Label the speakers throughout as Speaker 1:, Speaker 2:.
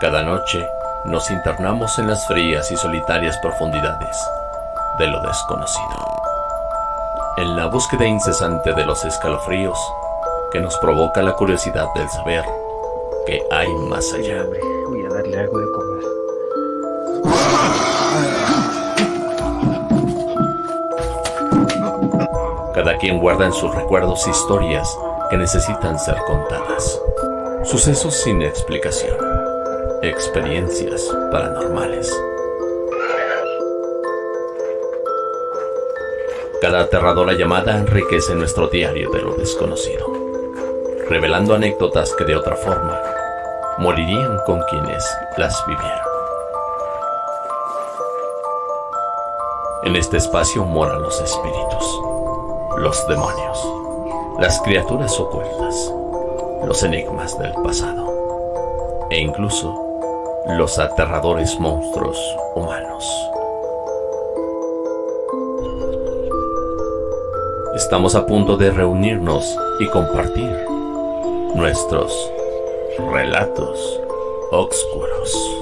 Speaker 1: Cada noche nos internamos en las frías y solitarias profundidades de lo desconocido. En la búsqueda incesante de los escalofríos que nos provoca la curiosidad del saber que hay más allá.
Speaker 2: Voy a darle algo de comer.
Speaker 1: Cada quien guarda en sus recuerdos historias que necesitan ser contadas. Sucesos sin explicación. Experiencias paranormales. Cada aterradora llamada enriquece nuestro diario de lo desconocido, revelando anécdotas que de otra forma morirían con quienes las vivieron. En este espacio moran los espíritus, los demonios, las criaturas ocultas, los enigmas del pasado e incluso los aterradores monstruos humanos. Estamos a punto de reunirnos y compartir nuestros relatos oscuros.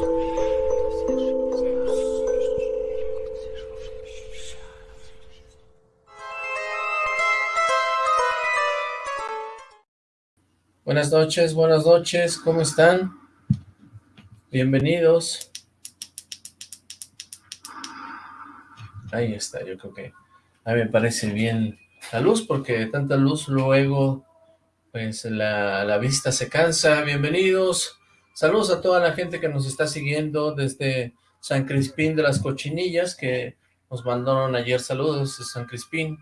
Speaker 3: Buenas noches, buenas noches, ¿cómo están? Bienvenidos. Ahí está, yo creo que a mí me parece bien la luz, porque tanta luz luego, pues la, la vista se cansa. Bienvenidos, saludos a toda la gente que nos está siguiendo desde San Crispín de las Cochinillas, que nos mandaron ayer saludos de San Crispín,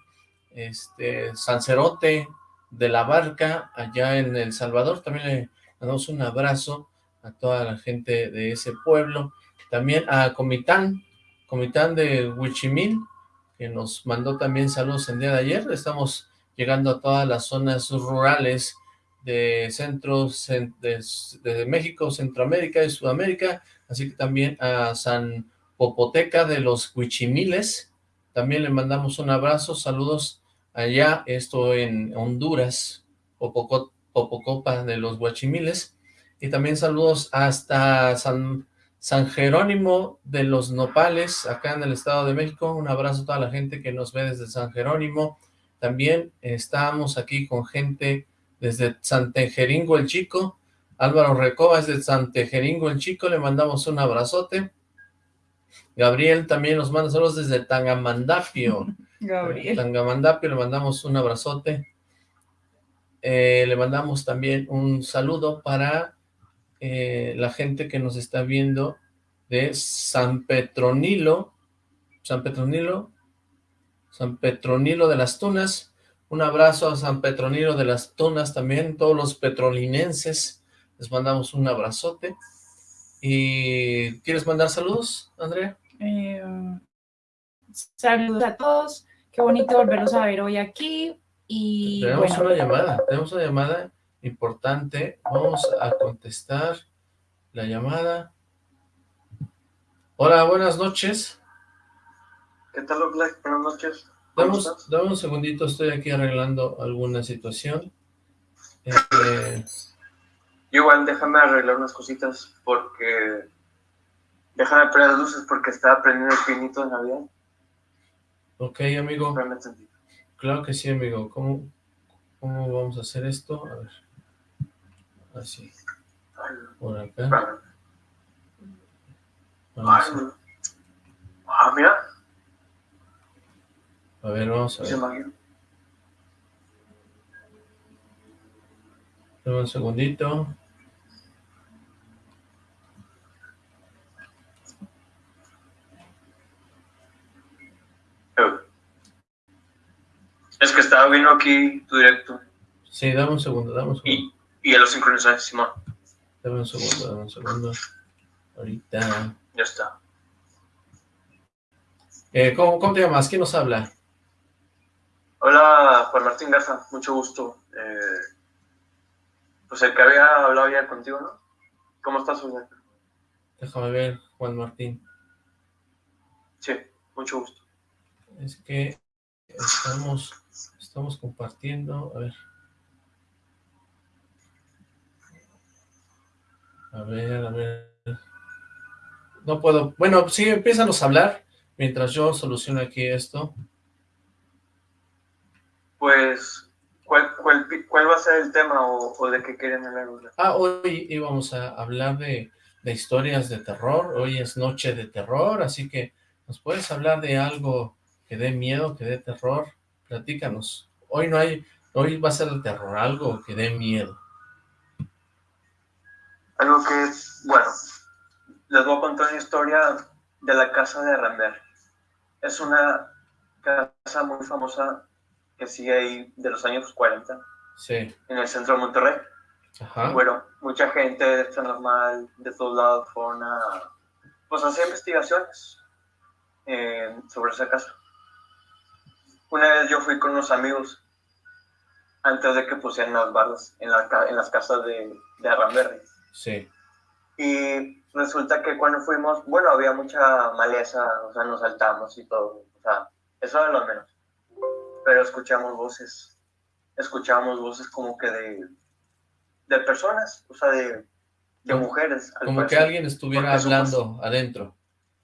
Speaker 3: este, San Cerote de la Barca, allá en El Salvador, también le mandamos un abrazo a toda la gente de ese pueblo, también a Comitán, Comitán de Huichimil, que nos mandó también saludos el día de ayer. Estamos llegando a todas las zonas rurales de centros de, México, Centroamérica y Sudamérica, así que también a San Popoteca de los Huichimiles. También le mandamos un abrazo, saludos allá, esto en Honduras, Popocopa de los Huachimiles, y también saludos hasta San San Jerónimo de los Nopales, acá en el Estado de México. Un abrazo a toda la gente que nos ve desde San Jerónimo. También estamos aquí con gente desde San Tejeringo el Chico. Álvaro Recoba es de San Tejeringo el Chico, le mandamos un abrazote. Gabriel también nos manda saludos desde Tangamandapio. Gabriel. Tangamandapio, le mandamos un abrazote. Eh, le mandamos también un saludo para eh, la gente que nos está viendo de San Petronilo, San Petronilo, San Petronilo de las Tunas, un abrazo a San Petronilo de las Tunas también, todos los petrolinenses, les mandamos un abrazote. ¿Y quieres mandar saludos, Andrea?
Speaker 4: Eh, saludos a todos, qué bonito volverlos a ver hoy aquí. Y
Speaker 3: tenemos una llamada, tenemos una llamada importante. Vamos a contestar la llamada. Hola, buenas noches.
Speaker 5: ¿Qué tal, Black? Buenas noches.
Speaker 3: Dame, un segundito, estoy aquí arreglando alguna situación. Este,
Speaker 5: igual déjame arreglar unas cositas porque... Déjame prender las luces porque estaba prendiendo el pinito de Navidad.
Speaker 3: Ok, amigo. Claro que sí, amigo. ¿Cómo, ¿Cómo vamos a hacer esto? A ver. Así. Por acá.
Speaker 5: Ah, mira.
Speaker 3: A ver, vamos a ver. un segundito.
Speaker 5: Es que estaba viendo aquí tu directo.
Speaker 3: Sí, dame un segundo, dame un segundo.
Speaker 5: Y ya lo sincronizé, Simón.
Speaker 3: Dame un segundo, dame un segundo. Ahorita.
Speaker 5: Ya está.
Speaker 3: Eh, ¿cómo, ¿Cómo te llamas? ¿Quién nos habla?
Speaker 5: Hola, Juan Martín Garza, mucho gusto. Eh, pues el que había hablado ya contigo, ¿no? ¿Cómo estás, Juan?
Speaker 3: Déjame ver, Juan Martín.
Speaker 5: Sí, mucho gusto.
Speaker 3: Es que estamos, estamos compartiendo, a ver. A ver, a ver. No puedo... Bueno, sí, empiezanos a hablar mientras yo soluciono aquí esto.
Speaker 5: Pues, ¿cuál, cuál, va a ser el tema o, de qué quieren hablar?
Speaker 3: Ah, hoy íbamos a hablar de, de historias de terror. Hoy es noche de terror, así que ¿nos puedes hablar de algo que dé miedo, que dé terror? Platícanos. Hoy no hay... Hoy va a ser el terror, algo que dé miedo.
Speaker 5: Algo que, bueno, les voy a contar una historia de la casa de Rambert. Es una casa muy famosa que sigue ahí de los años 40.
Speaker 3: Sí.
Speaker 5: En el centro de Monterrey. Ajá. Bueno, mucha gente de San Normal, de todos lados, fueron a, pues, hacer investigaciones eh, sobre esa casa. Una vez yo fui con unos amigos antes de que pusieran las barras en, en las casas de, de.
Speaker 3: Sí.
Speaker 5: Y resulta que cuando fuimos, bueno, había mucha maleza, o sea, nos saltamos y todo, o sea, eso era lo menos. Pero escuchamos voces, escuchamos voces como que de, de personas, o sea, de, de mujeres.
Speaker 3: Como que alguien estuviera hablando adentro.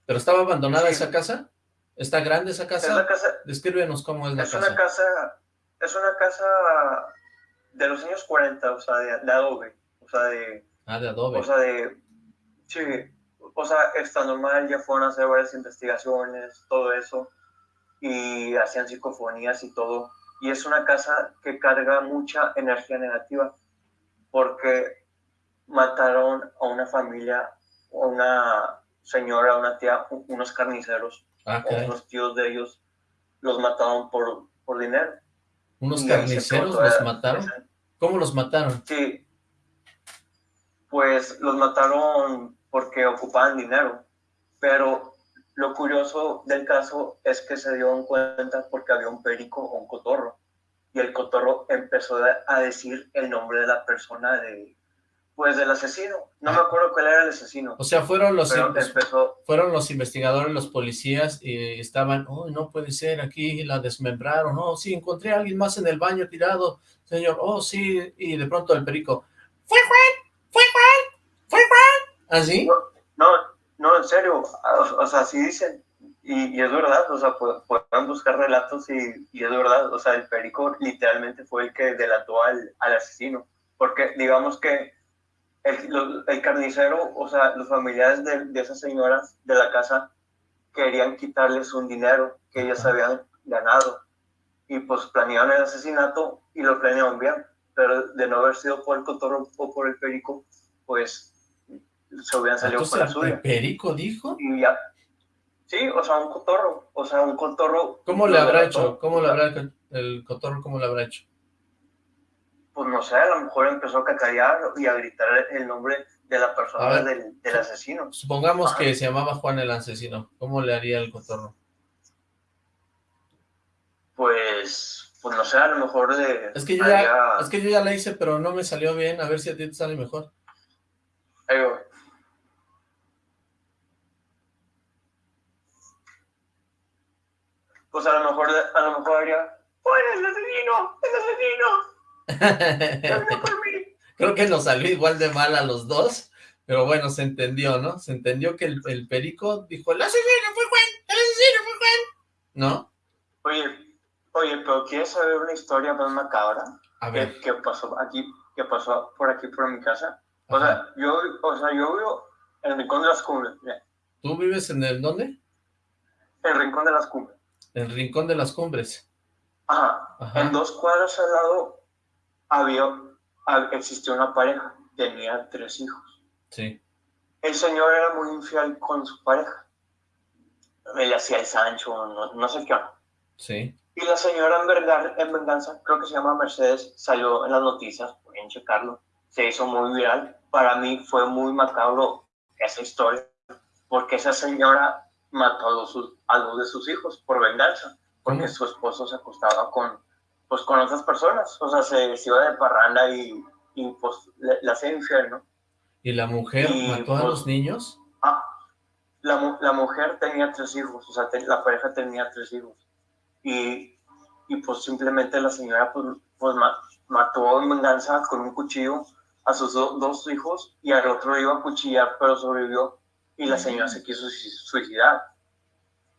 Speaker 3: ¿Pero estaba abandonada esa casa? ¿Está grande esa casa?
Speaker 5: casa
Speaker 3: Descríbenos cómo es la
Speaker 5: es
Speaker 3: casa.
Speaker 5: Una casa. Es una casa de los años 40, o sea, de, de adobe, o sea, de
Speaker 3: Ah, de Adobe.
Speaker 5: O sea, de... Sí, o sea, está normal, ya fueron a hacer varias investigaciones, todo eso, y hacían psicofonías y todo. Y es una casa que carga mucha energía negativa, porque mataron a una familia, a una señora, una tía, unos carniceros,
Speaker 3: ah,
Speaker 5: unos tíos de ellos, los mataron por, por dinero.
Speaker 3: ¿Unos carniceros los mataron? ¿Cómo los mataron?
Speaker 5: Sí, pues los mataron porque ocupaban dinero. Pero lo curioso del caso es que se dio cuenta porque había un perico o un cotorro. Y el cotorro empezó a decir el nombre de la persona de, pues del asesino. No me acuerdo cuál era el asesino.
Speaker 3: O sea, fueron los, fueron los investigadores, los policías, y estaban, oh, no puede ser, aquí la desmembraron, oh, sí, encontré a alguien más en el baño tirado, señor, oh, sí, y de pronto el perico, ¡fue Juan! ¿Fue Juan? ¿Así?
Speaker 5: No, no, en serio, o, sea, sí dicen, y, es verdad, o sea, pueden buscar relatos y, y, es verdad, o sea, el perico literalmente fue el que delató al, al asesino, porque digamos que el, el, carnicero, o sea, los familiares de, de, esas señoras de la casa querían quitarles un dinero que ellas habían ganado y pues planearon el asesinato y lo planearon bien pero de no haber sido por el cotorro o por el perico, pues se hubieran salido por la suya.
Speaker 3: ¿El perico dijo?
Speaker 5: Y ya. Sí, o sea, un cotorro, o sea, un cotorro...
Speaker 3: ¿Cómo le habrá hecho? ¿Cómo le habrá el cotorro, cómo le habrá hecho?
Speaker 5: Pues no sé, a lo mejor empezó a cacarear y a gritar el nombre de la persona del, del, asesino.
Speaker 3: Supongamos que se llamaba Juan el asesino, ¿cómo le haría el cotorro?
Speaker 5: Pues pues no sé, a lo mejor de...
Speaker 3: Es que yo, ya, es que yo ya la hice, pero no me salió bien, a ver si a ti te sale mejor.
Speaker 5: Ahí voy. Pues a lo mejor, a lo mejor haría, ¡Oh, el asesino! ¡El asesino! por mí!
Speaker 3: Creo que nos salió igual de mal a los dos, pero bueno, se entendió, ¿no? Se entendió que el, el perico dijo, ¡el asesino fue Juan! ¡El asesino fue Juan! ¿No?
Speaker 5: Oye, Oye, pero ¿quieres saber una historia más macabra?
Speaker 3: A ver.
Speaker 5: ¿Qué, pasó aquí, qué pasó por aquí, por mi casa? O sea, yo, o sea, yo vivo en el Rincón de las Cumbres.
Speaker 3: ¿Tú vives en el dónde? En
Speaker 5: el Rincón de las Cumbres.
Speaker 3: El Rincón de las Cumbres.
Speaker 5: Ajá. En dos cuadras al lado había, existió una pareja, tenía tres hijos.
Speaker 3: Sí.
Speaker 5: El señor era muy infiel con su pareja. Le hacía el Sancho, no, no sé qué.
Speaker 3: Sí.
Speaker 5: Y la señora en, venganza, creo que se llama Mercedes, salió en las noticias, pueden checarlo, se hizo muy viral. Para mí fue muy macabro esa historia, porque esa señora mató a dos, a dos de sus hijos por venganza, porque su esposo se acostaba con, pues, con otras personas, o sea, se, iba de parranda y, y pues le, hacía infierno.
Speaker 3: ¿Y la mujer mató a pues, los niños?
Speaker 5: Ah, la, la mujer tenía tres hijos, o sea, la pareja tenía tres hijos y, y pues simplemente la señora pues, pues mató en venganza con un cuchillo a sus dos hijos y al otro iba a cuchillar, pero sobrevivió y la señora se quiso suicidar.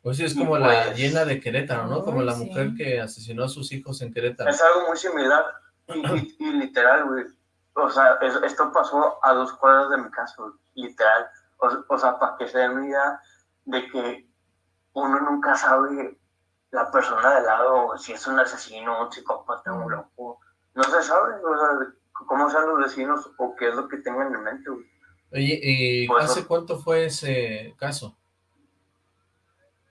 Speaker 3: Pues sí, es como la pues llena de Querétaro, ¿no? Como la mujer que asesinó a sus hijos en Querétaro.
Speaker 5: Es algo muy similar y, literal, güey. O sea, esto pasó a dos cuadras de mi casa, literal. O, sea, para que se den una idea de que uno nunca sabe la persona de lado, si es un asesino, un psicópata, un loco. No se sabe, o sea, cómo son los vecinos o qué es lo que tengan en mente, güey.
Speaker 3: Oye, ¿y hace cuánto fue ese caso?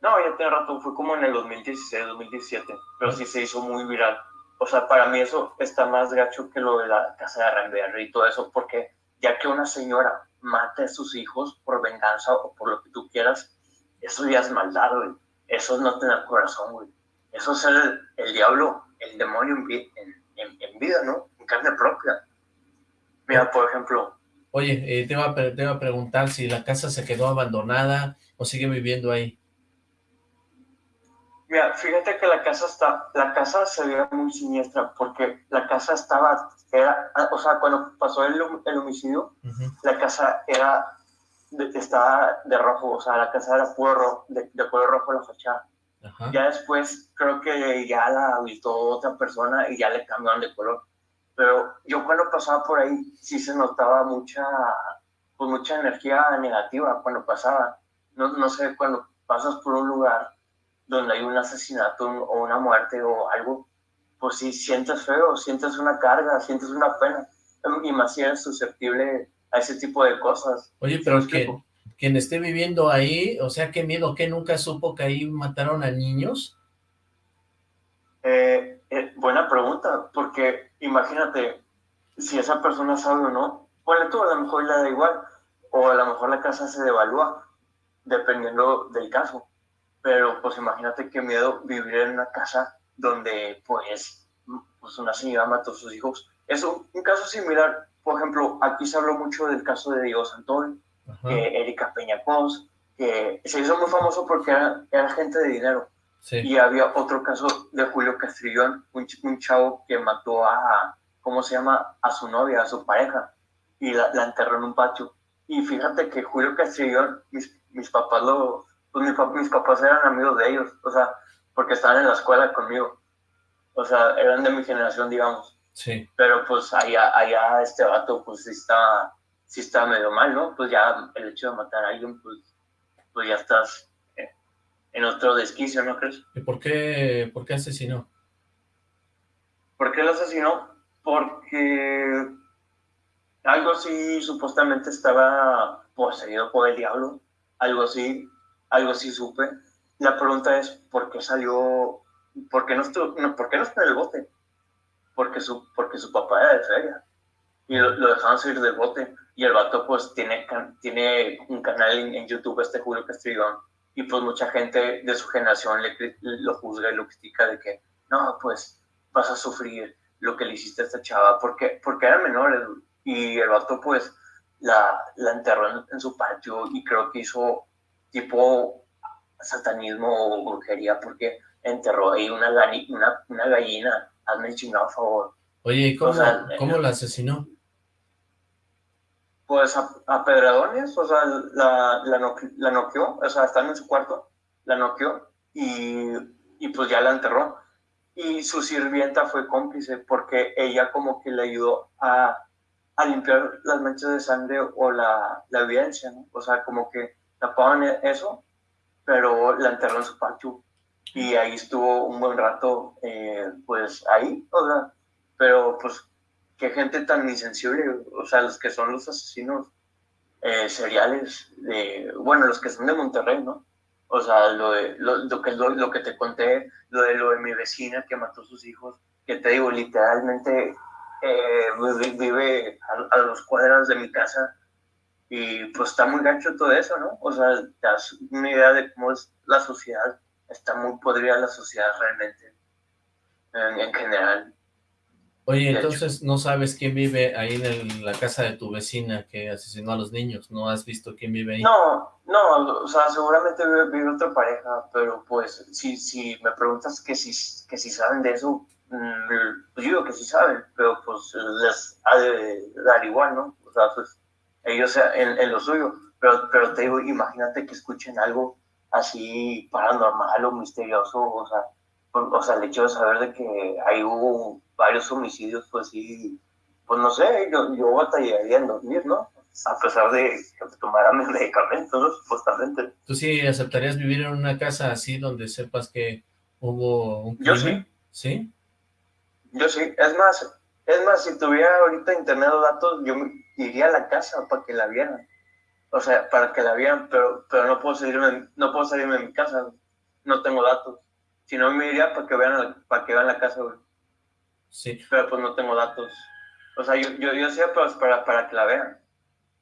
Speaker 5: No, ya tiene rato, fue como en el 2016, 2017, pero sí se hizo muy viral. O sea, para mí eso está más gacho que lo de la casa de Ramberry y todo eso, porque ya que una señora mate a sus hijos por venganza o por lo que tú quieras, eso ya es maldad, güey. Eso es no tener corazón, güey. Eso es el, el diablo, el demonio en, en, vida, ¿no? En carne propia. Mira, por ejemplo,
Speaker 3: Oye, eh, te, iba te, a, preguntar si la casa se quedó abandonada o sigue viviendo ahí.
Speaker 5: Mira, fíjate que la casa está, la casa se veía muy siniestra porque la casa estaba, era, o sea, cuando pasó el, el homicidio, la casa era, estaba de rojo, o sea, la casa era puro de, de color rojo la fachada. Ya después creo que ya la habitó otra persona y ya le cambiaron de color pero yo cuando pasaba por ahí sí se notaba mucha, pues mucha energía negativa cuando pasaba. No, no sé, cuando pasas por un lugar donde hay un asesinato o una muerte o algo, pues sí sientes feo, sientes una carga, sientes una pena. Y más si eres susceptible a ese tipo de cosas.
Speaker 3: Oye, pero que, quien esté viviendo ahí, o sea, qué miedo, que nunca supo que ahí mataron a niños.
Speaker 5: Eh, eh, buena pregunta, porque imagínate, si esa persona sabe o no, bueno, tú a lo mejor le da igual, o a lo mejor la casa se devalúa, dependiendo del caso. Pero pues imagínate qué miedo vivir en una casa donde pues, pues una señora mató a sus hijos. Es un, caso similar, por ejemplo, aquí se habló mucho del caso de Diego Santol, que Erika Peñacos, que se hizo muy famoso porque era gente de dinero y había otro caso de Julio Castrillón, un, un, chavo que mató a, ¿cómo se llama? A su novia, a su pareja, y la, enterró en un patio. Y fíjate que Julio Castrillón, mis, mis papás lo, pues mis, mis, papás eran amigos de ellos, o sea, porque estaban en la escuela conmigo. O sea, eran de mi generación, digamos.
Speaker 3: Sí.
Speaker 5: Pero pues allá, allá este vato, pues sí está, sí está medio mal, ¿no? Pues ya el hecho de matar a alguien, pues, pues ya estás en otro desquicio, ¿no crees?
Speaker 3: ¿Y por qué, por qué asesinó?
Speaker 5: ¿Por qué lo asesinó? Porque algo así supuestamente estaba poseído por el diablo, algo así, algo así supe. La pregunta es, ¿por qué salió, por qué no, estuvo, no, ¿por qué no está en el bote? Porque su, porque su papá era de feria y lo, dejaban salir del bote. Y el vato pues tiene, tiene un canal en, YouTube, este Julio Castrillón, y pues mucha gente de su generación le, lo juzga y lo critica de que, no, pues vas a sufrir lo que le hiciste a esta chava, porque, porque era menor y el vato pues la, la enterró en, su patio y creo que hizo tipo satanismo o brujería porque enterró ahí una, una, una gallina, hazme el chingado favor.
Speaker 3: Oye, ¿y cómo, ¿cómo la asesinó?
Speaker 5: pues a, a pedradones, o sea, la, la, la noqueó, o sea, estando en su cuarto, la noqueó y, y pues ya la enterró. Y su sirvienta fue cómplice porque ella como que le ayudó a, a limpiar las manchas de sangre o la, la evidencia, ¿no? O sea, como que tapaban e-, eso, pero la enterró en su patio. Y ahí estuvo un buen rato, eh, pues ahí, o sea, pero pues qué gente tan insensible, o sea, los que son los asesinos eh, seriales, de, bueno, los que son de Monterrey, ¿no? O sea, lo, de, lo, que, lo, que te conté, lo de, lo de mi vecina que mató a sus hijos, que te digo, literalmente eh, vive a, los cuadras de mi casa y pues está muy gancho todo eso, ¿no? O sea, te das una idea de cómo es la sociedad, está muy podrida la sociedad realmente, en, en general.
Speaker 3: Oye, entonces no sabes quién vive ahí en la casa de tu vecina que asesinó a los niños, ¿no has visto quién vive ahí?
Speaker 5: No, no, o sea, seguramente vive, otra pareja, pero pues si, si me preguntas que si, que si saben de eso, pues yo digo que sí saben, pero pues les ha de dar igual, ¿no? O sea, pues ellos en, en lo suyo, pero, pero te digo, imagínate que escuchen algo así paranormal o misterioso, o sea, o sea, el hecho de saber de que ahí hubo varios homicidios, pues sí, pues no sé, yo, yo batallaría en dormir, ¿no? A pesar de que tomara mis medicamentos, ¿no? supuestamente.
Speaker 3: ¿Tú sí aceptarías vivir en una casa así donde sepas que hubo un
Speaker 5: crimen? Yo sí.
Speaker 3: ¿Sí?
Speaker 5: Yo sí, es más, es más, si tuviera ahorita internet o datos, yo iría a la casa para que la vieran. O sea, para que la vieran, pero, pero no puedo salirme, no puedo salirme de mi casa, no tengo datos. Si no, me iría para que vean, para que vean la casa, güey.
Speaker 3: Sí.
Speaker 5: Pero pues no tengo datos. O sea, yo, yo, yo sé pues, para, para que la vean.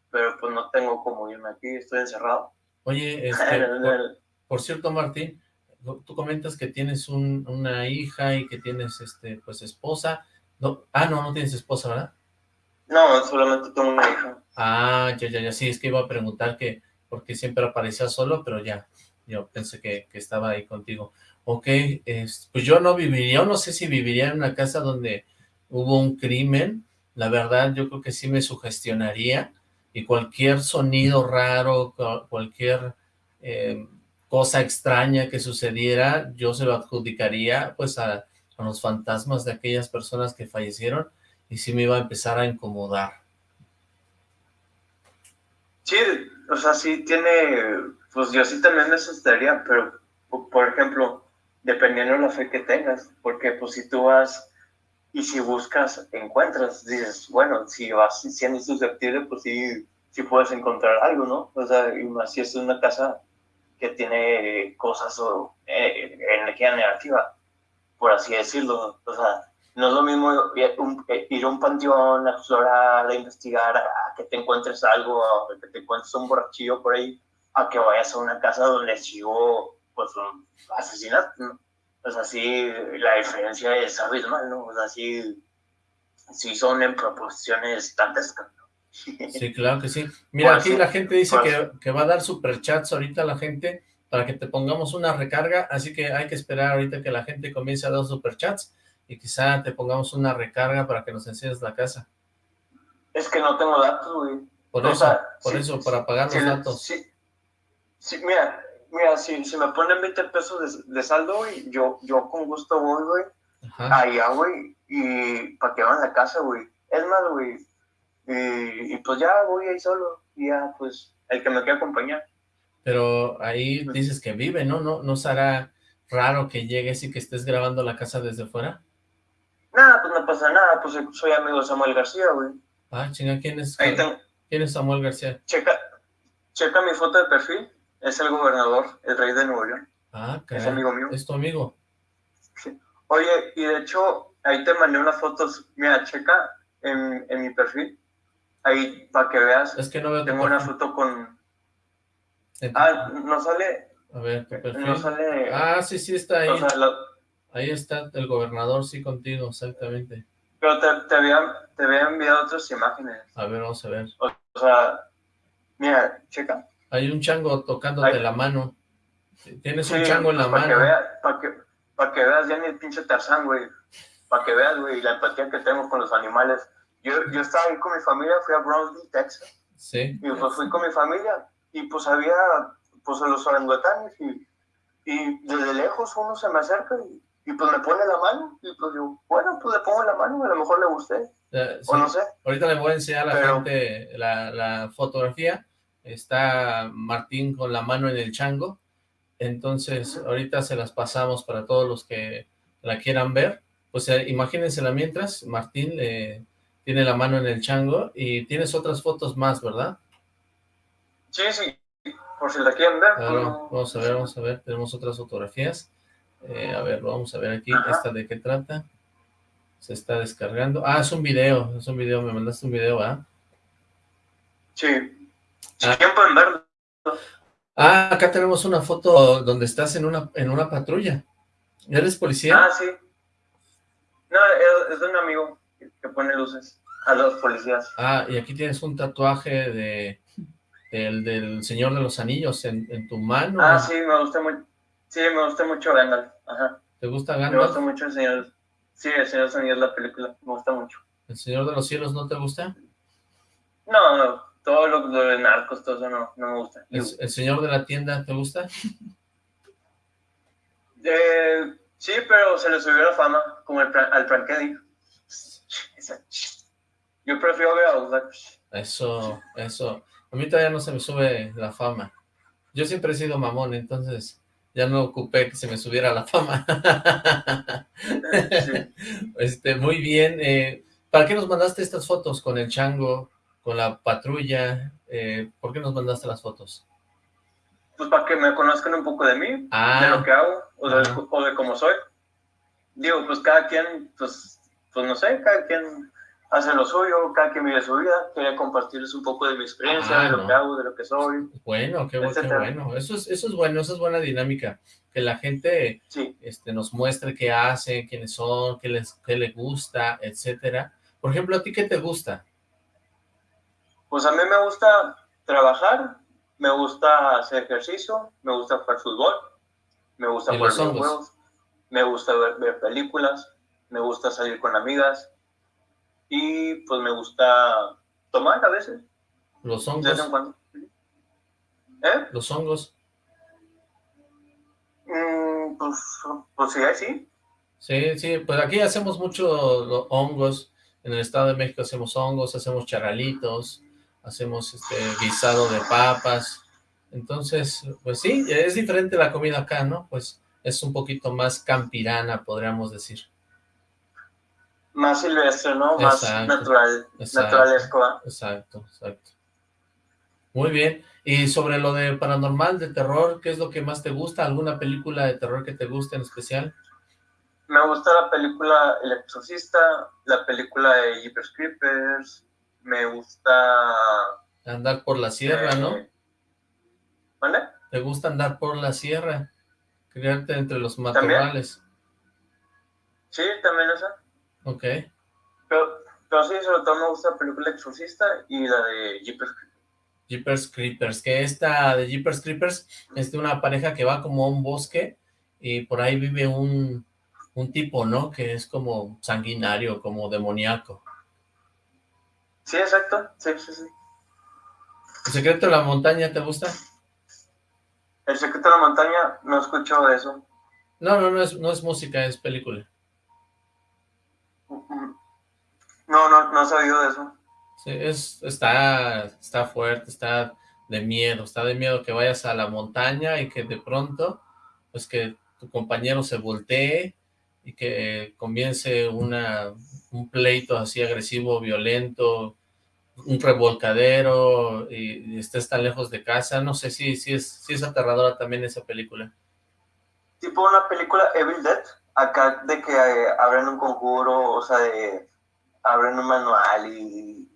Speaker 5: Pero pues no tengo como irme aquí, estoy encerrado.
Speaker 3: Oye, este, por, cierto, Martín, tú comentas que tienes un, una hija y que tienes, este, pues, esposa. No, ah, no, no tienes esposa, ¿verdad?
Speaker 5: No, solamente tengo una hija.
Speaker 3: Ah, ya, ya, ya, sí, es que iba a preguntar que, porque siempre aparecía solo, pero ya, yo pensé que, que estaba ahí contigo. Ok, pues yo no viviría, no sé si viviría en una casa donde hubo un crimen, la verdad yo creo que sí me sugestionaría, y cualquier sonido raro, cualquier eh, cosa extraña que sucediera, yo se lo adjudicaría pues a, a los fantasmas de aquellas personas que fallecieron, y sí me iba a empezar a incomodar.
Speaker 5: Sí, o sea, sí tiene, pues yo sí también me asustaría, pero por ejemplo, dependiendo de la fe que tengas, porque pues si tú vas y si buscas, encuentras, dices, bueno, si vas siendo susceptible, pues sí, sí puedes encontrar algo, ¿no? O sea, y más si es una casa que tiene cosas o eh, energía negativa, por así decirlo, o sea, no es lo mismo ir a un panteón, a explorar, a investigar, a que te encuentres algo, a que te encuentres un borrachillo por ahí, a que vayas a una casa donde sigo pues un asesinato, ¿no? Pues así la diferencia es abismal, ¿no? O sea, sí, sí son en proporciones dantescas, ¿no?
Speaker 3: Sí, claro que sí. Mira, aquí la gente dice que, que, va a dar superchats ahorita la gente para que te pongamos una recarga, así que hay que esperar ahorita que la gente comience a dar superchats y quizá te pongamos una recarga para que nos enseñes la casa.
Speaker 5: Es que no tengo datos, güey.
Speaker 3: Por eso, por eso, para pagar los datos.
Speaker 5: Sí, mira, mira, si, si me ponen 20 pesos de, saldo, güey, yo, yo con gusto voy, güey, allá, güey, y para que van a la casa, güey. Es más, güey, y, pues ya voy ahí solo, y ya, pues, el que me quiera acompañar.
Speaker 3: Pero ahí dices que vive, ¿no? ¿No, no será raro que llegues y que estés grabando la casa desde fuera?
Speaker 5: Nada, pues no pasa nada, pues soy amigo de Samuel García, güey.
Speaker 3: Ah, chinga, ¿quién es? ¿Quién es Samuel García?
Speaker 5: Checa, checa mi foto de perfil. Es el gobernador, el rey de Nuevo León.
Speaker 3: Ah, Es
Speaker 5: amigo mío.
Speaker 3: ¿Es tu amigo?
Speaker 5: Sí. Oye, y de hecho, ahí te mandé unas fotos. Mira, checa en, en mi perfil. Ahí, para que veas.
Speaker 3: Es que no veo
Speaker 5: Tengo una foto con... Ah, no sale...
Speaker 3: A ver, tu perfil.
Speaker 5: No sale...
Speaker 3: Ah, sí, sí, está ahí. Ahí está el gobernador, sí, contigo, exactamente.
Speaker 5: Pero te, te, había, te había enviado otras imágenes.
Speaker 3: A ver, vamos a ver.
Speaker 5: o sea, mira, checa.
Speaker 3: Hay un chango tocándote la mano. Tienes un chango en la
Speaker 5: pues,
Speaker 3: mano.
Speaker 5: para, que, para que veas ya ni el pinche Tarzán, güey. Para que veas, güey, la empatía que tengo con los animales. Yo, yo estaba ahí con mi familia, fui a Brownsville, Texas.
Speaker 3: Sí.
Speaker 5: Y pues fui con mi familia. Y pues había, pues los orangutanes. Y, y desde lejos uno se me acerca y, y, pues me pone la mano. Y pues yo, bueno, pues le pongo la mano, a lo mejor le gusté.
Speaker 3: Eh, o no sé. Ahorita le voy a enseñar a la gente la, la fotografía está Martín con la mano en el chango, entonces ahorita se las pasamos para todos los que la quieran ver, pues eh, imagínensela mientras, Martín eh, tiene la mano en el chango y tienes otras fotos más, ¿verdad?
Speaker 5: Sí, sí, por si la quieren ver.
Speaker 3: vamos a ver, vamos a ver, tenemos otras fotografías, eh, a ver, vamos a ver aquí, esta de qué trata, se está descargando, ah, es un video, es un video, me mandaste un video, ¿ah?
Speaker 5: Sí, Ah. pueden verlo.
Speaker 3: Ah, acá tenemos una foto donde estás en una, en una patrulla. ¿Eres policía?
Speaker 5: Ah, sí. No, es de un amigo que pone luces a los policías.
Speaker 3: Ah, y aquí tienes un tatuaje de del, del Señor de los Anillos en, en tu mano.
Speaker 5: Ah, sí, me gusta mucho. Sí, me gusta mucho Gandalf. Ajá.
Speaker 3: ¿Te gusta Gandalf?
Speaker 5: Me gusta mucho el Señor. Sí, El Señor de los Anillos, la película, me gusta mucho.
Speaker 3: ¿El Señor de los Cielos no te gusta?
Speaker 5: No, no, todo lo, de narcos, todo eso no, no me gusta.
Speaker 3: ¿El, Señor de la Tienda te gusta?
Speaker 5: Eh, sí, pero se le subió la fama, como el, al Frank Yo prefiero ver a
Speaker 3: Eso, eso. A mí todavía no se me sube la fama. Yo siempre he sido mamón, entonces ya no ocupé que se me subiera la fama. este, muy bien. Eh, ¿Para qué nos mandaste estas fotos con el chango, con la patrulla? Eh, ¿Por qué nos mandaste las fotos?
Speaker 5: Pues para que me conozcan un poco de mí, de lo ah. que hago, o de, o de cómo soy. Digo, pues cada quien, pues, pues no sé, cada quien hace lo suyo, cada quien vive su vida, quería compartirles un poco de mi experiencia, de lo que hago, de lo que soy.
Speaker 3: Bueno, qué, bueno, eso es, eso es bueno, eso es buena dinámica, que la gente este, nos muestre qué hace, quiénes son, qué les, qué les gusta, etcétera. Por ejemplo, ¿a ti qué te gusta?
Speaker 5: Pues a mí me gusta trabajar, me gusta hacer ejercicio, me gusta jugar fútbol, me gusta jugar juegos, me gusta ver películas, me gusta salir con amigas, y pues me gusta tomar a veces.
Speaker 3: ¿Los hongos?
Speaker 5: ¿Eh?
Speaker 3: ¿Los hongos?
Speaker 5: Mm, pues, pues sí, sí.
Speaker 3: Sí, sí, pues aquí hacemos mucho hongos, en el Estado de México hacemos hongos, hacemos charalitos, hacemos este guisado de papas, entonces, pues sí, es diferente la comida acá, ¿no? Pues es un poquito más campirana, podríamos decir
Speaker 5: más silvestre, ¿no? Más natural, naturalesco.
Speaker 3: Exacto, exacto. Muy bien. Y sobre lo de paranormal, de terror, ¿qué es lo que más te gusta? ¿Alguna película de terror que te guste en especial?
Speaker 5: Me gusta la película El Exorcista, la película de Jeepers Creepers, me gusta...
Speaker 3: Andar por la sierra, ¿no?
Speaker 5: ¿Vale?
Speaker 3: ¿Te gusta andar por la sierra? Criarte entre los matorrales.
Speaker 5: Sí, también esa.
Speaker 3: Ok.
Speaker 5: Pero, pero sí, sobre todo me gusta la película Exorcista y la de Jeepers Creepers.
Speaker 3: Jeepers Creepers, que esta de Jeepers Creepers es de una pareja que va como a un bosque y por ahí vive un, un tipo, ¿no? Que es como sanguinario, como demoníaco.
Speaker 5: Sí, exacto, sí, sí, sí.
Speaker 3: ¿El secreto de la montaña te gusta?
Speaker 5: El secreto de la montaña, no escucho eso.
Speaker 3: No, no, no es, no es música, es película.
Speaker 5: No, no, no he sabido de eso.
Speaker 3: Sí, es, está, está fuerte, está de miedo, está de miedo que vayas a la montaña y que de pronto, pues que tu compañero se voltee y que comience una, un pleito así agresivo, violento, un revolcadero y, estés tan lejos de casa, no sé si, si, es, si es aterradora también esa película.
Speaker 5: Tipo una película Evil Dead, acá de que eh, abren un conjuro, o sea, de abren un manual y...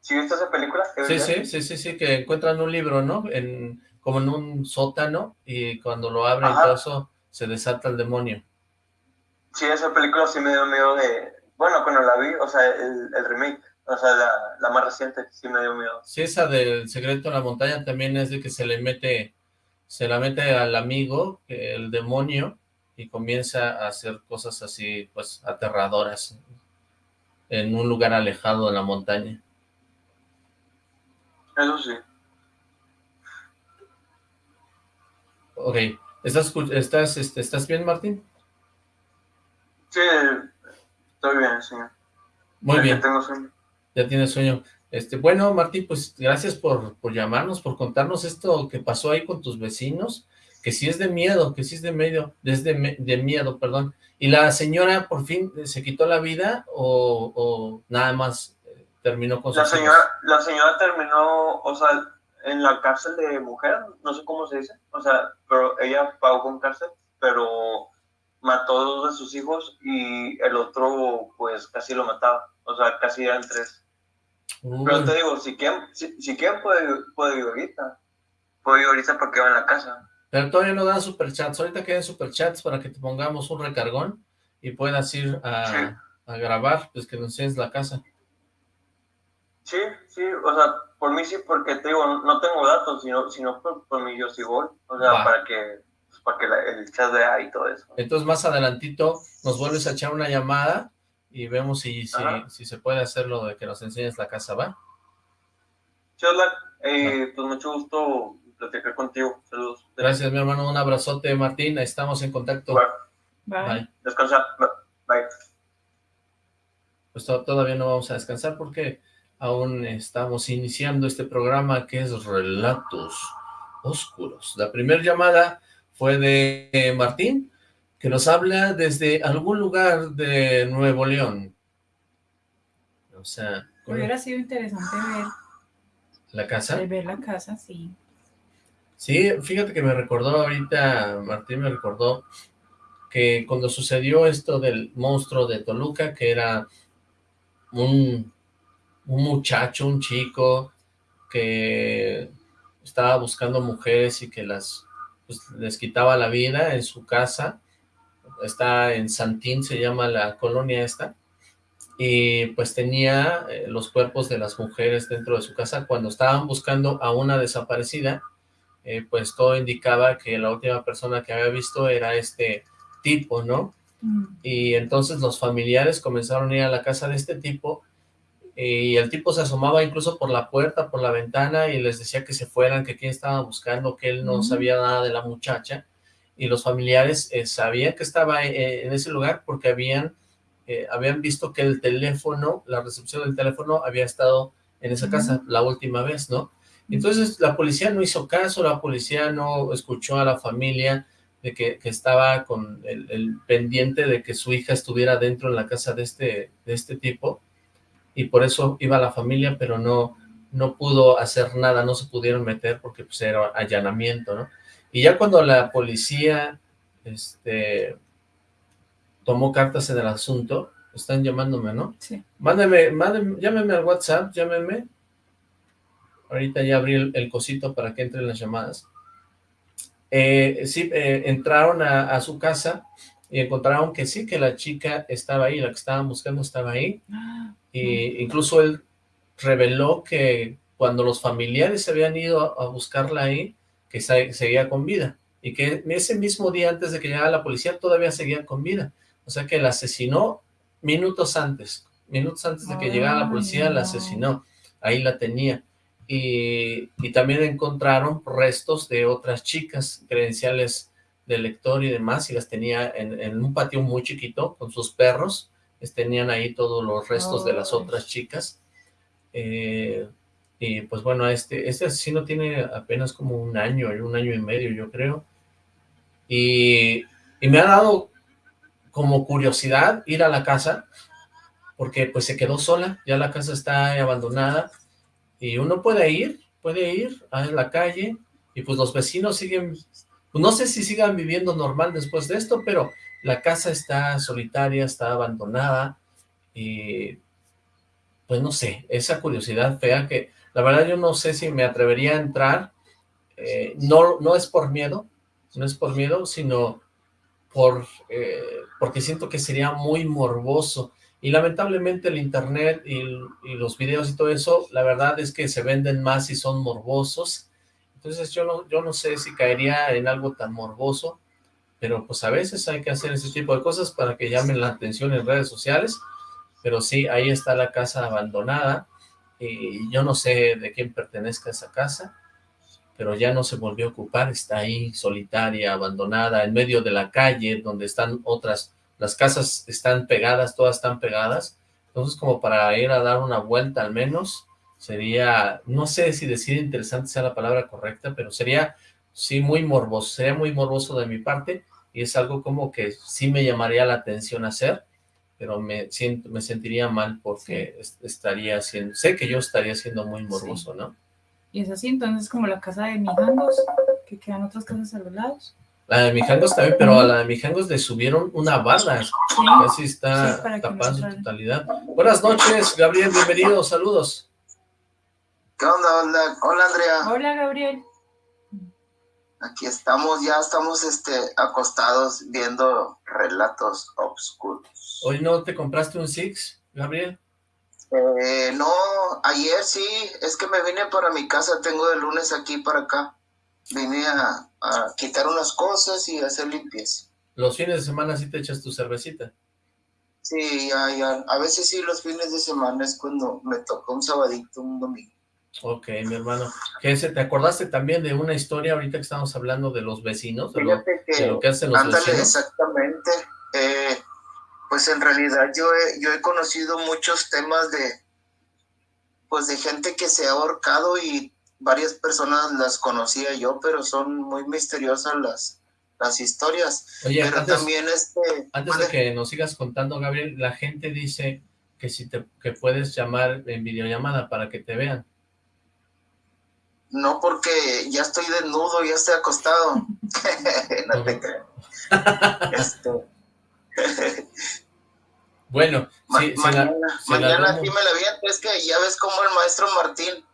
Speaker 5: ¿Sí viste esa película?
Speaker 3: Sí, sí, sí, sí, sí, que encuentran un libro, ¿no? En, como en un sótano y cuando lo abren todo eso se desata el demonio.
Speaker 5: Sí, esa película sí me dio miedo de... Bueno, cuando la vi, o sea, el, el remake, o sea, la, la, más reciente, sí me dio miedo.
Speaker 3: Sí, esa del secreto en la montaña también es de que se le mete, se la mete al amigo, el demonio, y comienza a hacer cosas así, pues, aterradoras en un lugar alejado de la montaña.
Speaker 5: Eso sí.
Speaker 3: Ok. ¿Estás, estás, este, ¿estás bien, Martín?
Speaker 5: Sí, estoy bien, sí.
Speaker 3: Muy bien.
Speaker 5: Ya tengo sueño.
Speaker 3: Ya tienes sueño. Este, bueno, Martín, pues gracias por, por llamarnos, por contarnos esto que pasó ahí con tus vecinos que sí es de miedo, que sí es de medio, desde de miedo, perdón. ¿Y la señora por fin se quitó la vida o, nada más eh, terminó con
Speaker 5: la señora La señora terminó, o sea, en la cárcel de mujer, no sé cómo se dice, o sea, pero ella pagó con cárcel, pero mató a dos de sus hijos y el otro pues casi lo mataba, o sea, casi eran tres. Pero te digo, si quieren, si, si quieren puede, puede ir ahorita, puede ir ahorita porque va en la casa.
Speaker 3: Pero todavía no dan superchats. Ahorita quedan superchats para que te pongamos un recargón y puedas ir a, grabar, pues que nos enseñes la casa.
Speaker 5: Sí, sí, o sea, por mí sí, porque te digo, no tengo datos, sino, sino por, mí yo sí voy. O sea, para que, pues, para que el chat vea y todo eso.
Speaker 3: Entonces más adelantito nos vuelves a echar una llamada y vemos si, si, si, se puede hacer lo de que nos enseñes la casa, ¿va?
Speaker 5: Chosla, eh, pues mucho gusto platicar contigo. Saludos.
Speaker 3: Gracias, mi hermano. Un abrazote, Martín. Estamos en contacto.
Speaker 4: Bye.
Speaker 5: Descansa. Bye.
Speaker 3: Pues todavía no vamos a descansar porque aún estamos iniciando este programa que es Relatos Oscuros. La primera llamada fue de Martín, que nos habla desde algún lugar de Nuevo León. O sea...
Speaker 4: Hubiera sido interesante ver...
Speaker 3: ¿La casa?
Speaker 4: ver la casa, sí.
Speaker 3: Sí, fíjate que me recordó ahorita, Martín me recordó que cuando sucedió esto del monstruo de Toluca, que era un, un muchacho, un chico, que estaba buscando mujeres y que las pues, les quitaba la vida en su casa, está en Santín, se llama la colonia esta, y pues tenía eh, los cuerpos de las mujeres dentro de su casa cuando estaban buscando a una desaparecida, eh, pues todo indicaba que la última persona que había visto era este tipo, ¿no? Mm. Y entonces los familiares comenzaron a ir a la casa de este tipo y el tipo se asomaba incluso por la puerta, por la ventana y les decía que se fueran, que quién estaba buscando, que él no mm. sabía nada de la muchacha y los familiares eh, sabían que estaba eh, en ese lugar porque habían, habían visto que el teléfono, la recepción del teléfono había estado en esa casa la última vez, ¿no? Entonces la policía no hizo caso, la policía no escuchó a la familia de que, estaba con el, pendiente de que su hija estuviera dentro en la casa de este, de este tipo y por eso iba la familia, pero no, no pudo hacer nada, no se pudieron meter porque pues era allanamiento, ¿no? Y ya cuando la policía este, tomó cartas en el asunto, están llamándome, ¿no?
Speaker 4: Sí.
Speaker 3: Mándeme, mándeme, llámeme al WhatsApp, llámeme, Ahorita ya abrí el, cosito para que entren las llamadas. Eh, sí, eh, entraron a, su casa y encontraron que sí, que la chica estaba ahí, la que estaban buscando estaba ahí. Y incluso él reveló que cuando los familiares se habían ido a, buscarla ahí, que seguía con vida. Y que ese mismo día antes de que llegara la policía todavía seguía con vida. O sea que la asesinó minutos antes. Minutos antes de que llegara la policía la asesinó. Ahí la tenía y, también encontraron restos de otras chicas, credenciales de lector y demás, y las tenía en, un patio muy chiquito con sus perros, les tenían ahí todos los restos de las otras chicas, eh, y pues bueno, este, este asesino tiene apenas como un año, un año y medio yo creo, y, y me ha dado como curiosidad ir a la casa, porque pues se quedó sola, ya la casa está abandonada, y uno puede ir, puede ir a la calle, y pues los vecinos siguen, pues no sé si sigan viviendo normal después de esto, pero la casa está solitaria, está abandonada, y pues no sé, esa curiosidad fea que la verdad yo no sé si me atrevería a entrar, eh, no, no es por miedo, no es por miedo, sino por, eh, porque siento que sería muy morboso, y lamentablemente el internet y, los videos y todo eso, la verdad es que se venden más y son morbosos. Entonces yo no, yo no sé si caería en algo tan morboso, pero pues a veces hay que hacer ese tipo de cosas para que llamen la atención en redes sociales. Pero sí, ahí está la casa abandonada y yo no sé de quién pertenezca esa casa, pero ya no se volvió a ocupar, está ahí solitaria, abandonada, en medio de la calle, donde están otras las casas están pegadas, todas están pegadas, entonces como para ir a dar una vuelta al menos, sería, no sé si decir interesante sea la palabra correcta, pero sería, sí, muy morboso, sería muy morboso de mi parte, y es algo como que sí me llamaría la atención hacer, pero me, siento, me sentiría mal porque estaría haciendo, sé que yo estaría siendo muy morboso, ¿no?
Speaker 4: Y es así, entonces como la casa de Mijangos, que quedan otras casas a los lados.
Speaker 3: La de Mijangos también, pero a la de Mijangos le subieron una barra. Casi está tapada su totalidad. Buenas noches, Gabriel, bienvenido, saludos.
Speaker 6: ¿Qué onda? Hola, hola Andrea.
Speaker 4: Hola, Gabriel.
Speaker 6: Aquí estamos, ya estamos este, acostados viendo relatos oscuros.
Speaker 3: ¿Hoy no te compraste un Six, Gabriel?
Speaker 6: Eh, no, ayer sí, es que me vine para mi casa, tengo de lunes aquí para acá. Vine a, quitar unas cosas y hacer limpieza.
Speaker 3: ¿Los fines de semana sí te echas tu cervecita?
Speaker 6: Sí, ya, ya. a veces sí los fines de semana es cuando me toca un sabadito, un domingo.
Speaker 3: Ok, mi hermano. ¿Te acordaste también de una historia ahorita que estamos hablando de los vecinos? De, lo, que, hacen los vecinos.
Speaker 6: exactamente. Eh, pues en realidad yo he, yo he conocido muchos temas de, pues de gente que se ha ahorcado y varias personas las conocía yo, pero son muy misteriosas las, las historias.
Speaker 3: Oye, pero antes, también este... Antes de que nos sigas contando, Gabriel, la gente dice que si te que puedes llamar en videollamada para que te vean.
Speaker 6: No, porque ya estoy desnudo, ya estoy acostado. no te creo. Este,
Speaker 3: bueno,
Speaker 6: sí, mañana, mañana sí me la vi, es que ya ves cómo el maestro Martín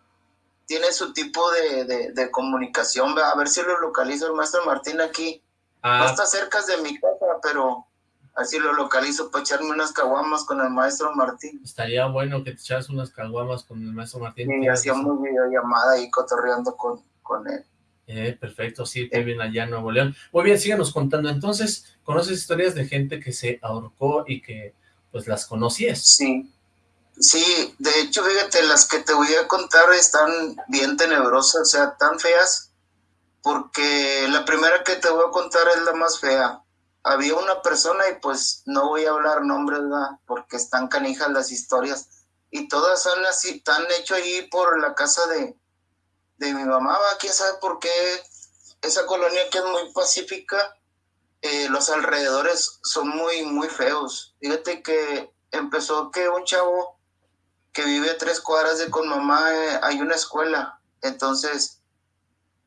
Speaker 6: tiene su tipo de, comunicación, a ver si lo localizo el maestro Martín aquí. No ah. está cerca de mi casa, pero así lo localizo para echarme unas caguamas con el maestro Martín.
Speaker 3: Estaría bueno que te echaras unas caguamas con el maestro Martín.
Speaker 6: Sí, hacíamos videollamada y cotorreando con, con él.
Speaker 3: Eh, perfecto, sí, te bien allá en Nuevo León. Muy bien, síganos contando. Entonces, ¿conoces historias de gente que se ahorcó y que pues las conocías?
Speaker 6: Sí, sí, de hecho, fíjate, las que te voy a contar están bien tenebrosas, o sea, tan feas, porque la primera que te voy a contar es la más fea. Había una persona y pues no voy a hablar nombres, ¿verdad? porque están canijas las historias y todas son así, están hecho ahí por la casa de, de mi mamá, va, quién sabe por qué esa colonia que es muy pacífica, eh, los alrededores son muy, muy feos. Fíjate que empezó que un chavo que vive a tres cuadras de con mamá, eh, hay una escuela. Entonces,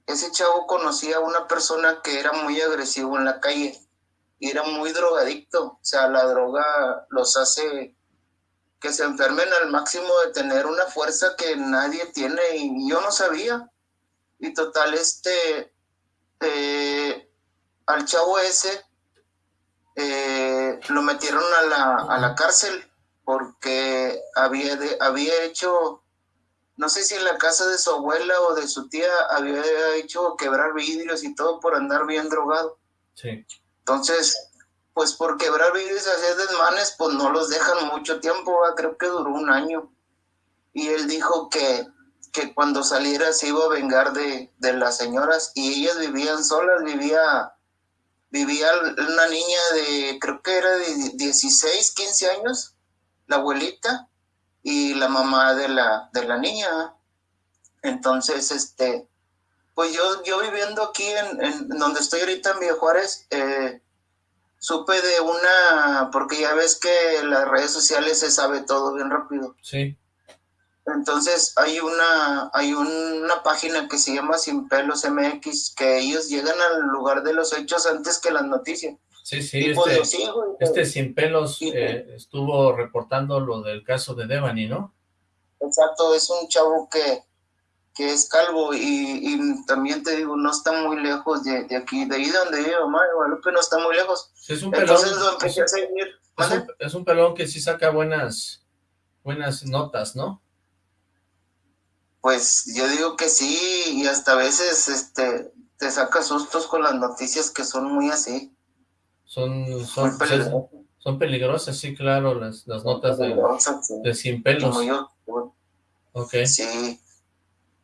Speaker 6: ese chavo conocía a una persona que era muy agresivo en la calle y era muy drogadicto. O sea, la droga los hace que se enfermen al máximo de tener una fuerza que nadie tiene y yo no sabía. Y total, este, eh, al chavo ese eh, lo metieron a la, a la cárcel porque había, había hecho, no sé si en la casa de su abuela o de su tía, había hecho quebrar vidrios y todo por andar bien drogado.
Speaker 3: Sí.
Speaker 6: Entonces, pues por quebrar vidrios y hacer desmanes, pues no los dejan mucho tiempo, creo que duró un año. Y él dijo que, que cuando saliera se iba a vengar de, las señoras y ellas vivían solas, vivía, vivía una niña de, creo que era de 16, 15 años, la abuelita, y la mamá de la, de la niña. Entonces, este, pues yo, yo viviendo aquí en, en donde estoy ahorita en Villa Juárez, eh, supe de una, porque ya ves que en las redes sociales se sabe todo bien rápido.
Speaker 3: Sí.
Speaker 6: Entonces hay una, hay una página que se llama Sin Pelos MX, que ellos llegan al lugar de los hechos antes que las noticias.
Speaker 3: Sí, sí, este, este Sin Pelos eh, estuvo reportando lo del caso de Devani, ¿no?
Speaker 6: Exacto, es un chavo que, que es calvo y, también te digo, no está muy lejos de, aquí, de ahí donde vive mamá, Guadalupe no está muy lejos.
Speaker 3: es un pelón, es, un, pelón que sí saca buenas, buenas notas, ¿no?
Speaker 6: Pues yo digo que sí, y hasta a veces este, te saca sustos con las noticias que son muy así.
Speaker 3: Son, son, son peligrosas, sí, claro, las, las notas de, de, sin pelos.
Speaker 6: Ok. Sí,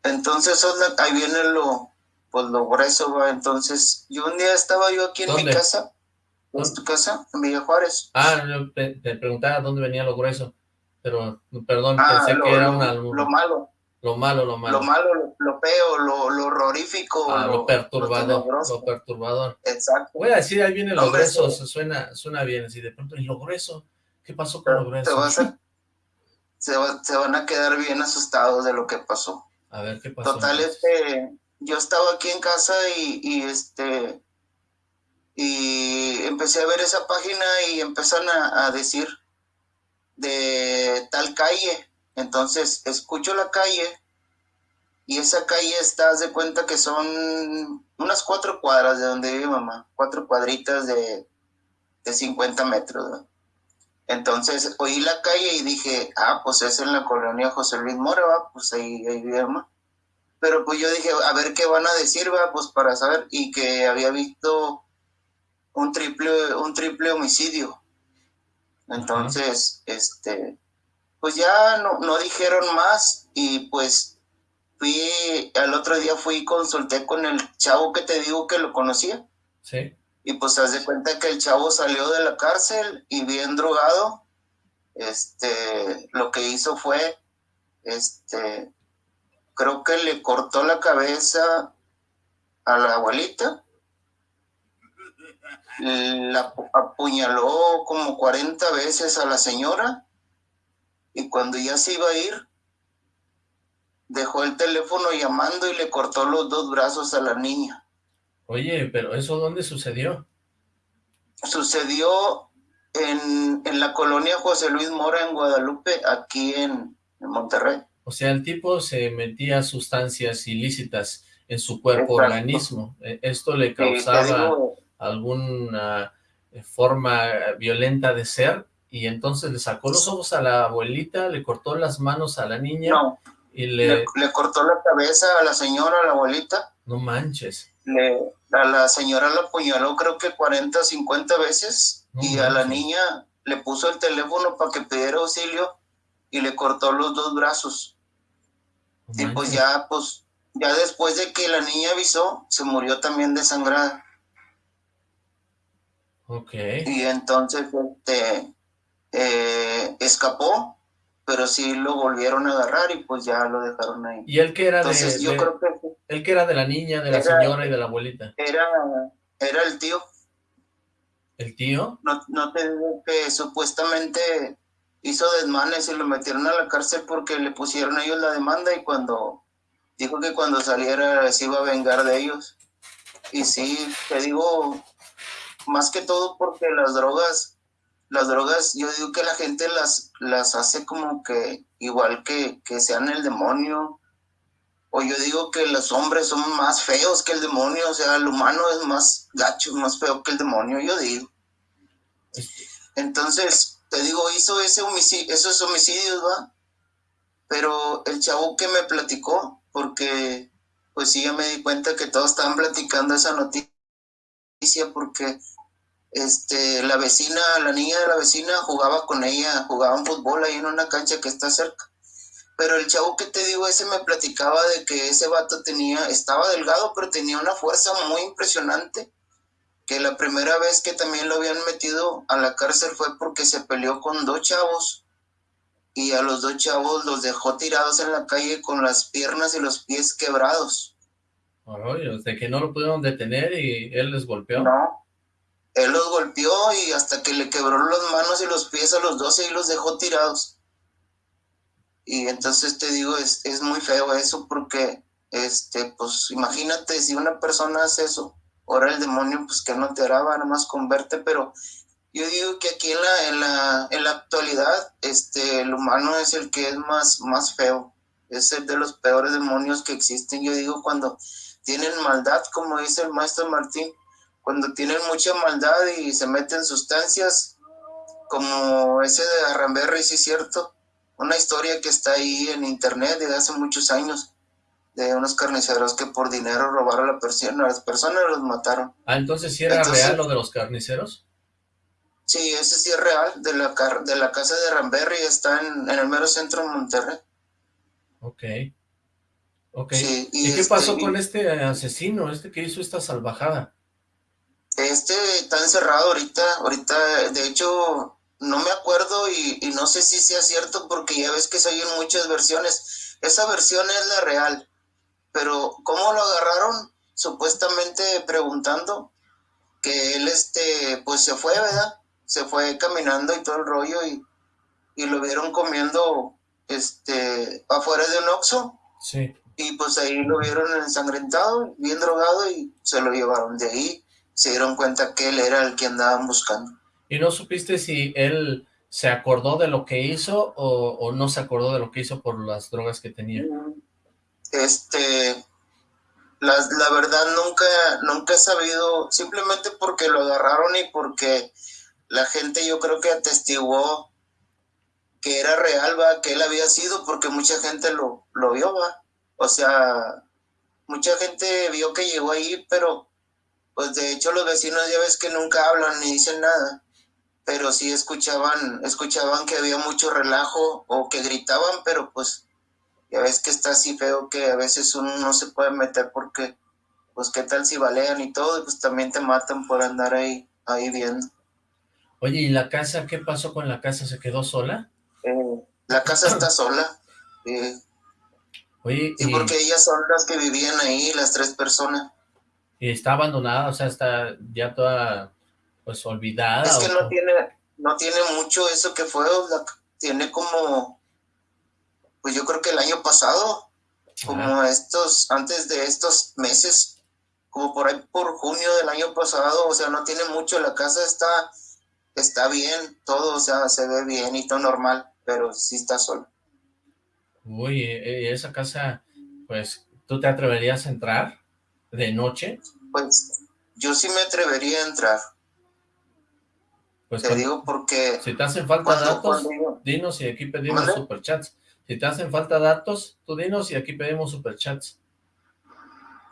Speaker 6: entonces, ahí viene lo, pues lo grueso, ¿va? Entonces, yo un día estaba yo aquí en mi casa, en tu casa, en Villa Juárez.
Speaker 3: Ah, te, preguntaba dónde venía lo grueso, pero, perdón, ah, pensé que era una...
Speaker 6: Lo malo.
Speaker 3: Lo malo, lo malo.
Speaker 6: Lo malo, lo, lo lo, lo horrorífico.
Speaker 3: Ah, lo, perturbador, lo, perturbador.
Speaker 6: Exacto.
Speaker 3: Voy a decir, ahí viene lo grueso, suena, suena bien, así de pronto, ¿y lo grueso? ¿Qué pasó con lo grueso?
Speaker 6: se, se van a quedar bien asustados de lo que pasó.
Speaker 3: A ver qué pasó.
Speaker 6: Total, este, yo estaba aquí en casa y, este, y empecé a ver esa página y empezaron a, decir de tal calle. Entonces, escucho la calle y esa calle está, de cuenta que son unas cuatro cuadras de donde vive mamá, cuatro cuadritas de, de 50 metros. Entonces oí la calle y dije, ah, pues es en la colonia José Luis Mora, pues ahí, ahí vive pero pues yo dije, a ver qué van a decir, va, pues para saber, y que había visto un triple, un triple homicidio. Entonces, este, pues ya no, no dijeron más y pues fui, al otro día fui y consulté con el chavo que te digo que lo conocía.
Speaker 3: Sí.
Speaker 6: Y pues haz de cuenta que el chavo salió de la cárcel y bien drogado. Este, lo que hizo fue, este, creo que le cortó la cabeza a la abuelita, la apuñaló como 40 veces a la señora y cuando ya se iba a ir, dejó el teléfono llamando y le cortó los dos brazos a la niña.
Speaker 3: Oye, pero ¿eso dónde sucedió?
Speaker 6: Sucedió en, en la colonia José Luis Mora en Guadalupe, aquí en, en Monterrey.
Speaker 3: O sea, el tipo se metía sustancias ilícitas en su cuerpo organismo. E, ¿Esto le causaba alguna eh, forma violenta de ser? Y entonces le sacó los ojos a la abuelita, le cortó las manos a la niña.
Speaker 6: No,
Speaker 3: y le...
Speaker 6: le, cortó la cabeza a la señora, a la abuelita.
Speaker 3: No manches.
Speaker 6: Le, a la señora la apuñaló creo que 40 o 50 veces y a la niña le puso el teléfono para que pidiera auxilio y le cortó los dos brazos. y pues ya, pues, ya después de que la niña avisó, se murió también desangrada.
Speaker 3: Ok.
Speaker 6: Y entonces, este, eh, escapó, pero sí lo volvieron a agarrar y pues ya lo dejaron ahí.
Speaker 3: ¿Y él que era
Speaker 6: entonces,
Speaker 3: de,
Speaker 6: yo
Speaker 3: de,
Speaker 6: creo que
Speaker 3: él que era de la niña, de la
Speaker 6: Era-
Speaker 3: señora y de la abuelita?
Speaker 6: era, era el tío.
Speaker 3: ¿El tío?
Speaker 6: No, no te digo que supuestamente hizo desmanes y lo metieron a la cárcel porque le pusieron ellos la demanda y cuando dijo que cuando saliera se iba a vengar de ellos. Y sí, te digo, más que todo porque las drogas, las drogas, yo digo que la gente las, las hace como que igual que, que sean el demonio. O yo digo que los hombres son más feos que el demonio, o sea, el humano es más gacho, más feo que el demonio, yo digo. Entonces, te digo, hizo ese homicidio, esos homicidios, ¿va? Pero el chavo que me platicó, porque pues sí, ya me di cuenta que todos estaban platicando esa noticia, porque este, la vecina, la niña de la vecina jugaba con ella, jugaban fútbol ahí en una cancha que está cerca. Pero el chavo que te digo, ese me platicaba de que ese vato tenía, estaba delgado, pero tenía una fuerza muy impresionante. Que la primera vez que también lo habían metido a la cárcel fue porque se peleó con dos chavos. Y a los dos chavos los dejó tirados en la calle con las piernas y los pies quebrados.
Speaker 3: Ay, de que no lo pudieron detener y él les golpeó.
Speaker 6: No. Él los golpeó y hasta que le quebró las manos y los pies a los dos y los dejó tirados. Y entonces te digo, es, es muy feo eso porque, este, pues imagínate si una persona hace eso, ahora el demonio, pues que no te hará, nada más con verte, pero yo digo que aquí en la, en la, en la actualidad, este, el humano es el que es más, más feo, es el de los peores demonios que existen. Yo digo cuando tienen maldad, como dice el maestro Martín, cuando tienen mucha maldad y se meten sustancias, como ese de Arramberry, sí es cierto, una historia que está ahí en internet de hace muchos años, de unos carniceros que por dinero robaron a, la persona, a las personas y los mataron.
Speaker 3: Ah, entonces sí era
Speaker 6: Entonces-
Speaker 3: real lo de los carniceros.
Speaker 6: Sí, ese sí es real, de la, car- de la casa de Ramberry, está en, en el mero centro de Monterrey.
Speaker 3: Ok. Ok.
Speaker 6: Sí,
Speaker 3: ¿Y,
Speaker 6: y
Speaker 3: qué
Speaker 6: este-
Speaker 3: pasó con este asesino, este que hizo esta salvajada?
Speaker 6: Este está encerrado ahorita, ahorita, de hecho, no me acuerdo y, y no sé si sea cierto porque ya ves que se oyen muchas versiones. Esa versión es la real, pero ¿cómo lo agarraron? Supuestamente preguntando que él, este, pues se fue, ¿verdad? Se fue caminando y todo el rollo y, y lo vieron comiendo, este, afuera de un Oxxo
Speaker 3: Sí.
Speaker 6: y pues ahí lo vieron ensangrentado, bien drogado y se lo llevaron de ahí. Se dieron cuenta que él era el que andaban buscando.
Speaker 3: ¿Y no supiste si él se acordó de lo que hizo o, o no se acordó de lo que hizo por las drogas que tenía?
Speaker 6: Este, la, la verdad nunca, nunca he sabido, simplemente porque lo agarraron y porque la gente yo creo que atestiguó que era real, va, que él había sido, porque mucha gente lo, lo vio, va. O sea, mucha gente vio que llegó ahí, pero pues de hecho los vecinos ya ves que nunca hablan ni dicen nada, pero sí escuchaban, escuchaban que había mucho relajo o que gritaban, pero pues ya ves que está así feo que a veces uno no se puede meter porque pues qué tal si balean y todo, pues también te matan por andar ahí, ahí viendo.
Speaker 3: Oye, ¿y la casa? ¿Qué pasó con la casa? ¿Se quedó sola?
Speaker 6: Eh, la casa está sola. Eh,
Speaker 3: Oye,
Speaker 6: y, porque ellas son las que vivían ahí, las tres personas.
Speaker 3: ¿Y está abandonada? O sea, está ya toda, pues, olvidada.
Speaker 6: Es que no tiene, no tiene mucho eso que fue, tiene como, pues yo creo que el año pasado, como estos, antes de estos meses, como por ahí por junio del año pasado, o sea, no tiene mucho, la casa está, está bien, todo, o sea, se ve bien y todo normal, pero sí está sola.
Speaker 3: Uy, eh, esa casa, pues, ¿tú te atreverías a entrar de noche?
Speaker 6: Pues, yo sí me atrevería a entrar. Pues te digo porque...
Speaker 3: Si te hacen falta datos, dinos y aquí pedimos superchats. Si te hacen falta datos, tú dinos y aquí pedimos superchats.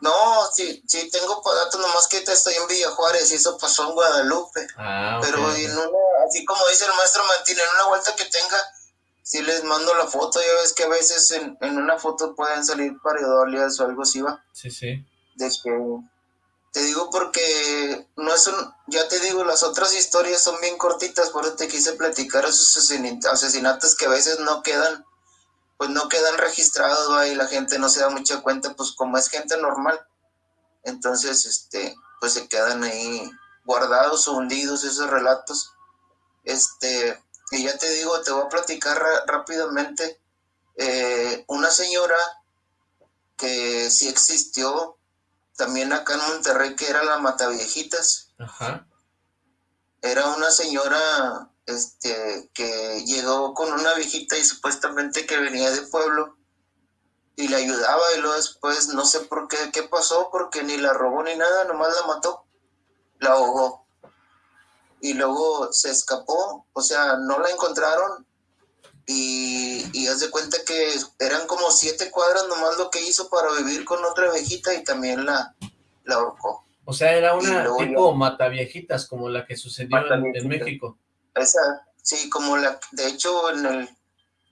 Speaker 6: No, sí, sí tengo datos, nomás que estoy en Villa Juárez y eso pasó en Guadalupe. Ah, Pero en una, así como dice el maestro Martín, en una vuelta que tenga, si les mando la foto, ya ves que a veces en, una foto pueden salir paridolias o algo así, ¿va?
Speaker 3: Sí, sí.
Speaker 6: De que, te digo porque no es un, ya te digo, las otras historias son bien cortitas, por eso te quise platicar esos asesinatos que a veces no quedan pues no quedan registrados ahí la gente no se da mucha cuenta, pues como es gente normal, entonces este, pues se quedan ahí guardados o hundidos esos relatos. Este, y ya te digo, te voy a platicar rápidamente. Eh, una señora que sí existió también acá en Monterrey, que era la Mataviejitas. Ajá. Era una señora este, que llegó con una viejita y supuestamente que venía de pueblo y le ayudaba y luego después no sé por qué, qué pasó, porque ni la robó ni nada, nomás la mató, la ahogó. Y luego se escapó, o sea, no la encontraron y, y haz de cuenta que eran como siete cuadras nomás lo que hizo para vivir con otra viejita y también la, la ahorcó.
Speaker 3: O sea, era una tipo mataviejitas como la que sucedió en México.
Speaker 6: Esa, sí, como la, de hecho en el,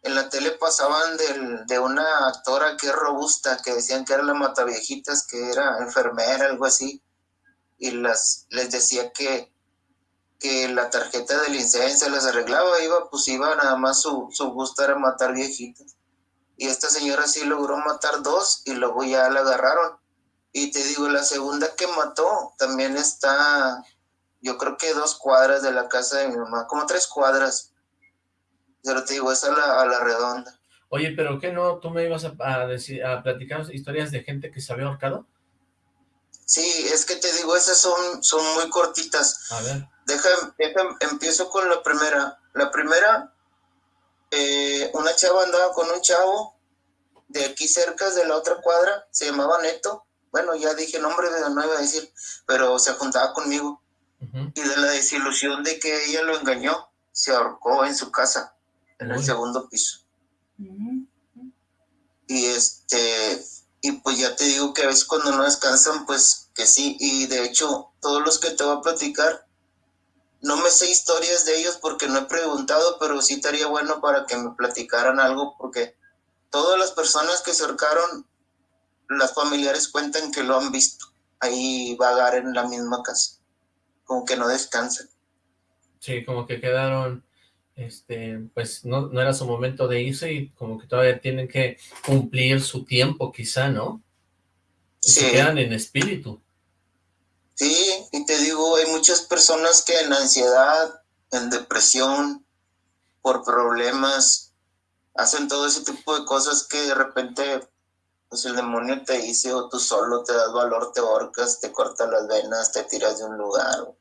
Speaker 6: en la tele pasaban del, de una actora que es robusta, que decían que era la mataviejitas, que era enfermera, algo así, y las, les decía que, que la tarjeta del licencia las arreglaba, iba, pues iba nada más su, su gusto era matar viejitas. Y esta señora sí logró matar dos y luego ya la agarraron. Y te digo, la segunda que mató también está yo creo que dos cuadras de la casa de mi mamá, como tres cuadras. Pero te digo, es a la, a la redonda.
Speaker 3: Oye, pero ¿qué no? ¿Tú me ibas a, decir, a platicar historias de gente que se había ahorcado?
Speaker 6: Sí, es que te digo, esas son, son muy cortitas.
Speaker 3: A ver.
Speaker 6: Deja, empiezo con la primera. La primera, eh, una chava andaba con un chavo de aquí cerca de la otra cuadra, se llamaba Neto. Bueno, ya dije nombre, no iba a decir, pero se juntaba conmigo y de la desilusión de que ella lo engañó, se ahorcó en su casa, en el segundo piso. Y este, y pues ya te digo que a veces cuando no descansan, pues que sí, y de hecho, todos los que te voy a platicar, no me sé historias de ellos porque no he preguntado, pero sí estaría bueno para que me platicaran algo, porque todas las personas que se ahorcaron, las familiares cuentan que lo han visto ahí vagar en la misma casa como que no descansan.
Speaker 3: Sí, como que quedaron, este, pues no, no era su momento de irse y como que todavía tienen que cumplir su tiempo quizá, ¿no? sí. Se quedan en espíritu.
Speaker 6: Sí, y te digo, hay muchas personas que en ansiedad, en depresión, por problemas, hacen todo ese tipo de cosas que de repente pues el demonio te dice o tú solo te das valor, te ahorcas, te cortas las venas, te tiras de un lugar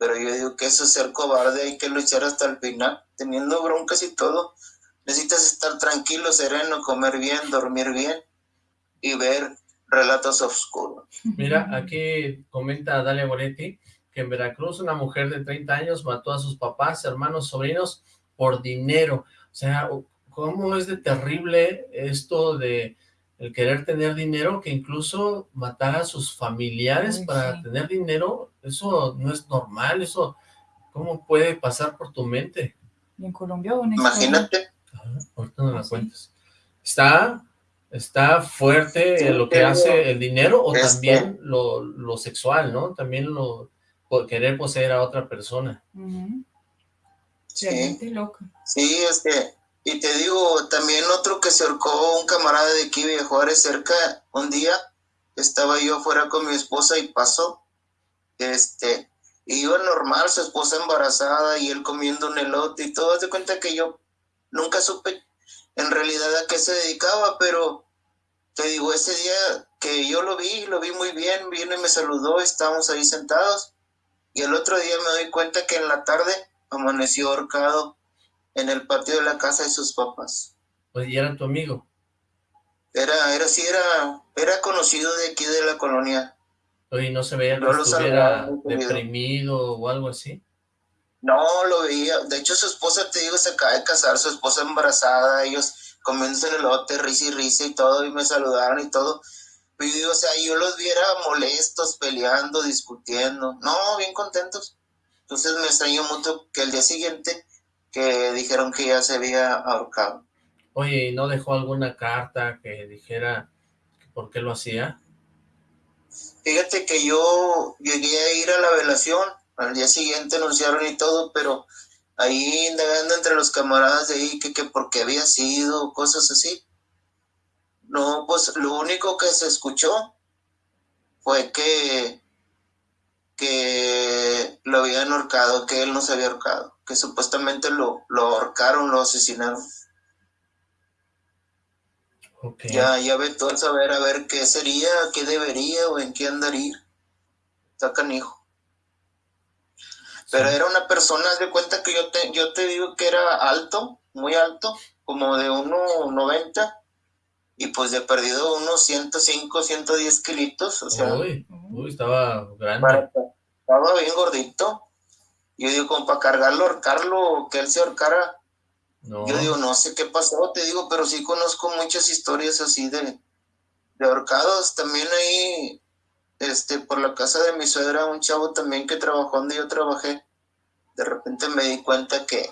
Speaker 6: pero yo digo que eso es ser cobarde, hay que luchar hasta el final, teniendo broncas y todo. Necesitas estar tranquilo, sereno, comer bien, dormir bien y ver relatos oscuros.
Speaker 3: Mira, aquí comenta Dalia Boletti que en Veracruz una mujer de 30 años mató a sus papás, hermanos, sobrinos por dinero. O sea, ¿cómo es de terrible esto de el querer tener dinero, que incluso matar a sus familiares para tener dinero, eso no es normal, eso, ¿cómo puede pasar por tu mente?
Speaker 4: ¿Y en Colombia
Speaker 6: Imagínate.
Speaker 3: ahorita no la cuentas. Está, está fuerte lo que hace el dinero o también lo, lo, sexual, ¿no? También lo querer poseer a otra persona.
Speaker 6: Sí. loco. Sí, es que y te digo, también otro que se ahorcó, un camarada de aquí de Juárez cerca, un día estaba yo afuera con mi esposa y pasó, este, y iba normal, su esposa embarazada y él comiendo un elote y todo, de cuenta que yo nunca supe en realidad a qué se dedicaba, pero te digo, ese día que yo lo vi, lo vi muy bien, vino y me saludó, estábamos ahí sentados, y el otro día me doy cuenta que en la tarde amaneció ahorcado en el patio de la casa de sus papás.
Speaker 3: Pues, ¿y era tu amigo?
Speaker 6: Era, era, sí, era, era conocido de aquí de la colonia.
Speaker 3: Oye, ¿no se veía que estuviera deprimido o algo así?
Speaker 6: No, lo veía. De hecho, su esposa, te digo, se acaba de casar, su esposa embarazada, ellos comiéndose el lote, risa y risa y todo, y me saludaron y todo. Y o sea, yo los viera molestos, peleando, discutiendo. No, bien contentos. Entonces me extrañó mucho que el día siguiente que dijeron que ya se había ahorcado.
Speaker 3: Oye, ¿y no dejó alguna carta que dijera por qué lo hacía?
Speaker 6: Fíjate que yo llegué a ir a la velación, al día siguiente anunciaron y todo, pero ahí indagando entre los camaradas de ahí que, que por qué había sido, cosas así. No, pues lo único que se escuchó fue que, que lo habían ahorcado, que él no se había ahorcado que supuestamente lo, lo ahorcaron, lo asesinaron. Ya, ya ve todo el saber a ver qué sería, qué debería o en qué andaría. Está canijo. Pero era una persona, de cuenta que yo te, yo te digo que era alto, muy alto, como de 1,90 y pues de perdido unos 105, 110 kilitos, o sea.
Speaker 3: Uy, estaba grande.
Speaker 6: estaba bien gordito. Yo digo, como para cargarlo, ahorcarlo, que él se ahorcara. Yo digo, no sé qué pasó, te digo, pero sí conozco muchas historias así de, de ahorcados. También ahí, este, por la casa de mi suegra, un chavo también que trabajó donde yo trabajé. De repente me di cuenta que,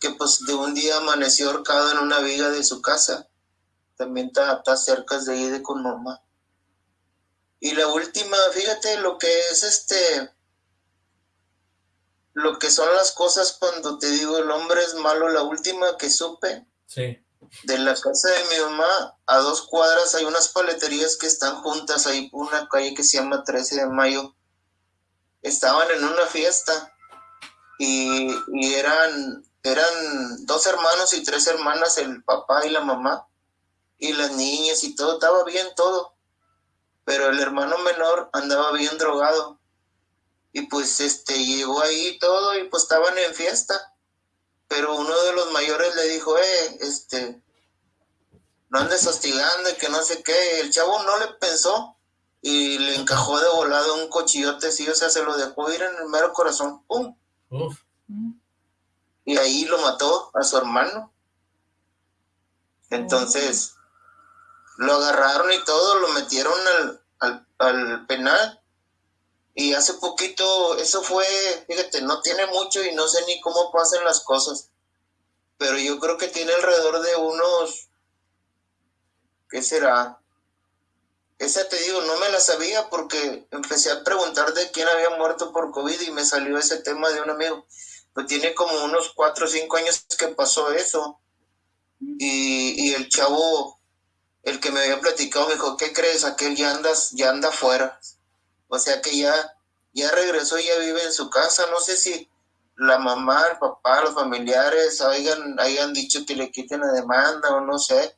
Speaker 6: que pues de un día amaneció ahorcado en una viga de su casa. También está, está cerca de ahí de con mamá. Y la última, fíjate lo que es este, lo que son las cosas cuando te digo el hombre es malo, la última que supe. De la casa de mi mamá a dos cuadras hay unas paleterías que están juntas, hay una calle que se llama 13 de mayo. Estaban en una fiesta y, y eran, eran dos hermanos y tres hermanas, el papá y la mamá, y las niñas y todo, estaba bien todo. Pero el hermano menor andaba bien drogado y pues este llegó ahí todo y pues estaban en fiesta. Pero uno de los mayores le dijo, eh, este, no andes hostigando y que no sé qué. El chavo no le pensó y le encajó de volado un cochillote, sí, o sea, se lo dejó ir en el mero corazón, ¡pum! Y ahí lo mató a su hermano. Entonces, lo agarraron y todo, lo metieron al, al, al penal y hace poquito, eso fue, fíjate, no tiene mucho y no sé ni cómo pasan las cosas, pero yo creo que tiene alrededor de unos, ¿qué será? Esa te digo, no me la sabía porque empecé a preguntar de quién había muerto por COVID y me salió ese tema de un amigo. Pues tiene como unos cuatro o cinco años que pasó eso. Y, y el chavo, el que me había platicado, me dijo, ¿qué crees? Aquel ya andas, ya anda afuera. O sea que ya, ya regresó, ya vive en su casa. No sé si la mamá, el papá, los familiares hayan, hayan dicho que le quiten la demanda o no sé.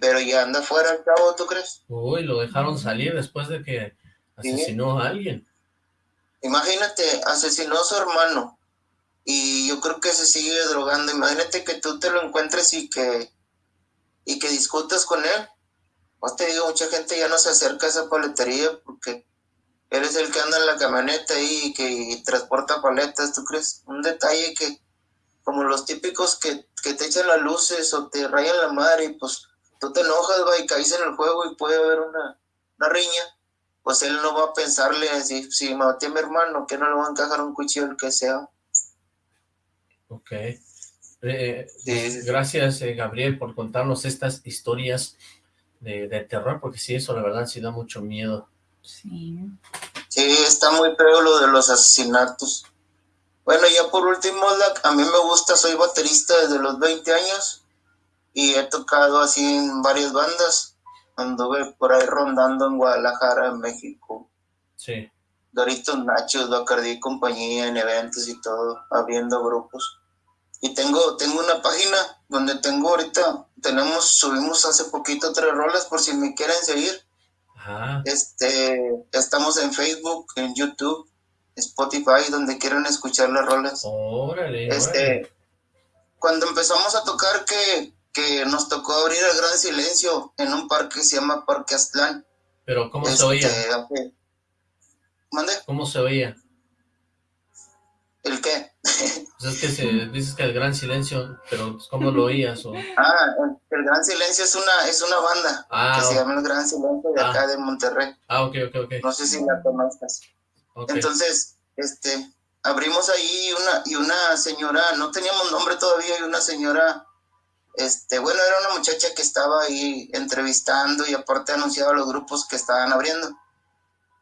Speaker 6: Pero ya anda fuera el cabo, ¿tú crees?
Speaker 3: Uy, lo dejaron salir después de que asesinó a alguien.
Speaker 6: Imagínate, asesinó a su hermano y yo creo que se sigue drogando. Imagínate que tú te lo encuentres y que y que discutas con él. Pues te digo, mucha gente ya no se acerca a esa paletería porque eres el que anda en la camioneta ahí y que transporta paletas, ¿tú crees? Un detalle que, como los típicos que, te echan las luces o te rayan la madre y pues tú te enojas, va, y caes en el juego y puede haber una, una riña, pues él no va a pensarle así, si maté a mi hermano, que no le va a encajar un cuchillo, el que sea.
Speaker 3: Ok. Eh, gracias, eh, Gabriel, por contarnos estas historias de, de, terror, porque sí, eso la verdad sí da mucho miedo.
Speaker 4: Sí.
Speaker 6: Sí, está muy feo lo de los asesinatos. Bueno, ya por último, a mí me gusta, soy baterista desde los 20 años y he tocado así en varias bandas. Anduve por ahí rondando en Guadalajara, en México.
Speaker 3: Sí.
Speaker 6: Doritos Nachos, Bacardi y compañía en eventos y todo, abriendo grupos. Y tengo, tengo una página donde tengo ahorita, tenemos, subimos hace poquito tres rolas por si me quieren seguir. Este, estamos en Facebook, en YouTube, Spotify, donde quieran escuchar las rolas.
Speaker 3: Órale,
Speaker 6: este, Cuando empezamos a tocar que, que nos tocó abrir el gran silencio en un parque que se llama Parque Aztlán.
Speaker 3: Pero ¿cómo se oía?
Speaker 6: Este, ¿Mande?
Speaker 3: ¿Cómo se oía?
Speaker 6: ¿El qué?
Speaker 3: Pues es que se, dices que el gran silencio, pero ¿cómo lo oías? O...
Speaker 6: Ah, el, gran silencio es una, es una banda ah, que se llama el gran silencio de acá ah. de Monterrey.
Speaker 3: Ah, ok, ok, ok.
Speaker 6: No sé si la conozcas. Entonces, este, abrimos ahí una, y una señora, no teníamos nombre todavía, y una señora, este, bueno, era una muchacha que estaba ahí entrevistando y aparte anunciaba los grupos que estaban abriendo.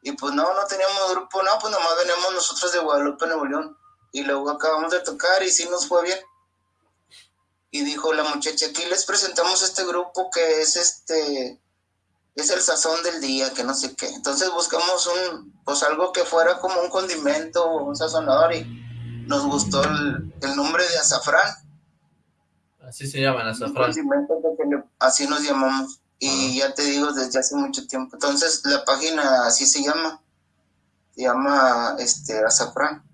Speaker 6: Y pues no, no teníamos grupo, no, pues nomás venimos nosotros de Guadalupe, Nuevo León y luego acabamos de tocar y sí nos fue bien. Y dijo la muchacha, aquí les presentamos este grupo que es este, es el sazón del día, que no sé qué. Entonces buscamos un, pues algo que fuera como un condimento, un sazonador y nos gustó el, nombre de azafrán.
Speaker 3: Así se llaman, azafrán.
Speaker 6: así nos llamamos. Y ya te digo, desde hace mucho tiempo. Entonces la página así se llama. Se llama este azafrán.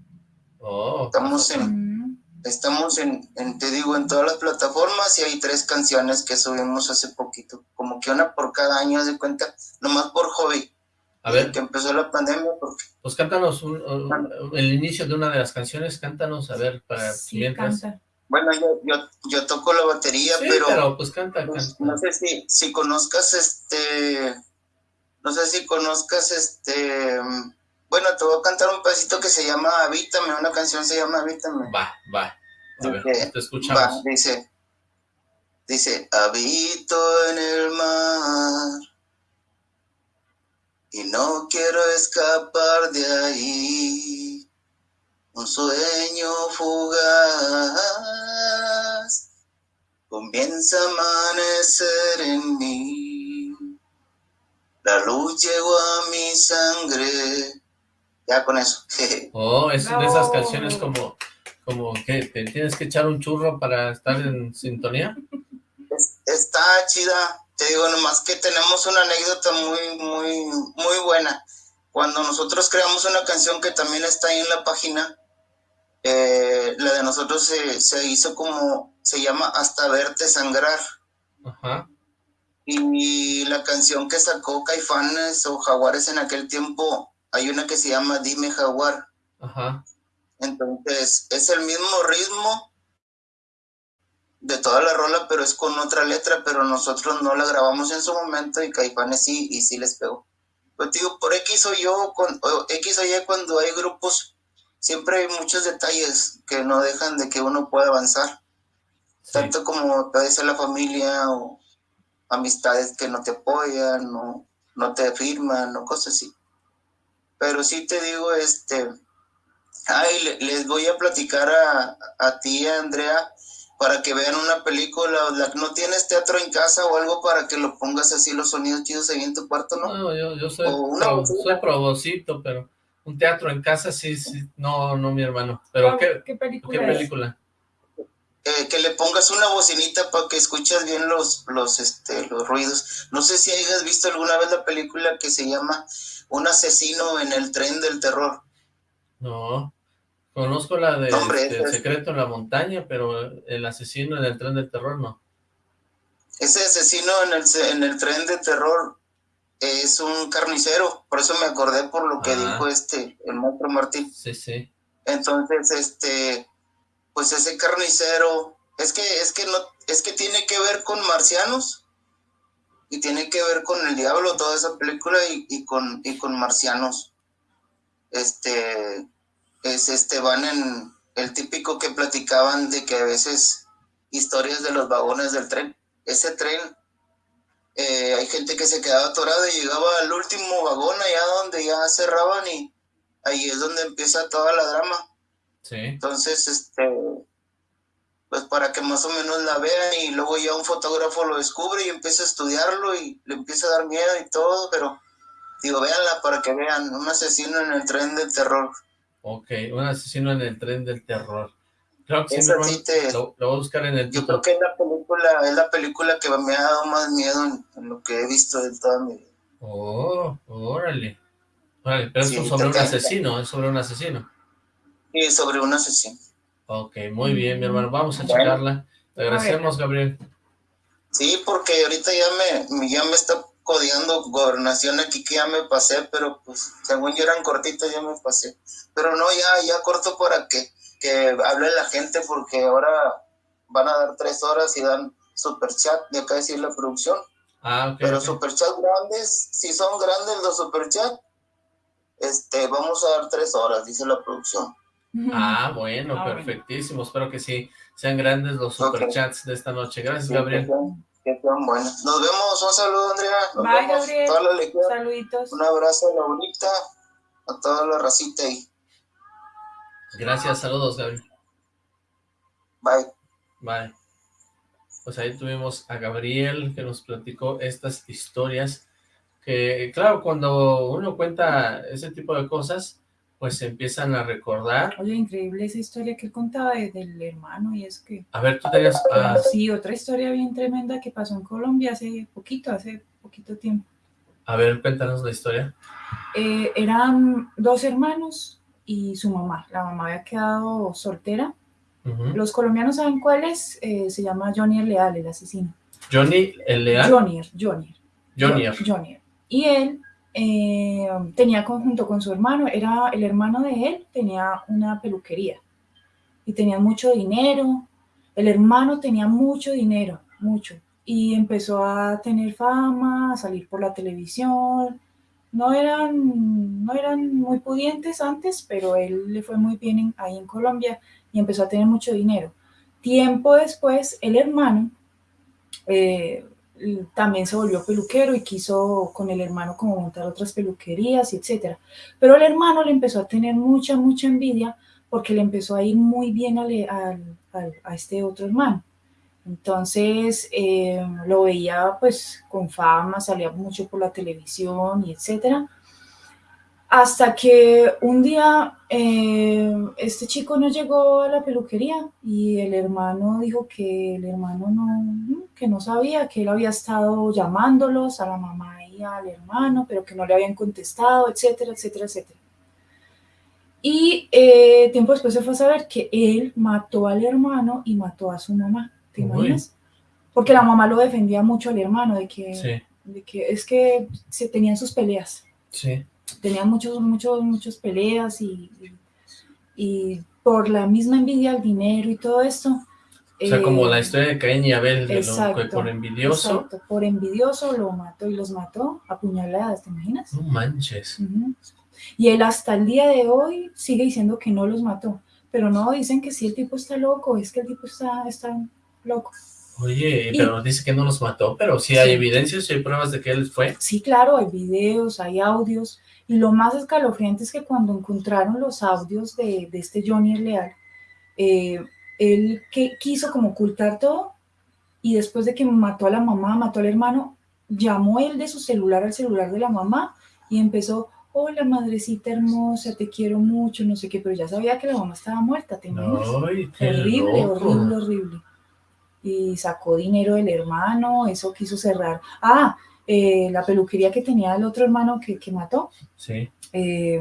Speaker 3: Oh,
Speaker 6: estamos en, estamos en, te digo, en todas las plataformas y hay tres canciones que subimos hace poquito, como que una por cada año, de cuenta, nomás por hobby.
Speaker 3: A ver.
Speaker 6: Que empezó la pandemia. Porque...
Speaker 3: Pues cántanos el inicio de una de las canciones, cántanos, a ver, para
Speaker 4: sí, Canta.
Speaker 6: Bueno, yo, yo, yo, toco la batería, pero,
Speaker 3: pero pues canta,
Speaker 6: pues, No sé si, si conozcas este, no sé si conozcas este, bueno, te voy a cantar un pedacito que se llama Habítame, una canción se llama Habítame.
Speaker 3: Va, va. A ver, te escuchamos. Va,
Speaker 6: dice, dice, habito en el mar y no quiero escapar de ahí. Un sueño fugaz comienza a amanecer en mí. La luz llegó a mi sangre ya con eso.
Speaker 3: oh, es de esas canciones como, como que te tienes que echar un churro para estar en sintonía.
Speaker 6: está chida, te digo nomás que tenemos una anécdota muy, muy, muy buena. Cuando nosotros creamos una canción que también está ahí en la página, eh, la de nosotros se, se, hizo como, se llama Hasta verte sangrar.
Speaker 3: Ajá.
Speaker 6: Y la canción que sacó Caifanes o Jaguares en aquel tiempo hay una que se llama Dime Jaguar.
Speaker 3: Ajá.
Speaker 6: Entonces, es el mismo ritmo de toda la rola, pero es con otra letra, pero nosotros no la grabamos en su momento y Caifanes sí, y sí les pegó. Pero digo, por X o yo, con, X o Y cuando hay grupos, siempre hay muchos detalles que no dejan de que uno pueda avanzar. Tanto como puede ser la familia o amistades que no te apoyan o no te firman o cosas así. Pero sí te digo, este, ay, les voy a platicar a, a ti, Andrea, para que vean una película, ¿no tienes teatro en casa o algo para que lo pongas así los sonidos chidos ahí en tu cuarto, no?
Speaker 3: No, yo, yo soy, soy probocito, pero un teatro en casa sí, sí, no, no, mi hermano. Pero ¿qué,
Speaker 4: ¿qué película?
Speaker 3: ¿qué película?
Speaker 6: Eh, que le pongas una bocinita para que escuches bien los, los, este, los ruidos. No sé si hayas visto alguna vez la película que se llama un asesino en el tren del terror.
Speaker 3: No, conozco la de este, El secreto en la montaña, pero el asesino en el tren del terror no.
Speaker 6: Ese asesino en el, en el tren del terror es un carnicero, por eso me acordé por lo que dijo este, el maestro Martín.
Speaker 3: Sí, sí.
Speaker 6: Entonces, este, pues ese carnicero, es que, es que no, es que tiene que ver con marcianos, y tiene que ver con el diablo toda esa película y, con, y con marcianos. Este, es este, van en el típico que platicaban de que a veces historias de los vagones del tren, ese tren, eh, hay gente que se quedaba atorada y llegaba al último vagón allá donde ya cerraban y ahí es donde empieza toda la drama.
Speaker 3: Sí.
Speaker 6: Entonces, este, pues para que más o menos la vean y luego ya un fotógrafo lo descubre y empieza a estudiarlo y le empieza a dar miedo y todo, pero digo, véanla para que vean, un asesino en el tren del terror.
Speaker 3: Ok, un asesino en el tren del terror. Que
Speaker 6: sí,
Speaker 3: lo, voy a buscar en el
Speaker 6: Yo creo que es la película, es la película que me ha dado más miedo en, lo que he visto de toda mi vida.
Speaker 3: Oh, órale. Órale, pero es sobre un asesino, es sobre un asesino.
Speaker 6: Sí, sobre un asesino.
Speaker 3: Ok, muy bien, mi hermano. Vamos a checarla. Te agradecemos, Gabriel.
Speaker 6: Sí, porque ahorita ya me, ya me está codiando gobernación aquí que ya me pasé, pero pues según yo eran cortitos ya me pasé. Pero no, ya, ya corto para que, que hable la gente porque ahora van a dar tres horas y dan super chat, de acá decir la producción.
Speaker 3: Ah, ok.
Speaker 6: Pero super chat grandes, si son grandes los super chat, este, vamos a dar tres horas, dice la producción.
Speaker 3: Ah, bueno, ah, perfectísimo. Espero que sí sean grandes los superchats de esta noche. Gracias, Gabriel.
Speaker 6: Que sean, buenos. Nos vemos. Un saludo, Andrea. Nos
Speaker 4: Bye, Gabriel. Saluditos.
Speaker 6: Un abrazo a la bonita, a toda la racita ahí.
Speaker 3: Gracias, saludos, Gabriel.
Speaker 6: Bye.
Speaker 3: Bye. Pues ahí tuvimos a Gabriel que nos platicó estas historias que, claro, cuando uno cuenta ese tipo de cosas, pues se empiezan a recordar.
Speaker 4: Oye, increíble esa historia que él contaba del hermano, y es que...
Speaker 3: A ver, tú tenías...
Speaker 4: Ah, sí, otra historia bien tremenda que pasó en Colombia hace poquito, hace poquito tiempo.
Speaker 3: A ver, cuéntanos la historia.
Speaker 4: Eh, eran dos hermanos y su mamá. La mamá había quedado soltera. Los colombianos saben cuál es, eh, se llama Johnny el Leal, el asesino.
Speaker 3: ¿Johnny el Leal?
Speaker 4: Johnny, Johnny.
Speaker 3: Johnny.
Speaker 4: Johnny. Y él eh, tenía conjunto con su hermano, era el hermano de él, tenía una peluquería y tenía mucho dinero. El hermano tenía mucho dinero, mucho, y empezó a tener fama, a salir por la televisión. No eran, no eran muy pudientes antes, pero él le fue muy bien ahí en Colombia y empezó a tener mucho dinero. Tiempo después, el hermano eh, también se volvió peluquero y quiso con el hermano como montar otras peluquerías etcétera. Pero el hermano le empezó a tener mucha, mucha envidia porque le empezó a ir muy bien a, a, este otro hermano. Entonces eh, lo veía pues con fama, salía mucho por la televisión y etcétera. Hasta que un día eh, este chico no llegó a la peluquería y el hermano dijo que el hermano no, que no sabía, que él había estado llamándolos a la mamá y al hermano, pero que no le habían contestado, etcétera, etcétera, etcétera. Y eh, tiempo después se fue a saber que él mató al hermano y mató a su mamá. ¿Te imaginas? Porque la mamá lo defendía mucho al hermano, de que, de que es que se tenían sus peleas.
Speaker 3: Sí
Speaker 4: tenían muchos, muchos, muchas peleas y, y, por la misma envidia al dinero y todo esto.
Speaker 3: O sea, como la eh, historia de Caín y Abel, por envidioso.
Speaker 4: Exacto, por envidioso lo mató y los mató a puñaladas, ¿te imaginas?
Speaker 3: No manches.
Speaker 4: Y él hasta el día de hoy sigue diciendo que no los mató, pero no, dicen que sí, el tipo está loco, es que el tipo está, está loco.
Speaker 3: Oye, pero dice que no los mató, pero sí hay evidencias, y hay pruebas de que él fue.
Speaker 4: Sí, claro, hay videos, hay audios, y lo más escalofriante es que cuando encontraron los audios de, este Johnny Leal, eh, él que quiso como ocultar todo y después de que mató a la mamá, mató al hermano, llamó él de su celular al celular de la mamá y empezó, hola madrecita hermosa, te quiero mucho, no sé qué, pero ya sabía que la mamá estaba muerta, ¿te horrible, horrible, horrible. Y sacó dinero del hermano, eso quiso cerrar. Ah, eh, la peluquería que tenía el otro hermano que, que mató.
Speaker 3: Sí.
Speaker 4: Eh,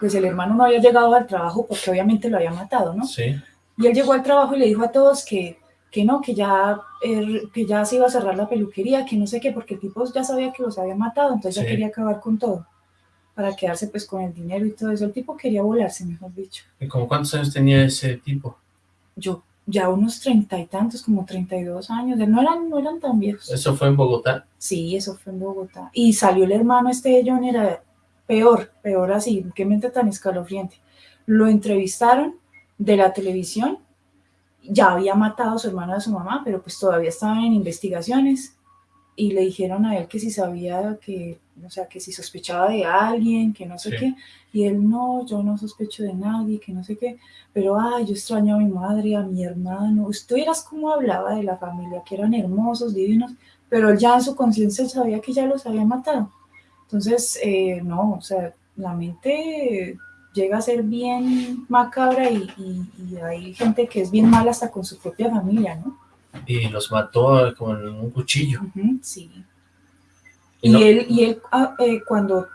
Speaker 4: pues el hermano no había llegado al trabajo porque obviamente lo había matado, ¿no?
Speaker 3: Sí.
Speaker 4: Y él llegó al trabajo y le dijo a todos que, que no, que ya, eh, que ya se iba a cerrar la peluquería, que no sé qué, porque el tipo ya sabía que los había matado, entonces ya quería acabar con todo, para quedarse pues con el dinero y todo eso. El tipo quería volarse, mejor dicho.
Speaker 3: ¿Y como cuántos años tenía ese tipo?
Speaker 4: Yo ya unos treinta y tantos, como treinta y dos años, no eran, no eran tan viejos.
Speaker 3: ¿Eso fue en Bogotá?
Speaker 4: Sí, eso fue en Bogotá. Y salió el hermano este de John, era peor, peor así, qué mente tan escalofriante. Lo entrevistaron de la televisión, ya había matado a su hermano y a su mamá, pero pues todavía estaban en investigaciones y le dijeron a él que si sabía que, o sea, que si sospechaba de alguien, que no sé qué, y él no, yo no sospecho de nadie, que no sé qué, pero ay, yo extraño a mi madre, a mi hermano, usted vieras cómo hablaba de la familia, que eran hermosos, divinos, pero él ya en su conciencia sabía que ya los había matado. Entonces, eh, no, o sea, la mente llega a ser bien macabra y, y hay gente que es bien mala hasta con su propia familia, ¿no?
Speaker 3: Y los mató con un cuchillo.
Speaker 4: sí. Y, él, y él ah, eh, cuando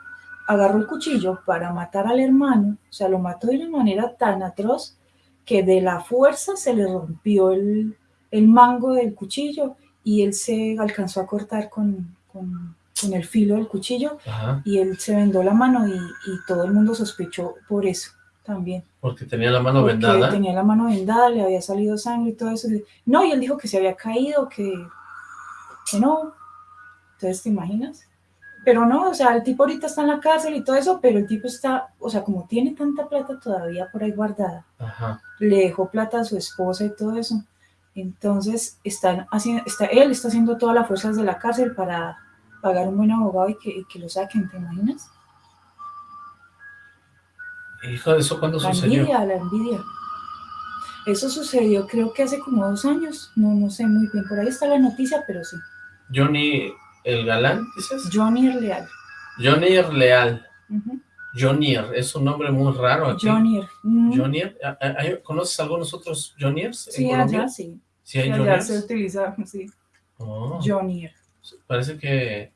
Speaker 4: agarró el cuchillo para matar al hermano, o sea, lo mató de una manera tan atroz que de la fuerza se le rompió el, el mango del cuchillo y él se alcanzó a cortar con, con, con el filo del cuchillo y él se vendó la mano y, y todo el mundo sospechó por eso también.
Speaker 3: Porque tenía la mano Porque vendada.
Speaker 4: tenía la mano vendada, le había salido sangre y todo eso. No, y él dijo que se había caído, que, que no. Entonces, ¿te imaginas? Pero no, o sea, el tipo ahorita está en la cárcel y todo eso, pero el tipo está, o sea, como tiene tanta plata todavía por ahí guardada, le dejó plata a su esposa y todo eso. Entonces, están haciendo, está, él está haciendo todas las fuerzas de la cárcel para pagar un buen abogado y que, y que lo saquen, ¿te imaginas?
Speaker 3: Hijo de eso, ¿cuándo sucedió?
Speaker 4: La envidia, la envidia. Eso sucedió creo que hace como dos años, no, no sé muy bien, por ahí está la noticia, pero sí.
Speaker 3: Johnny el galán, dices?
Speaker 4: Johnny Leal.
Speaker 3: Johnny Leal. Johnny, es un nombre muy raro aquí.
Speaker 4: Johnny.
Speaker 3: Johnny, ¿conoces algunos otros Johnnyers
Speaker 4: sí, allá sí.
Speaker 3: Sí, hay
Speaker 4: allá se utiliza, sí.
Speaker 3: Oh.
Speaker 4: Johnny.
Speaker 3: Parece que...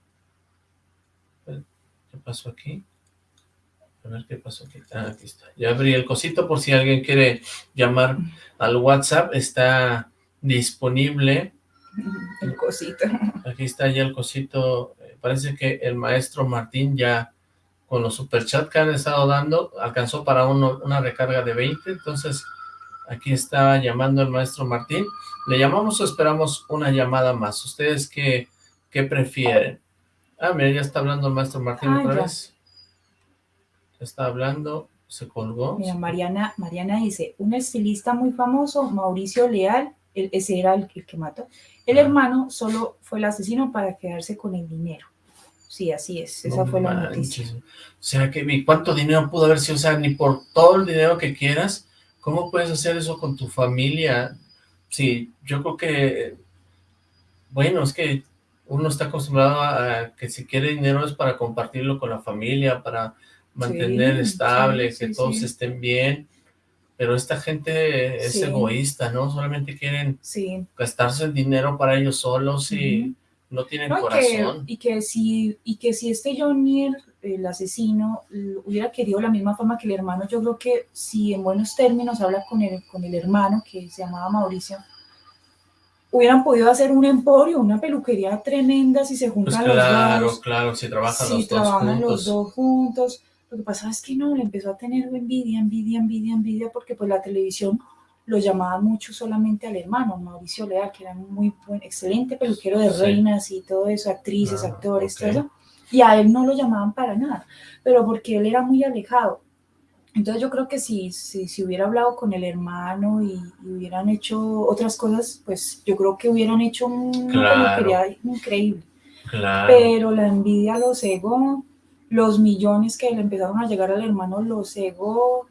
Speaker 3: ¿Qué pasó aquí? A ver qué pasó aquí. Ah, aquí está. Ya abrí el cosito por si alguien quiere llamar al WhatsApp. Está disponible.
Speaker 4: El cosito.
Speaker 3: Aquí está ya el cosito. Eh, parece que el maestro Martín ya con los superchats que han estado dando alcanzó para uno, una recarga de 20. Entonces aquí está llamando el maestro Martín. ¿Le llamamos o esperamos una llamada más? ¿Ustedes qué, qué prefieren? Ah, mira, ya está hablando el maestro Martín ah, otra vez está hablando, se colgó.
Speaker 4: Mira, Mariana, Mariana dice, un estilista muy famoso, Mauricio Leal, ese era el, que mató. El hermano solo fue el asesino para quedarse con el dinero. Sí, así es, esa fue la noticia. O
Speaker 3: sea, que ¿cuánto dinero pudo haber sido? O sea, ni por todo el dinero que quieras, ¿cómo puedes hacer eso con tu familia? Sí, yo creo que, bueno, es que uno está acostumbrado a que si quiere dinero es para compartirlo con la familia, para mantener estable, que todos estén bien, pero esta gente es egoísta, ¿no? Solamente quieren gastarse el dinero para ellos solos y no tienen corazón.
Speaker 4: y, que si, y que si este Johnny, el asesino, hubiera querido la misma forma que el hermano, yo creo que si en buenos términos habla con el, con el hermano, que se llamaba Mauricio, hubieran podido hacer un emporio, una peluquería tremenda si se juntan
Speaker 3: pues
Speaker 4: los dos.
Speaker 3: Claro, si trabajan
Speaker 4: si
Speaker 3: los
Speaker 4: trabajan
Speaker 3: dos juntos.
Speaker 4: los dos juntos. Lo que pasa es que no, le empezó a tener envidia, envidia, envidia, envidia, porque pues la televisión lo llamaba mucho solamente al hermano, Mauricio Leal, que era un muy buen, excelente peluquero de reinas y todo eso, actrices, ah, actores, todo eso, y a él no lo llamaban para nada, pero porque él era muy alejado. Entonces yo creo que si, si, si hubiera hablado con el hermano y, hubieran hecho otras cosas, pues yo creo que hubieran hecho una peluquería increíble. Pero la envidia lo cegó, los millones que le empezaron a llegar al hermano lo cegó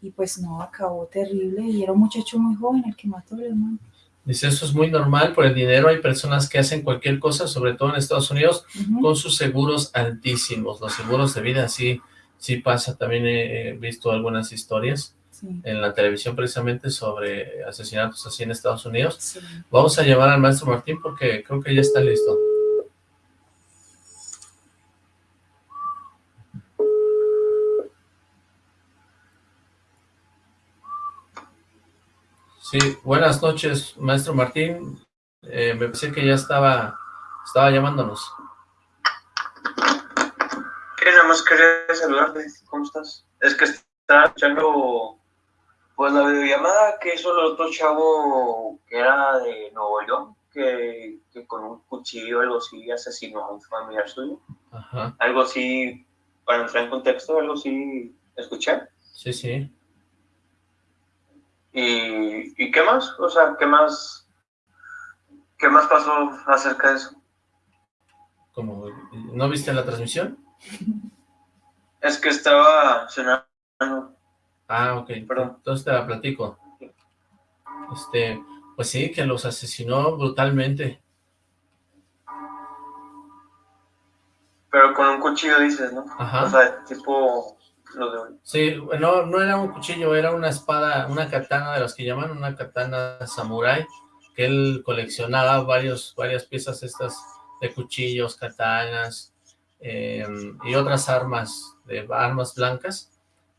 Speaker 4: y pues no, acabó terrible y era un muchacho muy joven el que mató al hermano.
Speaker 3: Dice, eso es muy normal, por el dinero hay personas que hacen cualquier cosa, sobre todo en Estados Unidos, con sus seguros altísimos, los seguros de vida, sí, sí pasa, también he visto algunas historias en la televisión precisamente sobre asesinatos así en Estados Unidos. Vamos a llamar al maestro Martín porque creo que ya está listo. Sí, buenas noches, maestro Martín. Eh, me pensé que ya estaba, estaba llamándonos.
Speaker 5: ¿Qué? Nada más quería saludarte. ¿Cómo estás? Es que estaba escuchando pues la videollamada que hizo el otro chavo que era de Nuevo León, que, que con un cuchillo algo así asesinó a un familiar suyo. Ajá. Algo así, para entrar en contexto, algo así, ¿escuché?
Speaker 3: Sí, sí.
Speaker 5: ¿Y, ¿Y qué más? O sea, ¿qué más, qué más pasó acerca de eso?
Speaker 3: ¿Cómo? ¿No viste la transmisión?
Speaker 5: Es que estaba cenando.
Speaker 3: Ah, ok. Perdón. Entonces te la platico. Este, pues sí, que los asesinó brutalmente.
Speaker 5: Pero con un cuchillo dices, ¿no? Ajá. O sea, tipo lo de...
Speaker 3: Sí, no, no era un cuchillo, era una espada, una katana de las que llaman, una katana samurai, que él coleccionaba varios, varias piezas estas de cuchillos, katanas eh, y otras armas, de armas blancas.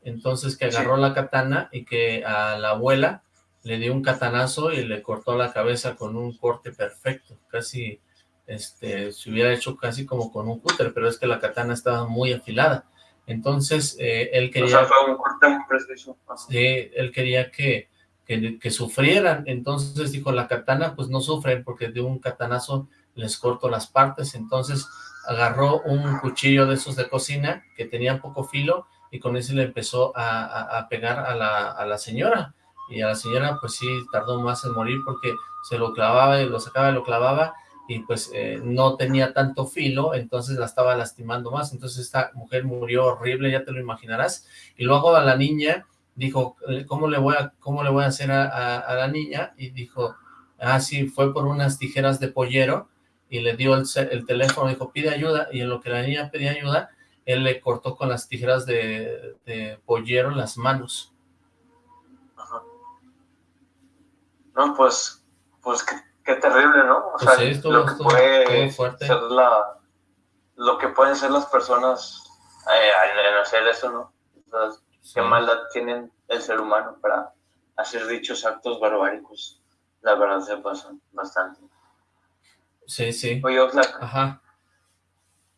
Speaker 3: Entonces que agarró la katana y que a la abuela le dio un catanazo y le cortó la cabeza con un corte perfecto, casi este, se hubiera hecho casi como con un cúter, pero es que la katana estaba muy afilada. Entonces, eh, él quería... O sea, fue un corte muy preciso. Sí, él quería que, que, que, sufrieran. Entonces dijo, la katana, pues no sufren porque de un catanazo les corto las partes. Entonces agarró un cuchillo de esos de cocina que tenía poco filo y con ese le empezó a, a pegar a la, a la señora y a la señora pues sí tardó más en morir porque se lo clavaba y lo sacaba y lo clavaba y pues eh, no tenía tanto filo, entonces la estaba lastimando más, entonces esta mujer murió horrible, ya te lo imaginarás, y luego a la niña dijo, ¿cómo le voy a, cómo le voy a hacer a, la niña? Y dijo, ah sí, fue por unas tijeras de pollero, y le dio el, el teléfono, dijo, pide ayuda, y en lo que la niña pedía ayuda, él le cortó con las tijeras de, de pollero las manos,
Speaker 5: No, pues, pues qué, terrible, ¿no? O pues sea, lo que puede ser la, lo que pueden ser las personas eh, al hacer eso, ¿no? qué maldad tienen el ser humano para hacer dichos actos barbáricos. La verdad se pasan bastante.
Speaker 3: Sí, sí.
Speaker 5: Oye, Oxlack. Ajá.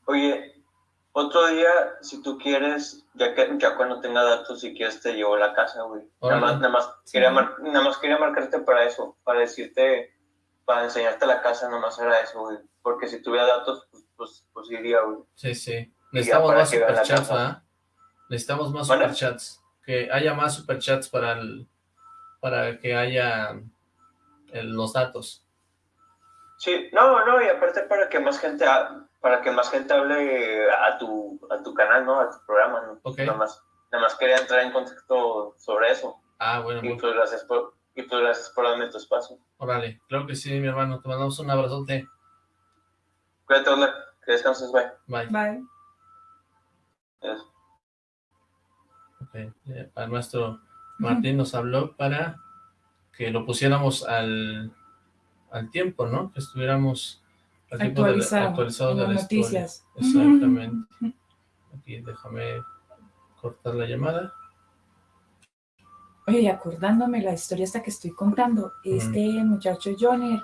Speaker 5: Oye, otro día, si tú quieres, ya que ya cuando tenga datos, si quieres te llevo a la casa, güey. Nada más, nada, más quería nada más quería marcarte para eso, para decirte, para enseñarte la casa, nada más era eso, güey. Porque si tuviera datos, pues, pues, pues iría, güey.
Speaker 3: Sí, sí. Necesitamos más superchats, ¿ah? Necesitamos más superchats. Que haya más superchats para el, para que haya los datos.
Speaker 5: Sí, no, no, y aparte para que más gente para que más gente hable a tu, a tu canal, ¿no? A tu programa, ¿no? Nada más, nada más quería entrar en contexto sobre eso.
Speaker 3: Ah, bueno.
Speaker 5: Y pues gracias por, y pues gracias por darme tu espacio.
Speaker 3: Órale, claro que sí, mi hermano. Te mandamos un abrazote.
Speaker 5: Cuídate, hola. Que descanses, bye.
Speaker 3: Bye.
Speaker 4: Bye.
Speaker 3: Ok, a nuestro Martín nos habló para que lo pusiéramos al, al tiempo, ¿no? Que estuviéramos
Speaker 4: actualizado,
Speaker 3: de,
Speaker 4: las noticias.
Speaker 3: Exactamente. Aquí déjame cortar la llamada.
Speaker 4: Oye, acordándome la historia esta que estoy contando, este muchacho Johnny,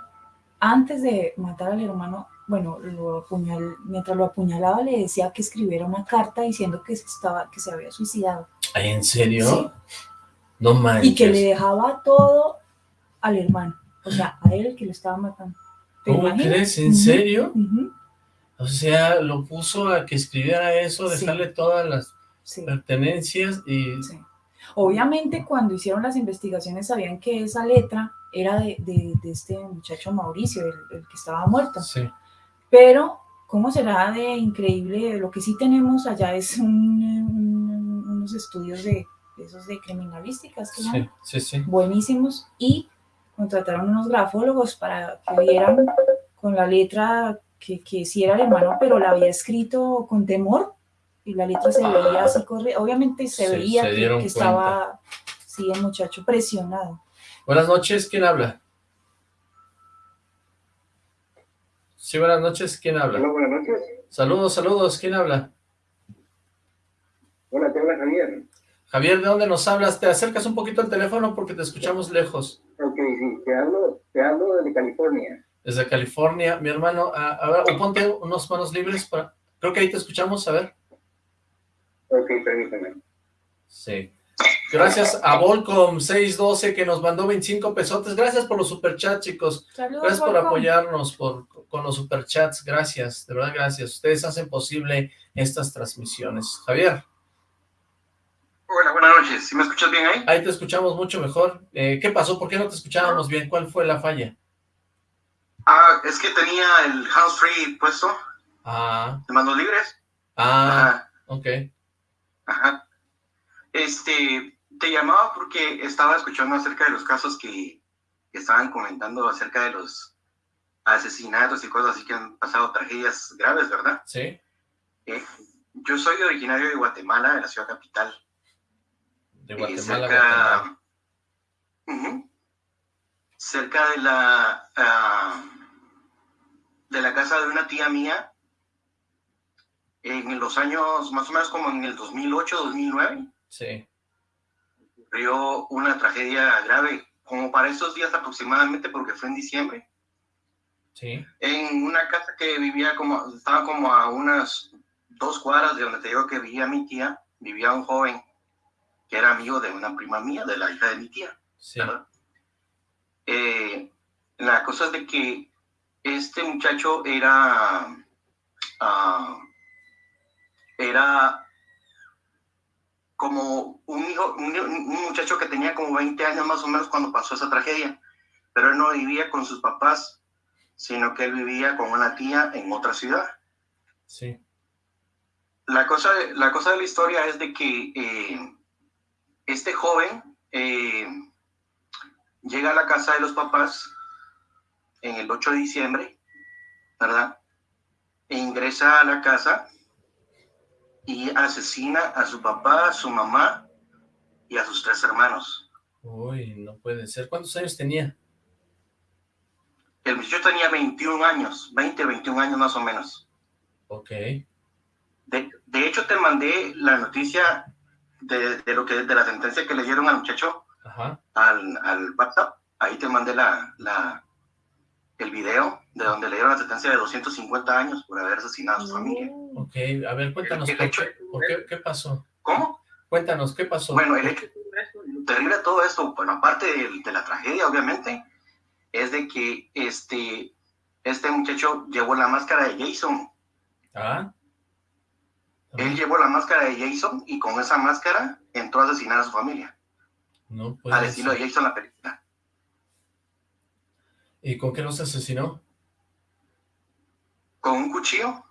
Speaker 4: antes de matar al hermano, bueno, lo apuñal, mientras lo apuñalaba le decía que escribiera una carta diciendo que, estaba, que se había suicidado.
Speaker 3: ¿En serio? No manches.
Speaker 4: Y que le dejaba todo al hermano, o sea, a él que lo estaba matando.
Speaker 3: ¿Cómo crees? ¿En serio? O sea, lo puso a que escribiera eso, dejarle todas las pertenencias y...
Speaker 4: Obviamente cuando hicieron las investigaciones sabían que esa letra era de, este muchacho Mauricio, el, que estaba muerto.
Speaker 3: Sí.
Speaker 4: Pero, ¿cómo será de increíble? Lo que sí tenemos allá es unos estudios de, esos de criminalísticas, que
Speaker 3: sí, sí, sí.
Speaker 4: buenísimos, y contrataron unos grafólogos para que vieran con la letra que, que sí era el hermano, pero la había escrito con temor y la letra se veía así, corre obviamente se, veía que, estaba, sí, el muchacho presionado.
Speaker 3: Buenas noches, ¿quién habla? Sí, buenas noches, ¿quién habla?
Speaker 7: Hola, buenas noches.
Speaker 3: Saludos, saludos, ¿quién habla?
Speaker 7: Hola, te habla Javier.
Speaker 3: Javier, ¿de dónde nos hablas? Te acercas un poquito al teléfono porque te escuchamos lejos.
Speaker 7: Ok, sí, te hablo, te hablo desde California.
Speaker 3: Desde California, mi hermano, a, ver, o ponte unos manos libres para... Creo que ahí te escuchamos, a ver.
Speaker 7: Ok, permíteme.
Speaker 3: Sí. Gracias a Volcom612 que nos mandó 25 pesotes. Gracias por los superchats, chicos.
Speaker 4: Saludos,
Speaker 3: Gracias por
Speaker 4: Volcom.
Speaker 3: apoyarnos por, con los superchats. Gracias, de verdad, gracias. Ustedes hacen posible estas transmisiones. Javier,
Speaker 8: Hola, buenas noches. ¿Sí me escuchas bien ahí?
Speaker 3: ahí te escuchamos mucho mejor. Eh, ¿Qué pasó? ¿Por qué no te escuchábamos bien? ¿Cuál fue la falla?
Speaker 8: Ah, es que tenía el hands free puesto,
Speaker 3: Ah,
Speaker 8: de manos libres.
Speaker 3: ah,
Speaker 8: Ajá,
Speaker 3: ok.
Speaker 8: Ajá. Este, te llamaba porque estaba escuchando acerca de los casos que, que estaban comentando acerca de los asesinatos y cosas así que han pasado tragedias graves, ¿verdad?
Speaker 3: ¿Sí?
Speaker 8: Eh, yo soy originario de Guatemala, de la ciudad capital.
Speaker 3: De
Speaker 8: y
Speaker 3: Guatemala,
Speaker 8: cerca,
Speaker 3: Guatemala.
Speaker 8: Ujú. cerca de la ah, de la casa de una tía mía en los años más o menos como en el 2008 2009
Speaker 3: Sí,
Speaker 8: ocurrió una tragedia grave como para esos días aproximadamente porque fue en diciembre
Speaker 3: sí.
Speaker 8: en una casa que vivía como estaba como a unas dos cuadras de donde te digo que vivía mi tía vivía un joven que era amigo de una prima mía de la hija de mi tía
Speaker 3: Sí.
Speaker 8: Eh, la cosa es de que este muchacho era, ah, era como un hijo, un, un muchacho que tenía como 20 años más o menos cuando pasó esa tragedia, pero él no vivía con sus papás, sino que él vivía con una tía en otra ciudad.
Speaker 3: sí.
Speaker 8: La cosa, la cosa de la historia es de que eh, este joven eh, llega a la casa de los papás en el 8 de diciembre, ¿verdad? E ingresa a la casa y asesina a su papá, a su mamá y a sus tres hermanos.
Speaker 3: Uy, no puede ser. ¿Cuántos años tenía?
Speaker 8: El muchacho tenía 21 años, 20, 21 años más o menos.
Speaker 3: Ok,
Speaker 8: De, de hecho, te mandé la noticia de, de lo que de la sentencia que le dieron al muchacho
Speaker 3: ajá.
Speaker 8: al, al WhatsApp. Ahí te mandé la, la, el video de donde le dieron la sentencia de 250 años por haber asesinado a su familia.
Speaker 3: Ok, a ver, cuéntanos,
Speaker 8: El
Speaker 3: ¿por
Speaker 8: hecho-
Speaker 3: qué, por qué, qué pasó?
Speaker 8: ¿Cómo?
Speaker 3: Cuéntanos, ¿qué pasó?
Speaker 8: Bueno, el hecho terrible de todo esto, bueno, aparte de, de la tragedia, obviamente, es de que este, este muchacho llevó la máscara de Jason.
Speaker 3: ¿Ah?
Speaker 8: Él llevó la máscara de Jason y con esa máscara entró a asesinar a su familia.
Speaker 3: No puede
Speaker 8: al estilo de. Jason la película.
Speaker 3: ¿Y con qué los asesinó?
Speaker 8: Con un cuchillo.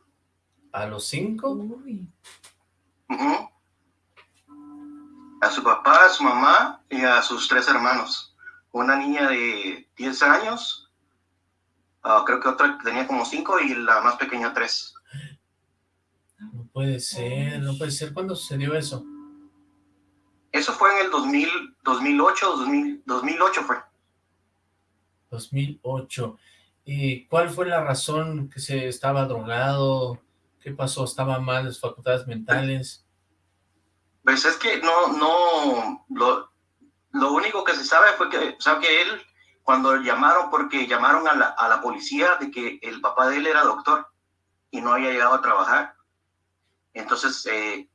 Speaker 3: ¿A los cinco?
Speaker 4: Uy,
Speaker 8: A su papá, a su mamá y a sus tres hermanos. Una niña de 10 años, ah, creo que otra que tenía como 5 y la más pequeña 3.
Speaker 3: No puede ser, no puede ser. ¿Cuándo sucedió eso?
Speaker 8: Eso fue en el 2000, 2008, 2000, 2008 fue.
Speaker 3: 2008. ¿Y cuál fue la razón que se estaba drogado? ¿Qué pasó? ¿Estaba mal sus facultades mentales?
Speaker 8: Pues es que no, no, lo, lo único que se sabe fue que, o sea, que él, cuando llamaron, porque llamaron a la, a la policía de que el papá de él era doctor y no había llegado a trabajar, entonces eh,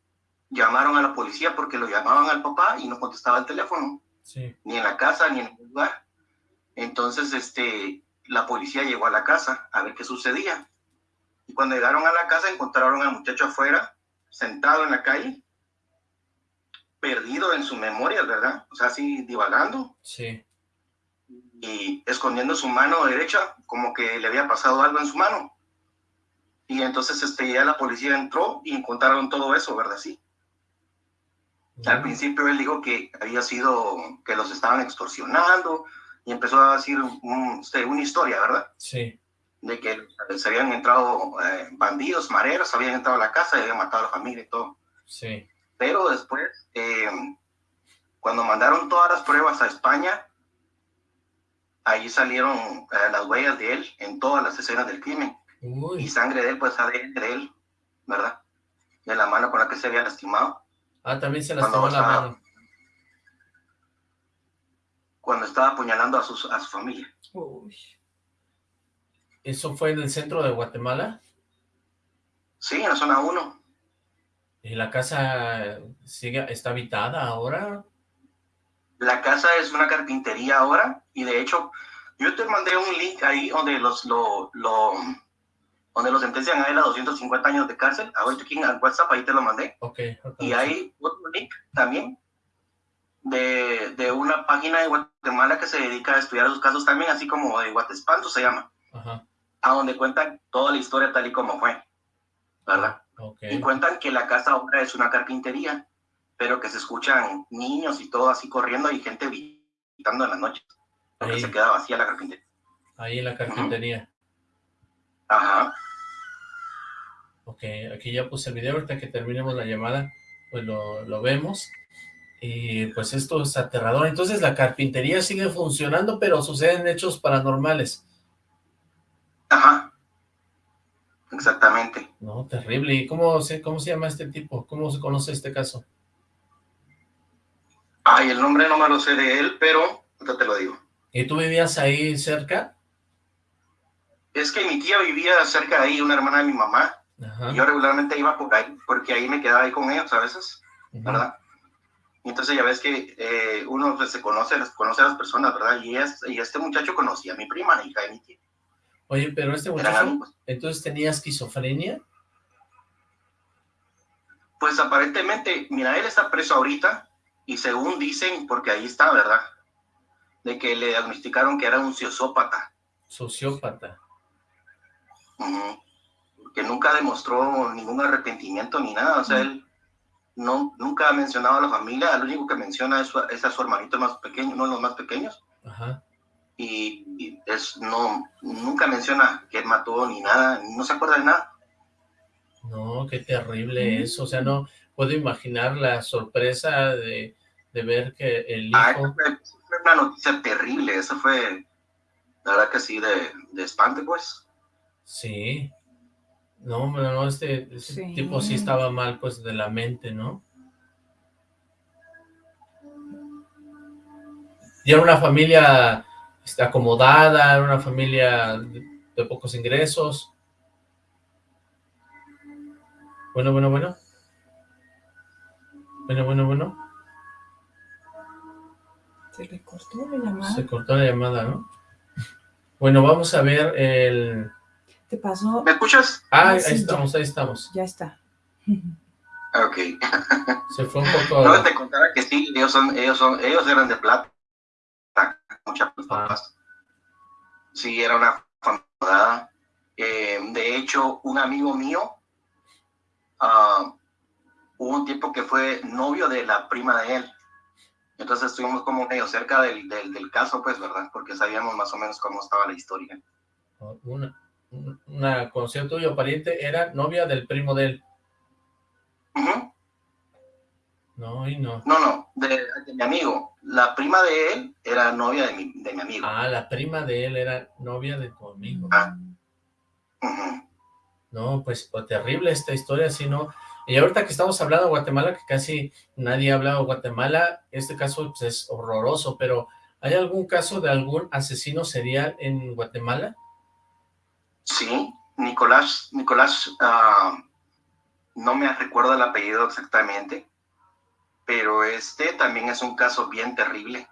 Speaker 8: llamaron a la policía porque lo llamaban al papá y no contestaba el teléfono,
Speaker 3: Sí,
Speaker 8: ni en la casa ni en ningún lugar. Entonces, este, la policía llegó a la casa a ver qué sucedía. Y cuando llegaron a la casa encontraron al muchacho afuera, sentado en la calle, perdido en su memoria, ¿verdad? O sea, así divagando
Speaker 3: sí.
Speaker 8: y escondiendo su mano derecha, como que le había pasado algo en su mano. Y entonces este, ya la policía entró y encontraron todo eso, ¿verdad? Sí. Al principio él dijo que había sido, que los estaban extorsionando y empezó a decir un- este, una historia, ¿verdad?
Speaker 3: Sí,
Speaker 8: De que se habían entrado eh, bandidos, mareros, habían entrado a la casa y habían matado a la familia y todo.
Speaker 3: sí.
Speaker 8: Pero después, eh, cuando mandaron todas las pruebas a España, ahí salieron eh, las huellas de él en todas las escenas del crimen. Y sangre de él, pues ADN de él, ¿verdad? De la mano con la que se había lastimado.
Speaker 3: Ah, también se lastimó la mano.
Speaker 8: Cuando estaba apuñalando a, sus, a su familia.
Speaker 4: uy.
Speaker 3: ¿Eso fue en el centro de Guatemala?
Speaker 8: Sí, en la zona 1.
Speaker 3: ¿Y la casa sigue, está habitada ahora?
Speaker 8: La casa es una carpintería ahora y de hecho yo te mandé un link ahí donde los lo, lo donde los sentencian a él a 250 años de cárcel. Ahorita aquí en WhatsApp ahí te lo mandé.
Speaker 3: Okay,
Speaker 8: y hay otro link también de, de, una página de Guatemala que se dedica a estudiar los casos también, así como de Guatespanto se llama.
Speaker 3: Ajá.
Speaker 8: A donde cuentan toda la historia tal y como fue. ¿Verdad?
Speaker 3: Okay.
Speaker 8: Y cuentan que la casa ahora es una carpintería, pero que se escuchan niños y todo así corriendo y gente gritando en las noches. Porque se queda vacía la carpintería.
Speaker 3: Ahí en la carpintería.
Speaker 8: Ajá.
Speaker 3: Ok, aquí ya puse el video, ahorita que terminemos la llamada, pues lo, lo vemos. Y pues esto es aterrador. Entonces la carpintería sigue funcionando, pero suceden hechos paranormales.
Speaker 8: Ajá. Exactamente.
Speaker 3: No, terrible. ¿Y cómo se, cómo se llama este tipo? ¿Cómo se conoce este caso?
Speaker 8: Ay, el nombre no me lo sé de él, pero ahorita te lo digo.
Speaker 3: ¿Y tú vivías ahí cerca?
Speaker 8: Es que mi tía vivía cerca de ahí, una hermana de mi mamá.
Speaker 3: Ajá.
Speaker 8: Y yo regularmente iba por ahí, porque ahí me quedaba ahí con ellos a veces, ¿verdad? Y entonces ya ves que eh, uno pues, se conoce, conoce a las personas, ¿verdad? Y, es, y este muchacho conocía a mi prima, la hija de mi tía.
Speaker 3: Oye, pero este muchacho, ¿entonces tenía esquizofrenia?
Speaker 8: Pues aparentemente, mira, él está preso ahorita, y según dicen, porque ahí está, ¿verdad? De que le diagnosticaron que era un sociópata.
Speaker 3: Sociópata.
Speaker 8: Uh -huh. Que nunca demostró ningún arrepentimiento ni nada, o sea, él no, nunca ha mencionado a la familia, lo único que menciona es, es a su hermanito más pequeño, uno de los más pequeños.
Speaker 3: Ajá.
Speaker 8: Y, y, es, no, nunca menciona que él mató ni nada, no se acuerda de nada.
Speaker 3: No, qué terrible eso, o sea, no puedo imaginar la sorpresa de, de ver que el hijo...
Speaker 8: Ah, fue, fue, una noticia terrible, eso fue, la verdad que sí, de, de espante, pues.
Speaker 3: Sí, no, no, no este, este sí. tipo sí estaba mal, pues, de la mente, ¿no? Y era una familia este, acomodada, era una familia de, de pocos ingresos. Bueno, bueno, bueno. Bueno, bueno, bueno.
Speaker 4: Se le cortó la llamada.
Speaker 3: Se cortó la llamada, ¿no? Bueno, vamos a ver el...
Speaker 4: Te pasó...
Speaker 8: ¿Me escuchas?
Speaker 3: Ah, ahí sí, estamos, ya. ahí estamos.
Speaker 4: Ya está.
Speaker 8: Ok.
Speaker 3: Se fue un poco...
Speaker 8: No, te contaba que sí, ellos son, ellos son, ellos eran de plata. Muchas papás. Ah. Sí, era una familia. Eh, de hecho, un amigo mío, uh, hubo un tiempo que fue novio de la prima de él. Entonces estuvimos como medio cerca del, del, del, caso, pues, ¿verdad? Porque sabíamos más o menos cómo estaba la historia.
Speaker 3: Una, una conocida tuya o pariente era novia del primo de él.
Speaker 8: Uh -huh.
Speaker 3: No, y no.
Speaker 8: No, no, de, de, mi amigo. La prima de él era novia de mi, de mi amigo.
Speaker 3: Ah, la prima de él era novia de tu amigo.
Speaker 8: Ah. Uh -huh.
Speaker 3: No, pues, pues terrible esta historia, si no... Y ahorita que estamos hablando de Guatemala, que casi nadie ha hablado de Guatemala, este caso pues, es horroroso, pero ¿hay algún caso de algún asesino serial en Guatemala?
Speaker 8: Sí, Nicolás, Nicolás, uh, no me recuerdo el apellido exactamente, pero este también es un caso bien terrible.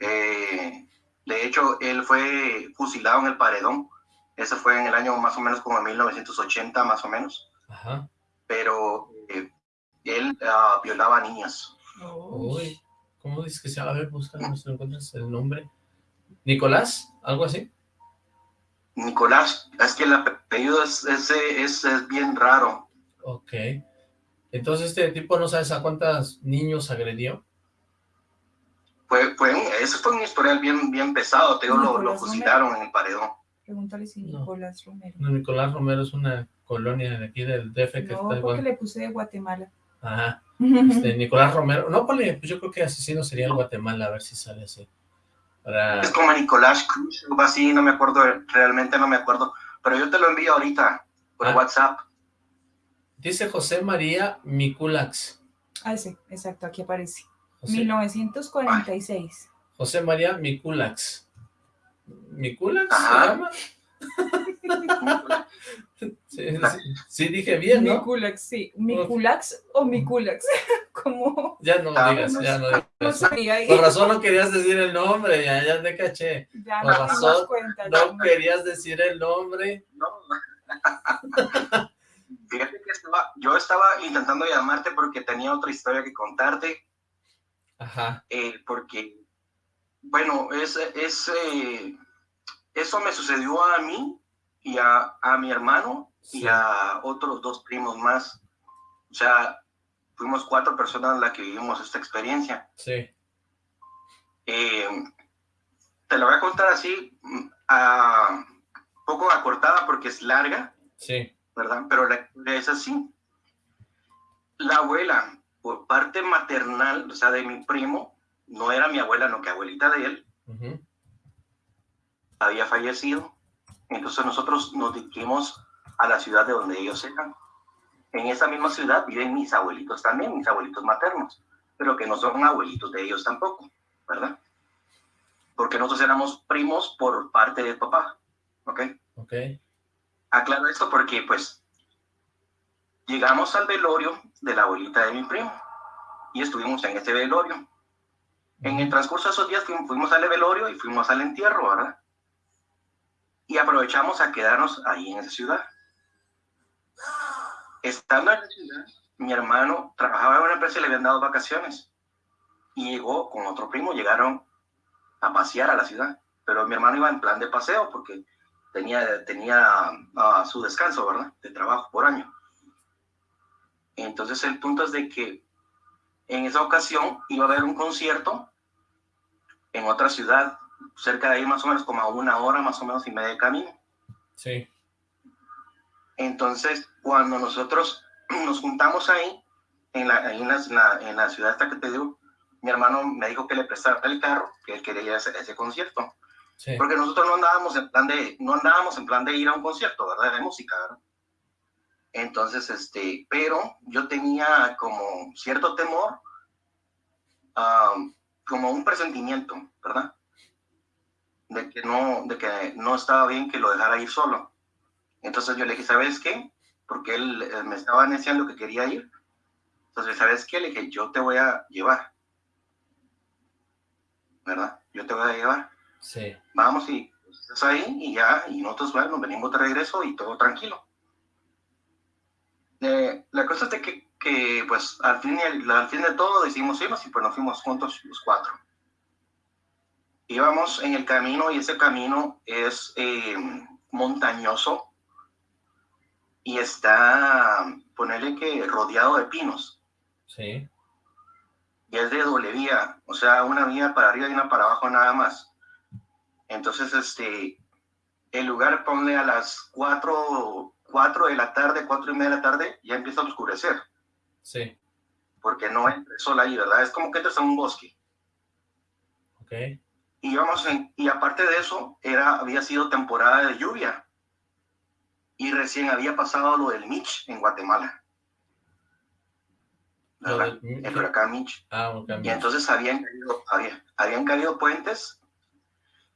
Speaker 8: Eh, de hecho, él fue fusilado en el Paredón, ese fue en el año más o menos como en 1980, más o menos.
Speaker 3: Ajá
Speaker 8: pero eh, él uh, violaba a niñas.
Speaker 3: Uy, ¿cómo dices que se llama? A ver, búscalo, si encuentras el nombre. ¿Nicolás? ¿Algo así?
Speaker 8: Nicolás, es que el apellido es, es, es, es bien raro.
Speaker 3: Ok. Entonces, ¿este tipo no sabes a cuántos niños agredió?
Speaker 8: Fue, fue, eso fue un historial bien, bien pesado, te digo, lo, lo, fusilaron en el paredón.
Speaker 4: Pregúntale si Nicolás
Speaker 3: no.
Speaker 4: Romero.
Speaker 3: No, Nicolás Romero es una colonia de aquí del DF que
Speaker 4: no,
Speaker 3: está
Speaker 4: porque
Speaker 3: igual.
Speaker 4: le puse de Guatemala.
Speaker 3: Ajá. Este, Nicolás Romero. No, ponle, pues yo creo que asesino sería el Guatemala, a ver si sale así. Para...
Speaker 8: Es como Nicolás Cruz, algo así, no me acuerdo, realmente no me acuerdo. Pero yo te lo envío ahorita por
Speaker 3: Ah.
Speaker 8: WhatsApp.
Speaker 3: Dice José María Miculax.
Speaker 4: Ah, sí, exacto, aquí aparece.
Speaker 3: José,
Speaker 4: 1946.
Speaker 3: José María Miculax. ¿Miculax se llama? Sí, dije bien, ¿no?
Speaker 4: Miculax, sí. Miculax o Miculax, como...
Speaker 3: Ya no
Speaker 6: Ah,
Speaker 3: digas, ya no
Speaker 4: No
Speaker 3: digas. Por razón no querías decir el nombre, ya, ya te caché.
Speaker 4: Ya
Speaker 3: Por
Speaker 4: dimos
Speaker 3: razón,
Speaker 4: cuenta.
Speaker 3: No
Speaker 4: ya.
Speaker 3: querías decir el nombre.
Speaker 8: No. Fíjate que estaba, yo estaba intentando llamarte porque tenía otra historia que contarte,
Speaker 3: Ajá,
Speaker 8: eh, porque, bueno, es, es, eh, eso me sucedió a mí y a, a mi hermano
Speaker 3: Sí.
Speaker 8: y a otros dos primos más. O sea, fuimos cuatro personas las que vivimos esta experiencia.
Speaker 3: sí,
Speaker 8: Eh, te la voy a contar así, mm, a, poco acortada porque es larga,
Speaker 3: sí,
Speaker 8: ¿verdad? Pero la es así. La abuela, por parte maternal, o sea, de mi primo, no era mi abuela, no que abuelita de él, había fallecido. Entonces nosotros nos dirigimos a la ciudad de donde ellos eran. En esa misma ciudad viven mis abuelitos también, mis abuelitos maternos, pero que no son abuelitos de ellos tampoco, ¿verdad? Porque nosotros éramos primos por parte de papá, ¿ok?
Speaker 3: ok,
Speaker 8: Aclaro esto porque, pues, llegamos al velorio de la abuelita de mi primo y estuvimos en ese velorio. En el transcurso de esos días fuimos, fuimos al velorio y fuimos al entierro, ¿verdad? Y aprovechamos a quedarnos ahí en esa ciudad. Estando en la ciudad, mi hermano trabajaba en una empresa y le habían dado vacaciones. Y llegó con otro primo, llegaron a pasear a la ciudad. Pero mi hermano iba en plan de paseo porque tenía, tenía ah, su descanso, ¿verdad? De trabajo por año. Entonces el punto es de que en esa ocasión iba a haber un concierto en otra ciudad, cerca de ahí más o menos como a una hora más o menos y media de camino.
Speaker 3: sí,
Speaker 8: Entonces cuando nosotros nos juntamos ahí, en la, en la, en la- ciudad esta que te digo, mi hermano me dijo que le prestara el carro, que él quería ir a ese, a ese concierto.
Speaker 3: sí,
Speaker 8: Porque nosotros no andábamos en plan de, no andábamos en plan de ir a un concierto, ¿verdad? De música, ¿verdad? Entonces, este, pero yo tenía como cierto temor, como un presentimiento, ¿verdad? De que no, de que no estaba bien que lo dejara ir solo. Entonces yo le dije, ¿sabes qué? Porque él eh, me estaba anunciando que quería ir. Entonces, ¿sabes qué? Le dije, yo te voy a llevar. ¿Verdad? Yo te voy a llevar
Speaker 3: sí,
Speaker 8: vamos y pues, estás ahí y ya, y nosotros bueno, venimos de regreso y todo tranquilo. Eh, la cosa es de que, que, pues al fin, y- al fin de todo decidimos irnos y pues nos fuimos juntos los cuatro. Íbamos en el camino y ese camino es eh, montañoso y está, ponerle que rodeado de pinos
Speaker 3: sí,
Speaker 8: y es de doble vía, o sea, una vía para arriba y una para abajo nada más. Entonces, este, el lugar ponle a las 4, cuatro de la tarde, cuatro y media de la tarde, ya empieza a oscurecer,
Speaker 3: sí,
Speaker 8: porque no entra sol ahí, ¿verdad? Es como que entras a un bosque.
Speaker 3: ok,
Speaker 8: Y, en- y aparte de eso, era, había sido temporada de lluvia. Y recién había pasado lo del Mitch en Guatemala. El huracán Mitch.
Speaker 3: ah,
Speaker 8: Y entonces habían caído, había- habían caído puentes,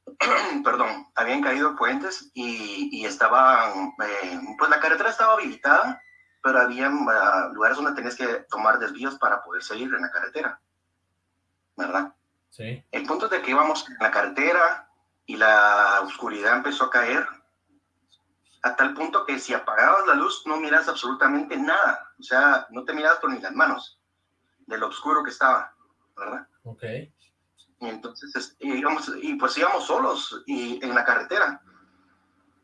Speaker 8: perdón, habían caído puentes y, y estaban, eh, pues la carretera estaba habilitada, pero había lugares donde tenías que tomar desvíos para poder seguir en la carretera, ¿verdad?
Speaker 3: Sí,
Speaker 8: El punto es de que íbamos en la carretera y la oscuridad empezó a caer a tal punto que si apagabas la luz no miras absolutamente nada, o sea, no te mirabas por ni las manos de lo oscuro que estaba, ¿verdad?
Speaker 3: ok,
Speaker 8: Y entonces es- y íbamos, y pues íbamos solos y en la carretera.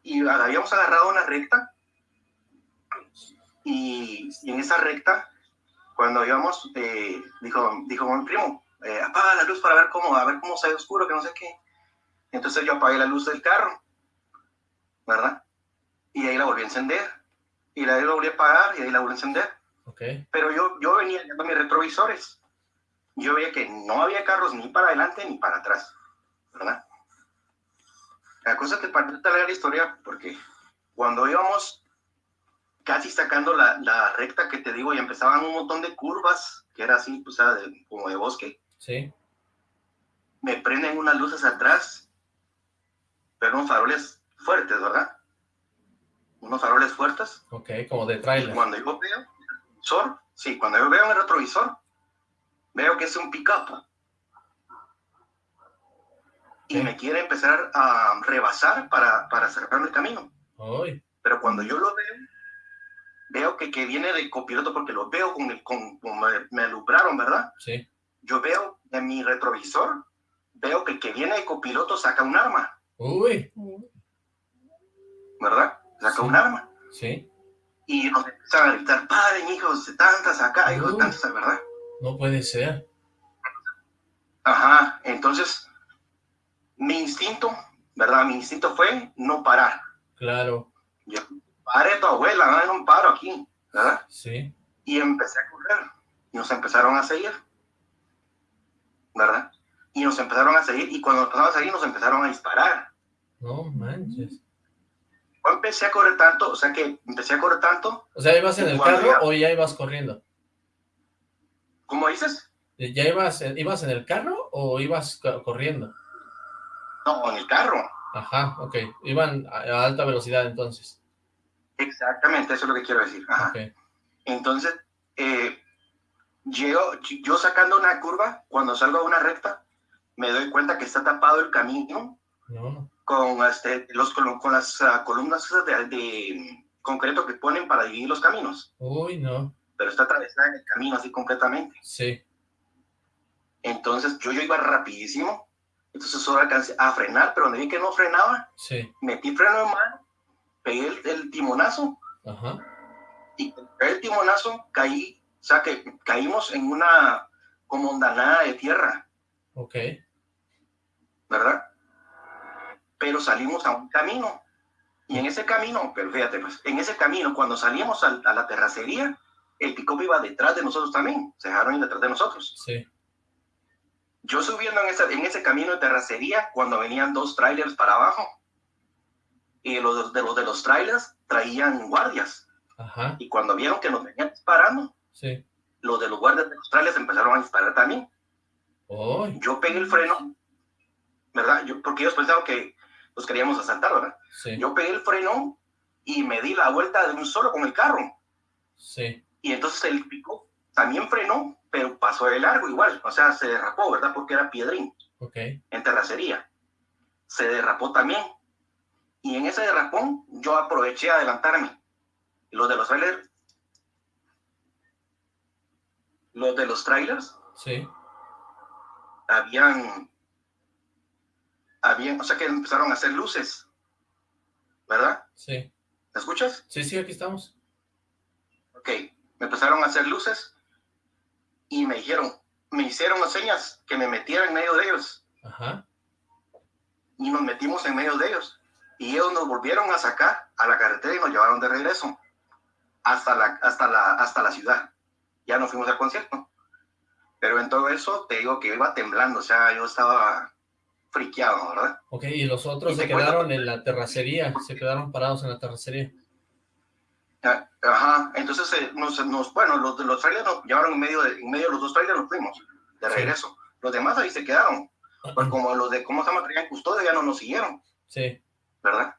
Speaker 8: Y habíamos agarrado una recta. Y, y en esa recta, cuando íbamos, eh, dijo, dijo mi primo, eh, apaga la luz para ver cómo, a ver cómo se ve oscuro, que no sé qué. Entonces yo apagué la luz del carro, ¿verdad? Y ahí la volví a encender. Y la volví a apagar y ahí la volví a encender pero yo, yo venía viendo mis retrovisores. Yo veía que no había carros ni para adelante ni para atrás, ¿verdad? La cosa es que para larga la historia, porque cuando íbamos casi sacando la, la recta que te digo y empezaban un montón de curvas, que era así, pues, de- como de bosque,
Speaker 3: sí,
Speaker 8: me prenden unas luces atrás, pero unos faroles fuertes, ¿verdad? unos faroles fuertes.
Speaker 3: Ok, como de trailer.
Speaker 8: Cuando yo veo, retrovisor, sí, cuando yo veo en el retrovisor, veo que es un pick-up. Y me quiere empezar a rebasar para, para cerrar el camino.
Speaker 3: Ay.
Speaker 8: Pero cuando yo lo veo, veo que, que viene de copiloto porque lo veo con el, con, me, me alumbraron, ¿verdad?
Speaker 3: Sí.
Speaker 8: Yo veo en mi retrovisor, veo que el que viene de copiloto saca un arma.
Speaker 3: Uy.
Speaker 8: ¿Verdad? Saca
Speaker 3: Sí.
Speaker 8: un arma.
Speaker 3: Sí.
Speaker 8: Y nos empiezan a gritar, paren hijos de tantas acá, hijos de tantas, ¿verdad?
Speaker 3: No puede ser.
Speaker 8: Ajá, entonces mi instinto, ¿verdad? Mi instinto fue no parar.
Speaker 3: Claro.
Speaker 8: Yo, pare tu abuela, no, no paro aquí, ¿verdad?
Speaker 3: Sí.
Speaker 8: Y empecé a correr. Y nos empezaron a seguir, ¿verdad? Y nos empezaron a seguir. Y cuando empezaron a seguir, nos empezaron a disparar.
Speaker 3: No manches.
Speaker 8: Yo empecé a correr tanto, o sea que empecé a correr tanto,
Speaker 3: O sea, ¿ibas en el carro
Speaker 8: ya-
Speaker 3: o ya ibas corriendo?
Speaker 8: ¿cómo dices?
Speaker 3: ¿Ya ibas, ibas en el carro o ibas co- corriendo?
Speaker 8: No, en el carro.
Speaker 3: Ajá, ok. Iban a, alta velocidad entonces.
Speaker 8: Exactamente, eso es lo que quiero decir. Ajá. Entonces, eh, llego, yo sacando una curva, cuando salgo a una recta, me doy cuenta que está tapado el camino
Speaker 3: No.
Speaker 8: con, este, los, con, las ah, columnas de, de concreto que ponen para dividir los caminos,
Speaker 3: Uy, no.
Speaker 8: pero está atravesada en el camino así completamente.
Speaker 3: Sí.
Speaker 8: Entonces, yo, yo iba rapidísimo, entonces solo alcancé a frenar, pero donde vi que no frenaba,
Speaker 3: Sí.
Speaker 8: metí freno en mano, pegué el, el timonazo
Speaker 3: Ajá.
Speaker 8: y el timonazo caí, o sea que caímos en una como ondanada de tierra,
Speaker 3: Ok.
Speaker 8: ¿verdad? Pero salimos a un camino. Y en ese camino, pero fíjate, pues, en ese camino, cuando salimos al- a, la terracería, el pick iba detrás de nosotros también, se dejaron ir detrás de nosotros.
Speaker 3: Sí.
Speaker 8: Yo subiendo en ese, en ese camino de terracería, cuando venían dos trailers para abajo, y los de los de los trailers traían guardias,
Speaker 3: Ajá.
Speaker 8: y cuando vieron que nos venían disparando,
Speaker 3: Sí.
Speaker 8: los de los guardias de los trailers empezaron a disparar también. Yo pegué el freno, ¿verdad? Yo, porque ellos pensaban que los queríamos asaltar, ¿verdad?
Speaker 3: Sí.
Speaker 8: Yo pegué el freno y me di la vuelta de un solo con el carro.
Speaker 3: Sí.
Speaker 8: Y entonces el pico también frenó, pero pasó de largo igual. O sea, se derrapó, ¿verdad? Porque era piedrín
Speaker 3: Ok.
Speaker 8: en terracería. Se derrapó también. Y en ese derrapón yo aproveché a adelantarme. Los de los trailers, los de los trailers
Speaker 3: Sí.
Speaker 8: habían, habían, o sea que empezaron a hacer luces, ¿verdad?
Speaker 3: Sí.
Speaker 8: ¿Me escuchas?
Speaker 3: Sí, sí, aquí estamos.
Speaker 8: Ok, me empezaron a hacer luces y me dijeron, me hicieron señas que me metiera en medio de ellos
Speaker 3: Ajá.
Speaker 8: y nos metimos en medio de ellos y ellos nos volvieron a sacar a la carretera y nos llevaron de regreso hasta la, hasta la, hasta la ciudad. Ya nos fuimos al concierto. Pero en todo eso te digo que iba temblando, o sea, yo estaba friqueado, ¿verdad?
Speaker 3: Ok, y los otros
Speaker 8: Y
Speaker 3: se
Speaker 8: cuento-
Speaker 3: quedaron en la terracería, se quedaron parados en la terracería.
Speaker 8: Ah, Ajá, entonces eh, nos, nos- bueno, los los trailers nos llevaron en medio de, en medio de los dos trailers nos fuimos de
Speaker 3: Sí.
Speaker 8: regreso. Los demás ahí se quedaron, pues como los de cómo se llama traían custodia ya no nos siguieron,
Speaker 3: Sí,
Speaker 8: ¿verdad?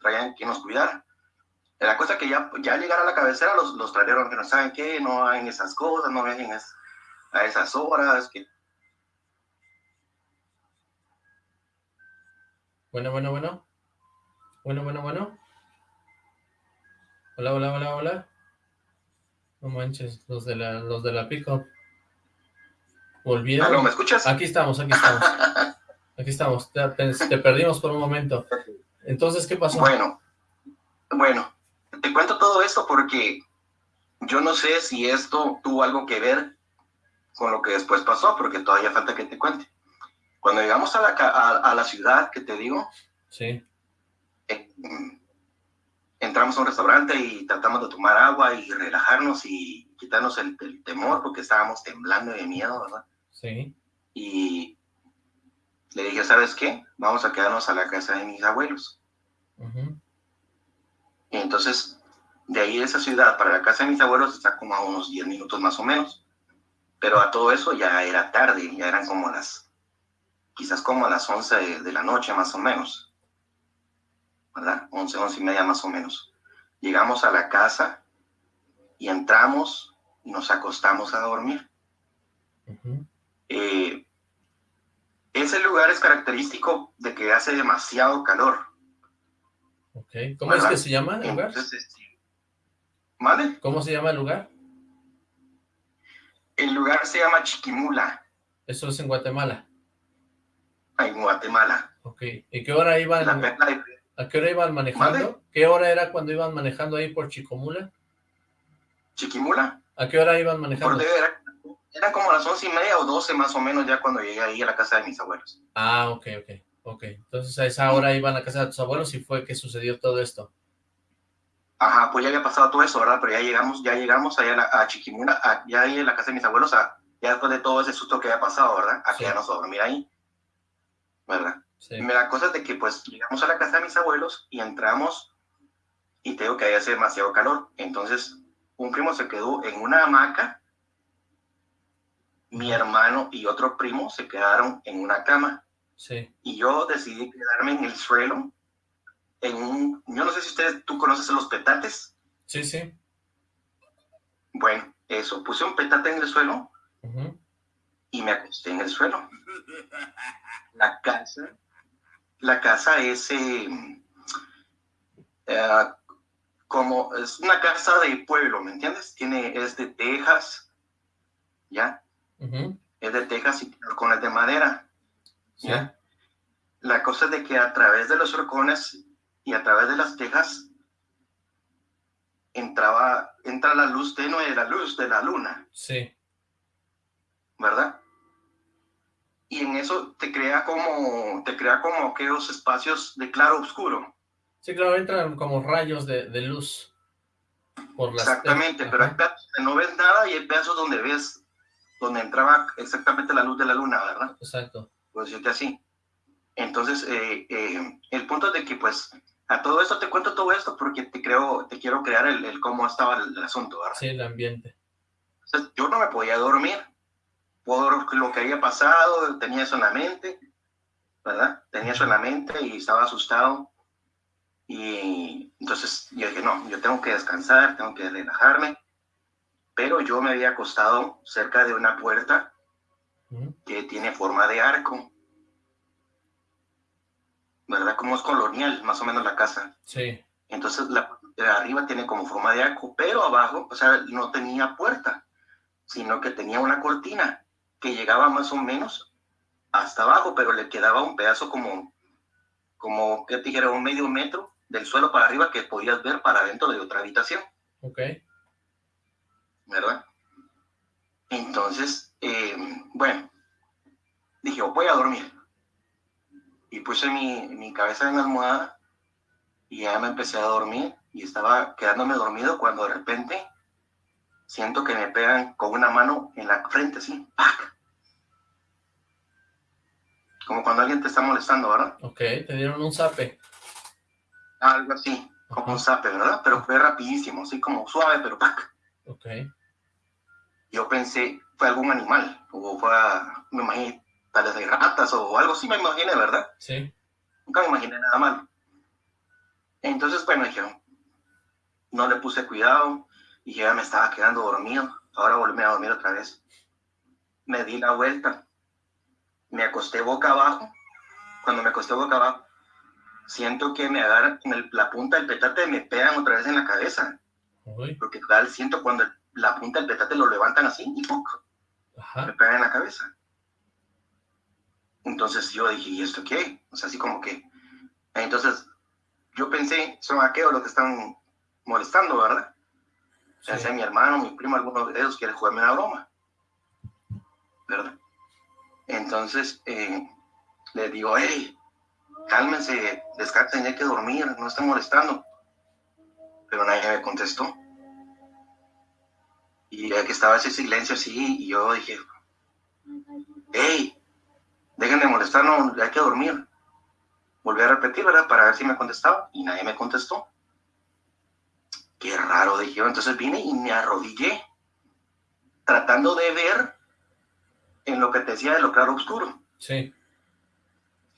Speaker 8: Traían que nos cuidara. La cosa que ya, ya llegar a la cabecera, los, los traileros que no saben qué, no hagan esas cosas, no es- a esas horas, que
Speaker 3: bueno, bueno, bueno. Bueno, bueno, bueno. Hola, hola, hola, hola. No manches, los de la, los de la pick-up. Volvieron.
Speaker 8: ¿Aló, ¿me escuchas?
Speaker 3: Aquí estamos, aquí estamos. Aquí estamos. Te, te- te perdimos por un momento. Entonces, ¿qué pasó?
Speaker 8: Bueno, bueno, te cuento todo esto porque yo no sé si esto tuvo algo que ver con lo que después pasó, porque todavía falta que te cuente. Cuando llegamos a la, a, a la ciudad, que te digo,
Speaker 3: Sí,
Speaker 8: eh, entramos a un restaurante y tratamos de tomar agua y relajarnos y quitarnos el, el temor porque estábamos temblando de miedo, ¿verdad?
Speaker 3: sí.
Speaker 8: Y le dije, ¿sabes qué? Vamos a quedarnos a la casa de mis abuelos. Y entonces, de ahí de esa ciudad para la casa de mis abuelos está como a unos 10 minutos más o menos. Pero a todo eso ya era tarde, ya eran como las, quizás como a las 11 de, de la noche más o menos. ¿Verdad? 11, 11 y media más o menos. Llegamos a la casa y entramos y nos acostamos a dormir. Eh, ese lugar es característico de que hace demasiado calor.
Speaker 3: ¿Cómo es que se llama el lugar?
Speaker 8: Este, ¿Vale?
Speaker 3: ¿Cómo se llama el lugar?
Speaker 8: El lugar se llama Chiquimula.
Speaker 3: Eso es en Guatemala.
Speaker 8: En Guatemala.
Speaker 3: Ok. ¿Y qué hora iban? ¿A qué hora iban manejando? ¿Qué hora era cuando iban manejando ahí por Chicomula?
Speaker 8: ¿Chiquimula?
Speaker 3: ¿A qué hora iban manejando?
Speaker 8: era, era, como las once y media o doce más o menos ya cuando llegué ahí a la casa de mis abuelos.
Speaker 3: Ah, ok, ok. Ok, entonces a esa hora iban a casa de tus abuelos y fue que sucedió todo esto.
Speaker 8: Ajá, pues ya había pasado todo eso, ¿verdad? Pero ya llegamos, ya llegamos allá a, Chiquimula, ya ahí en la casa de mis abuelos, a, ya después de todo ese susto que había pasado, ¿verdad? A quedarnos a dormir ahí, ¿verdad? Sí. La cosa es de que pues llegamos a la casa de mis abuelos y entramos y te digo que ahí hace demasiado calor. Entonces un primo se quedó en una hamaca, mi hermano y otro primo se quedaron en una cama.
Speaker 3: Sí.
Speaker 8: Y yo decidí quedarme en el suelo, en un, yo no sé si ustedes, tú conoces los petates.
Speaker 3: Sí, sí.
Speaker 8: Bueno, eso, puse un petate en el suelo y me acosté en el suelo. La casa la casa es eh, eh, como, es una casa de pueblo, ¿me entiendes? Tiene, es de tejas, ¿ya? Es de tejas y horcones de madera, La cosa es de que a través de los horcones y a través de las tejas entraba, entra la luz tenue, la luz de la luna.
Speaker 3: Sí.
Speaker 8: ¿Verdad? y en eso te crea como, te crea como aquellos espacios de claro oscuro.
Speaker 3: Sí, claro, entran como rayos de, de luz.
Speaker 8: Por las... Exactamente, pero hay pedazos donde no ves nada y hay pedazos donde ves, donde entraba exactamente la luz de la luna, ¿verdad?
Speaker 3: Exacto.
Speaker 8: Pues decirte así. Entonces, eh, eh, el punto es de que, pues, a todo esto te cuento todo esto porque te creo, te quiero crear el, el cómo estaba el, el, asunto, ¿verdad?
Speaker 3: Sí, el ambiente.
Speaker 8: Yo no me podía dormir por lo que había pasado, tenía eso en la mente, ¿verdad? Tenía eso en la mente y estaba asustado. Y entonces yo dije, no, yo tengo que descansar, tengo que relajarme. Pero yo me había acostado cerca de una puerta que tiene forma de arco. ¿Verdad? Como es colonial, más o menos la casa.
Speaker 3: Sí.
Speaker 8: Entonces la de arriba tiene como forma de arco, pero abajo, o sea, no tenía puerta, sino que tenía una cortina que llegaba más o menos hasta abajo, pero le quedaba un pedazo como, como que te dijera, un medio metro del suelo para arriba que podías ver para dentro de otra habitación.
Speaker 3: Ok.
Speaker 8: ¿Verdad? Entonces, eh, bueno, dije, voy a dormir. Y puse mi, mi cabeza en la almohada y ya me empecé a dormir y estaba quedándome dormido cuando de repente siento que me pegan con una mano en la frente, así, ¡pac! Como cuando alguien te está molestando, ¿verdad?
Speaker 3: Ok, te dieron un zape.
Speaker 8: Algo así, como un zape, ¿verdad? Pero fue rapidísimo, así como suave, pero ¡pac!
Speaker 3: Ok.
Speaker 8: Yo pensé, fue algún animal, o fue, me imaginé, tal vez de ratas o algo así, me imaginé, ¿verdad?
Speaker 3: Sí.
Speaker 8: Nunca me imaginé nada mal. Entonces, bueno, dije, no le puse cuidado, y ya me estaba quedando dormido, ahora volví a dormir otra vez. Me di la vuelta, me acosté boca abajo. Cuando me acosté boca abajo, siento que me agarran en la punta del petate, me pegan otra vez en la cabeza. Porque tal, siento cuando la punta del petate lo levantan así y me pegan en la cabeza. Entonces yo dije, ¿y esto qué? O sea, así como que... Entonces yo pensé, son aquellos los que están molestando, ¿verdad? O sea, sea mi hermano, mi primo, alguno de ellos quiere jugarme una broma. ¿Verdad? Entonces eh, le digo, hey, cálmense, descansen, hay que dormir, no estén molestando. Pero nadie me contestó. Y que estaba ese silencio así, y yo dije, hey, dejen de molestarnos, hay que dormir. Volví a repetir, ¿verdad? Para ver si me contestaba, y nadie me contestó. Qué raro, dije yo. Entonces vine y me arrodillé, tratando de ver en lo que te decía de lo claro oscuro.
Speaker 3: Sí.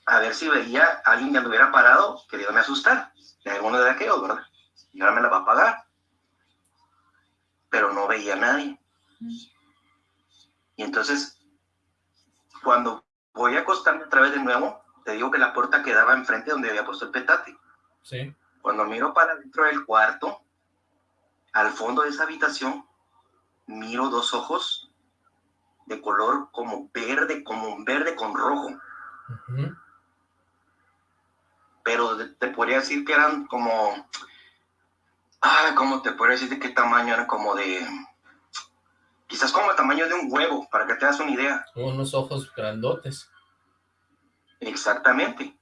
Speaker 8: A ver si veía a alguien que me hubiera parado queriéndome asustar. De alguno de aquellos, ¿verdad? y ahora me la va a pagar. Pero no veía a nadie. Y entonces, cuando voy a acostarme otra vez de nuevo, te digo que la puerta quedaba enfrente donde había puesto el petate.
Speaker 3: Sí.
Speaker 8: Cuando miro para dentro del cuarto, al fondo de esa habitación, miro dos ojos de color como verde, como un verde con rojo. Pero te podría decir que eran como, ah, ¿cómo te podría decir de qué tamaño eran? Como de, quizás como el tamaño de un huevo, para que te das una idea.
Speaker 3: Unos ojos grandotes.
Speaker 8: Exactamente,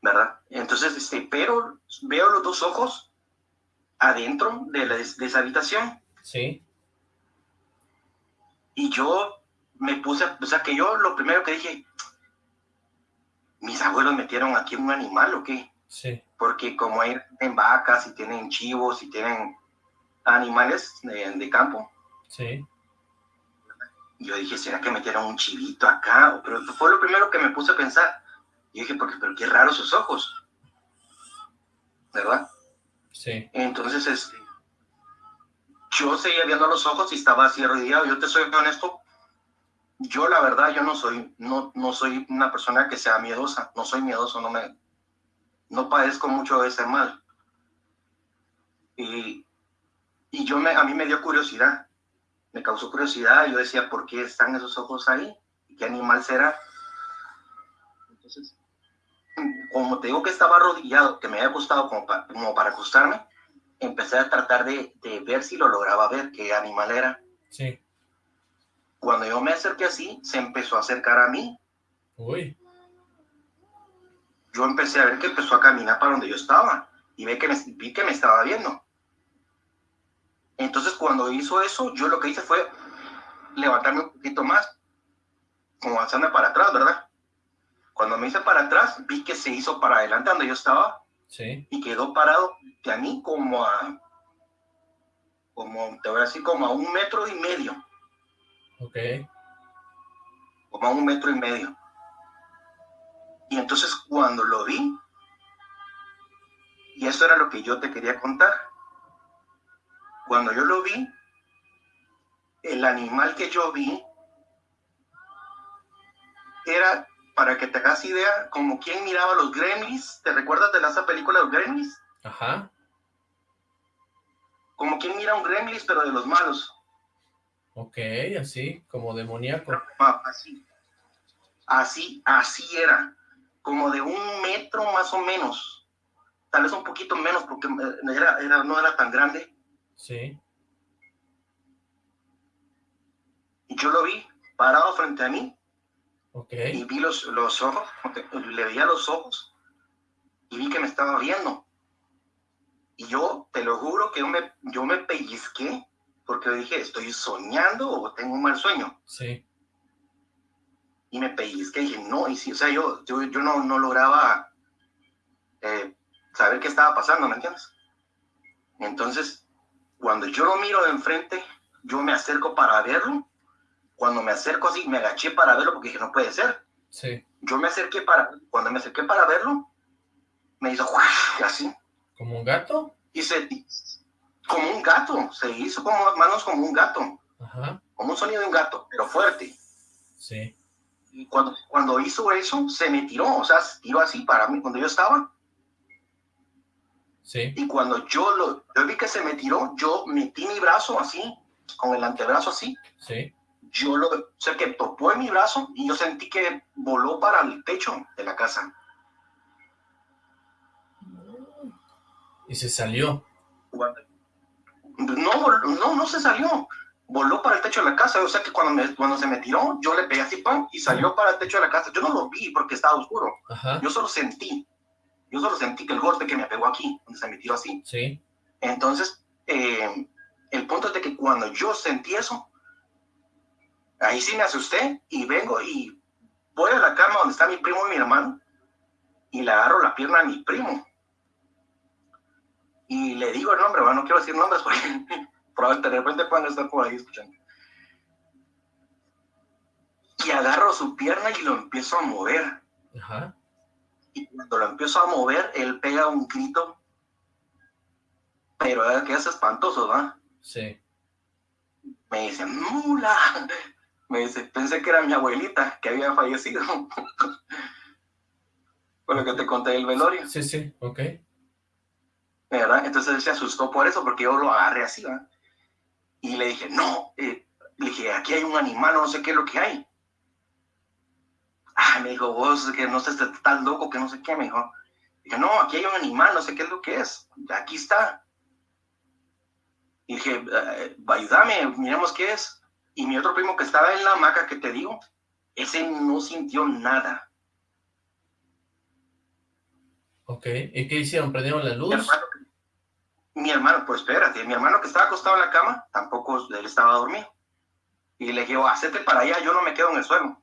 Speaker 8: ¿verdad? Entonces, este, pero veo los dos ojos adentro de, de esa habitación.
Speaker 3: Sí.
Speaker 8: Y yo me puse, o sea, que yo lo primero que dije, mis abuelos metieron aquí un animal o qué?
Speaker 3: Sí.
Speaker 8: Porque como hay en vacas y tienen chivos y tienen animales de, campo.
Speaker 3: Sí.
Speaker 8: Yo dije, ¿será que metieron un chivito acá? Pero fue lo primero que me puse a pensar. Y dije, porque, pero qué raro sus ojos. ¿Verdad?
Speaker 3: Sí.
Speaker 8: Entonces, este, yo seguía viendo los ojos y estaba así arrodillado. Yo te soy honesto, yo la verdad, yo no soy, no, no soy una persona que sea miedosa, no soy miedoso, no me, no padezco mucho de ese mal. Y, y yo me, a mí me dio curiosidad, me causó curiosidad, yo decía, ¿por qué están esos ojos ahí? ¿Qué animal será? Entonces, como te digo que estaba arrodillado, que me había gustado como, como para acostarme, empecé a tratar de, de, ver si lo lograba ver, qué animal era.
Speaker 3: Sí.
Speaker 8: Cuando yo me acerqué así, se empezó a acercar a mí.
Speaker 3: Uy.
Speaker 8: Yo empecé a ver que empezó a caminar para donde yo estaba y vi que me, vi que me estaba viendo. Entonces cuando hizo eso, yo lo que hice fue levantarme un poquito más, como avanzarme para atrás, ¿verdad? Cuando me hice para atrás, vi que se hizo para adelante donde yo estaba
Speaker 3: sí.
Speaker 8: y quedó parado de a mí como a, como, te voy a decir, como a un metro y medio.
Speaker 3: Ok.
Speaker 8: Como a un metro y medio. Y entonces cuando lo vi, y eso era lo que yo te quería contar, cuando yo lo vi, el animal que yo vi era, para que te hagas idea, como quien miraba los gremlins. ¿Te recuerdas de esa película de los gremlins?
Speaker 3: Ajá.
Speaker 8: Como quien mira un gremlins, pero de los malos.
Speaker 3: Ok, así, como demoníaco.
Speaker 8: Así, así, así era. Como de un metro más o menos. Tal vez un poquito menos, porque era, era, no era tan grande.
Speaker 3: Sí.
Speaker 8: Y yo lo vi parado frente a mí.
Speaker 3: Ok.
Speaker 8: Y vi los, los ojos, le veía los ojos. Y vi que me estaba viendo. Y yo, te lo juro que yo me, yo me pellizqué porque dije, ¿estoy soñando o tengo un mal sueño?
Speaker 3: Sí.
Speaker 8: Y me pellizqué y dije, no, y sí, o sea, yo, yo, yo no, no lograba eh, saber qué estaba pasando, ¿me entiendes? Entonces, cuando yo lo miro de enfrente, yo me acerco para verlo. Cuando me acerco así, me agaché para verlo porque dije, no puede ser.
Speaker 3: Sí.
Speaker 8: Yo me acerqué para, cuando me acerqué para verlo, me hizo así.
Speaker 3: ¿Como un gato?
Speaker 8: Y se, como un gato, se hizo como manos como un gato,
Speaker 3: Ajá.
Speaker 8: como un sonido de un gato, pero fuerte.
Speaker 3: Sí.
Speaker 8: Y cuando, cuando hizo eso, se me tiró, o sea, se tiró así para mí, cuando yo estaba.
Speaker 3: Sí.
Speaker 8: Y cuando yo lo yo vi que se me tiró, yo metí mi brazo así, con el antebrazo así.
Speaker 3: Sí.
Speaker 8: Yo lo, o sea, que topó en mi brazo y yo sentí que voló para el techo de la casa.
Speaker 3: Y se salió.
Speaker 8: Cuando, no, no, no se salió. Voló para el techo de la casa. O sea que cuando, me, cuando se me tiró, yo le pegué así, pan, y salió para el techo de la casa. Yo no lo vi porque estaba oscuro.
Speaker 3: Ajá.
Speaker 8: Yo solo sentí. Yo solo sentí que el golpe que me pegó aquí, donde se me tiró así.
Speaker 3: Sí.
Speaker 8: Entonces, eh, el punto es de que cuando yo sentí eso, ahí sí me asusté y vengo y voy a la cama donde está mi primo y mi hermano y le agarro la pierna a mi primo y le digo el nombre, bueno, no quiero decir nombres porque probablemente de repente puedan estar por ahí escuchando. Y agarro su pierna y lo empiezo a mover.
Speaker 3: Ajá.
Speaker 8: Y cuando lo empiezo a mover, él pega un grito, pero que es espantoso, ¿va?
Speaker 3: Sí.
Speaker 8: Me dice, mula. Me dice, pensé que era mi abuelita que había fallecido. Fue lo que te conté del velorio.
Speaker 3: Sí, sí, ok.
Speaker 8: ¿Verdad? Entonces él se asustó por eso, porque yo lo agarré así, ¿va? Y le dije, no, eh, le dije, aquí hay un animal, no sé qué es lo que hay. Ah, me dijo, vos que no estás loco, que no sé qué, me dijo. Dije, no, aquí hay un animal, no sé qué es lo que es. Aquí está. Y dije, eh, ayúdame, miremos qué es. Y mi otro primo que estaba en la hamaca que te digo, ese no sintió nada.
Speaker 3: Ok, ¿y qué hicieron? ¿Prendieron la luz?
Speaker 8: Mi hermano, mi hermano, pues espérate, mi hermano que estaba acostado en la cama, tampoco él estaba dormido. Y le dije, hacete para allá, yo no me quedo en el suelo.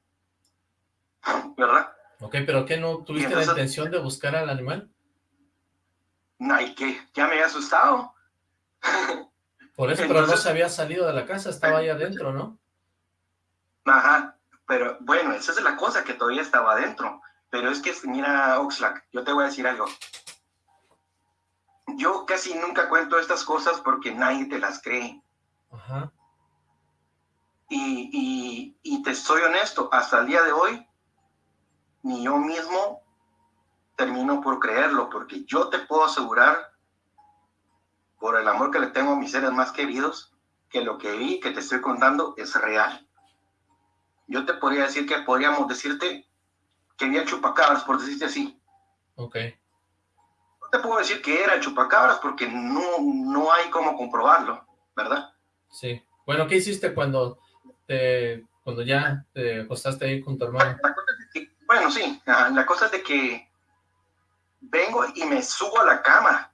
Speaker 8: ¿Verdad?
Speaker 3: Ok, pero ¿qué no tuviste la intención de buscar al animal?
Speaker 8: No, ¿y qué? Ya me había asustado.
Speaker 3: Por eso, pero no se había salido de la casa, estaba ahí adentro, ¿no?
Speaker 8: Ajá, pero bueno, esa es la cosa, que todavía estaba adentro. Pero es que, mira, Oxlack, yo te voy a decir algo. Yo casi nunca cuento estas cosas porque nadie te las cree.
Speaker 3: Ajá.
Speaker 8: Y, y, y te soy honesto, hasta el día de hoy, ni yo mismo termino por creerlo, porque yo te puedo asegurar por el amor que le tengo a mis seres más queridos, que lo que vi, que te estoy contando, es real. Yo te podría decir que podríamos decirte que había chupacabras, por decirte así.
Speaker 3: Ok.
Speaker 8: Te puedo decir que era chupacabras porque no, no hay cómo comprobarlo, ¿verdad?
Speaker 3: Sí. Bueno, ¿qué hiciste cuando te, cuando ya te acostaste ahí con tu hermano?
Speaker 8: bueno, sí, la cosa es de que vengo y me subo a la cama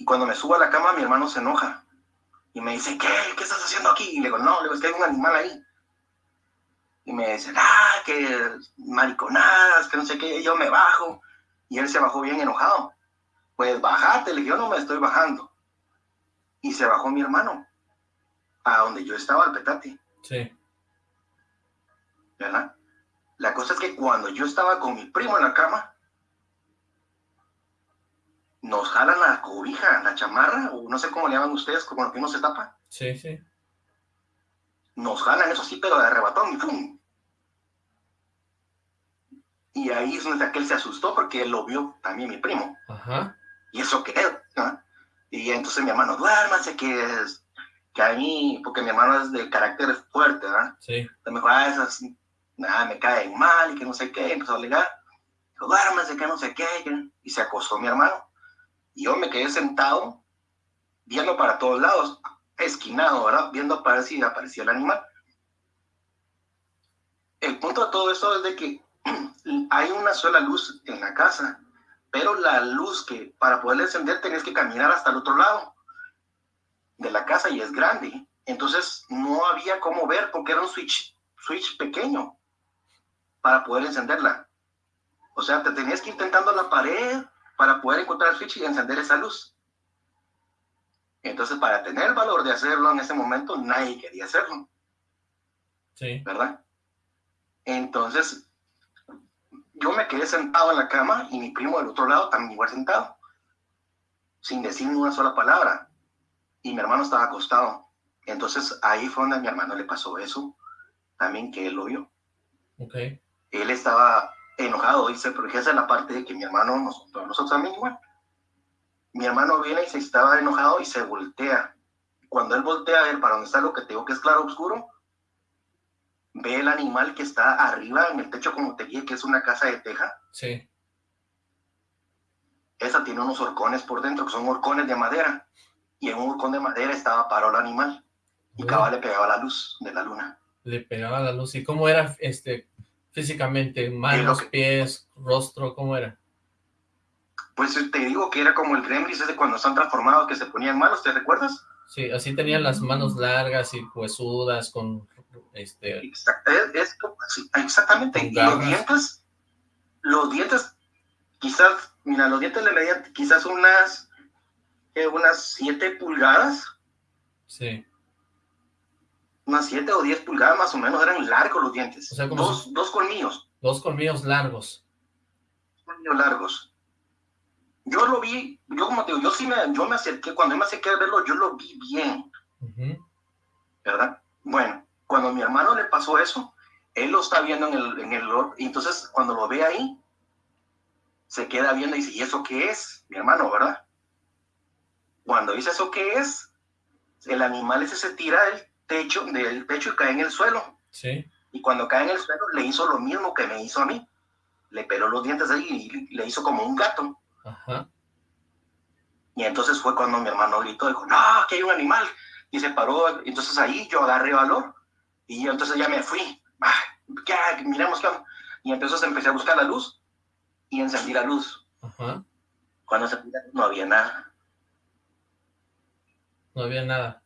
Speaker 8: y cuando me subo a la cama, mi hermano se enoja. Y me dice, ¿qué? ¿Qué estás haciendo aquí? Y le digo, no, le digo, es que hay un animal ahí. Y me dice, ah, que mariconadas, que no sé qué. Y yo me bajo. Y él se bajó bien enojado. Pues bajate, le dije, yo no me estoy bajando. Y se bajó mi hermano. A donde yo estaba, al petate.
Speaker 3: Sí.
Speaker 8: ¿Verdad? La cosa es que cuando yo estaba con mi primo en la cama, nos jalan la cobija, la chamarra, o no sé cómo le llaman ustedes, como lo que uno se tapa.
Speaker 3: Sí, sí.
Speaker 8: Nos jalan eso sí, pero de arrebatón y ¡pum! Y ahí es donde aquel se asustó porque él lo vio también mi primo.
Speaker 3: Ajá.
Speaker 8: Y eso que él, Y entonces mi hermano, duérmase que es, que a mí, porque mi hermano es de carácter fuerte, ¿verdad?
Speaker 3: Sí.
Speaker 8: Me dijo, ah, esas, nada, me caen mal y que no sé qué, empezó a ligar. Dijo, duérmase que no sé qué, y se acostó mi hermano. Y yo me quedé sentado, viendo para todos lados, esquinado, ¿verdad? Viendo aparecía, aparecía el animal. El punto de todo esto es de que hay una sola luz en la casa, pero la luz que para poder encender tenías que caminar hasta el otro lado de la casa y es grande. Entonces no había cómo ver porque era un switch, switch pequeño para poder encenderla. O sea, te tenías que ir intentando la pared para poder encontrar el switch y encender esa luz. Entonces, para tener el valor de hacerlo en ese momento, nadie quería hacerlo.
Speaker 3: Sí.
Speaker 8: ¿Verdad? Entonces, yo me quedé sentado en la cama y mi primo del otro lado también igual sentado, sin decir ni una sola palabra. Y mi hermano estaba acostado. Entonces, ahí fue donde a mi hermano le pasó eso, también que él lo vio.
Speaker 3: Ok.
Speaker 8: Él estaba enojado, dice, porque esa es la parte de que mi hermano, nosotros, nosotros también igual. Mi hermano viene y se estaba enojado y se voltea. Cuando él voltea a ver para dónde está lo que tengo que es claro oscuro, ve el animal que está arriba en el techo como te dije, que es una casa de teja.
Speaker 3: Sí.
Speaker 8: Esa tiene unos horcones por dentro, que son horcones de madera. Y en un horcón de madera estaba parado el animal. Y cada le pegaba la luz de la luna.
Speaker 3: Le pegaba la luz. ¿Y cómo era este físicamente? ¿Manos, pies, rostro? ¿Cómo era?
Speaker 8: Pues te digo que era como el Gremlins de cuando están transformados, que se ponían manos, ¿te recuerdas?
Speaker 3: Sí, así tenían las manos largas y huesudas con este...
Speaker 8: exactamente, y los dientes, los dientes, quizás, mira, los dientes le medían quizás unas, unas 7 pulgadas.
Speaker 3: Sí
Speaker 8: unas 7 o 10 pulgadas más o menos, eran largos los dientes. dos, dos colmillos.
Speaker 3: Dos colmillos largos.
Speaker 8: Colmillos largos. yo lo vi, yo como te digo, yo sí me, yo me acerqué, cuando me acerqué a verlo, yo lo vi bien, ¿verdad? Bueno, cuando mi hermano le pasó eso, él lo está viendo en el, en el, y entonces cuando lo ve ahí, se queda viendo y dice, ¿y eso qué es? Mi hermano, ¿verdad? Cuando dice eso qué es, el animal ese se tira del techo, del techo y cae en el suelo.
Speaker 3: Sí.
Speaker 8: Y cuando cae en el suelo, le hizo lo mismo que me hizo a mí. Le peló los dientes ahí y le hizo como un gato.
Speaker 3: Ajá.
Speaker 8: Y entonces fue cuando mi hermano gritó, dijo, no, que hay un animal. Y se paró. Entonces ahí yo agarré valor. Y entonces ya me fui. Ah, ¿qué? Miremos qué. Y entonces empecé a buscar la luz. Y encendí la luz.
Speaker 3: Ajá.
Speaker 8: Cuando se no había nada.
Speaker 3: No había nada.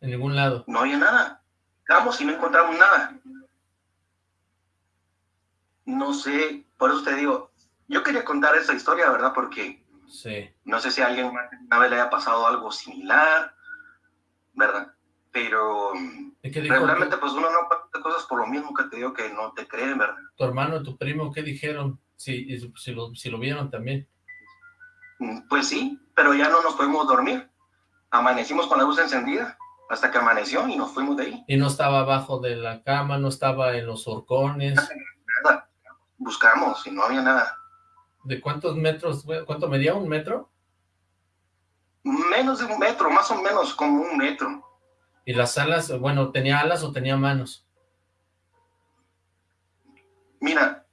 Speaker 3: En ningún lado.
Speaker 8: No había nada. Vamos y no encontramos nada. No sé, por eso te digo, yo quería contar esa historia, ¿verdad? Porque
Speaker 3: sí.
Speaker 8: no sé si a alguien una vez le haya pasado algo similar, ¿verdad? Pero regularmente pues uno no pasa cosas por lo mismo que te digo que no te creen, ¿verdad?
Speaker 3: Tu hermano y tu primo, ¿qué dijeron? Si, si, lo, si lo vieron también.
Speaker 8: Mm, pues sí, pero ya no nos podemos dormir. Amanecimos con la luz encendida hasta que amaneció y nos fuimos de ahí.
Speaker 3: Y no estaba abajo de la cama, no estaba en los horcones.
Speaker 8: Nada, buscamos y no había nada.
Speaker 3: ¿De cuántos metros? ¿Cuánto medía? ¿Un metro?
Speaker 8: Menos de un metro, más o menos como un metro.
Speaker 3: ¿Y las alas, bueno, tenía alas o tenía manos?
Speaker 8: Mira,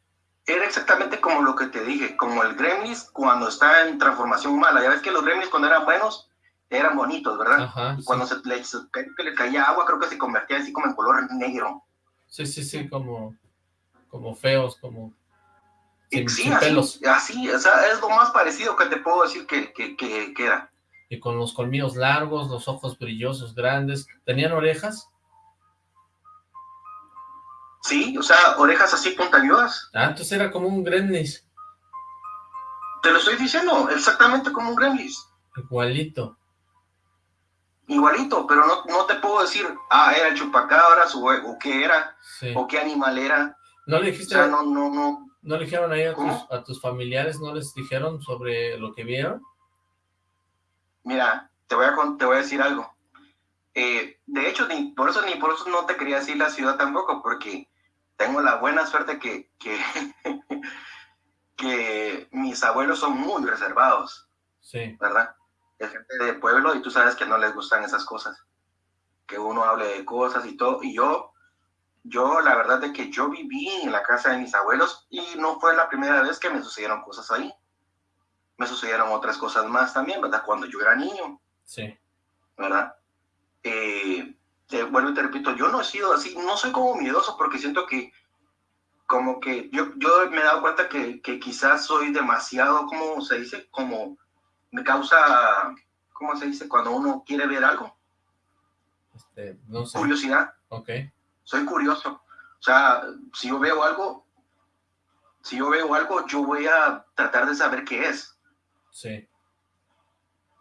Speaker 8: era exactamente como lo que te dije, como el Gremlins cuando está en transformación mala. Ya ves que los Gremlins cuando eran buenos, eran bonitos, ¿verdad?
Speaker 3: Ajá,
Speaker 8: cuando se le, caía agua, creo que se convertía así como en color negro.
Speaker 3: Sí, sí, sí, como, como feos, como
Speaker 8: sí, así, así, o sea, es lo más parecido que te puedo decir que, que, que, era.
Speaker 3: Y con los colmillos largos, los ojos brillosos, grandes. ¿Tenían orejas?
Speaker 8: Sí, o sea, orejas así puntañudas.
Speaker 3: Ah, entonces era como un gremlis.
Speaker 8: Te lo estoy diciendo, exactamente como un gremlis.
Speaker 3: Igualito.
Speaker 8: Igualito, pero no, no te puedo decir, ah, era el chupacabras o, o qué era, o qué animal era.
Speaker 3: ¿No le dijiste?
Speaker 8: O sea, no, no, no.
Speaker 3: ¿No le dijeron ahí a tus, a tus, familiares, no les dijeron sobre lo que vieron?
Speaker 8: Mira, te voy a, te voy a decir algo. Eh, de hecho, ni por eso ni por eso no te quería decir la ciudad tampoco, porque tengo la buena suerte que, que, que mis abuelos son muy reservados.
Speaker 3: Sí.
Speaker 8: ¿Verdad? Es gente de pueblo y tú sabes que no les gustan esas cosas. Que uno hable de cosas y todo. Y yo yo, la verdad de que yo viví en la casa de mis abuelos y no fue la primera vez que me sucedieron cosas ahí. Me sucedieron otras cosas más también, ¿verdad? Cuando yo era niño.
Speaker 3: Sí.
Speaker 8: ¿Verdad? Eh, te vuelvo y te repito, yo no he sido así, no soy como miedoso porque siento que como que yo, yo me he dado cuenta que, que quizás soy demasiado, ¿cómo se dice? Como me causa, ¿cómo se dice? Cuando uno quiere ver algo.
Speaker 3: Este, no sé.
Speaker 8: Curiosidad.
Speaker 3: Ok
Speaker 8: soy curioso. O sea, si yo veo algo, si yo veo algo, yo voy a tratar de saber qué es.
Speaker 3: Sí.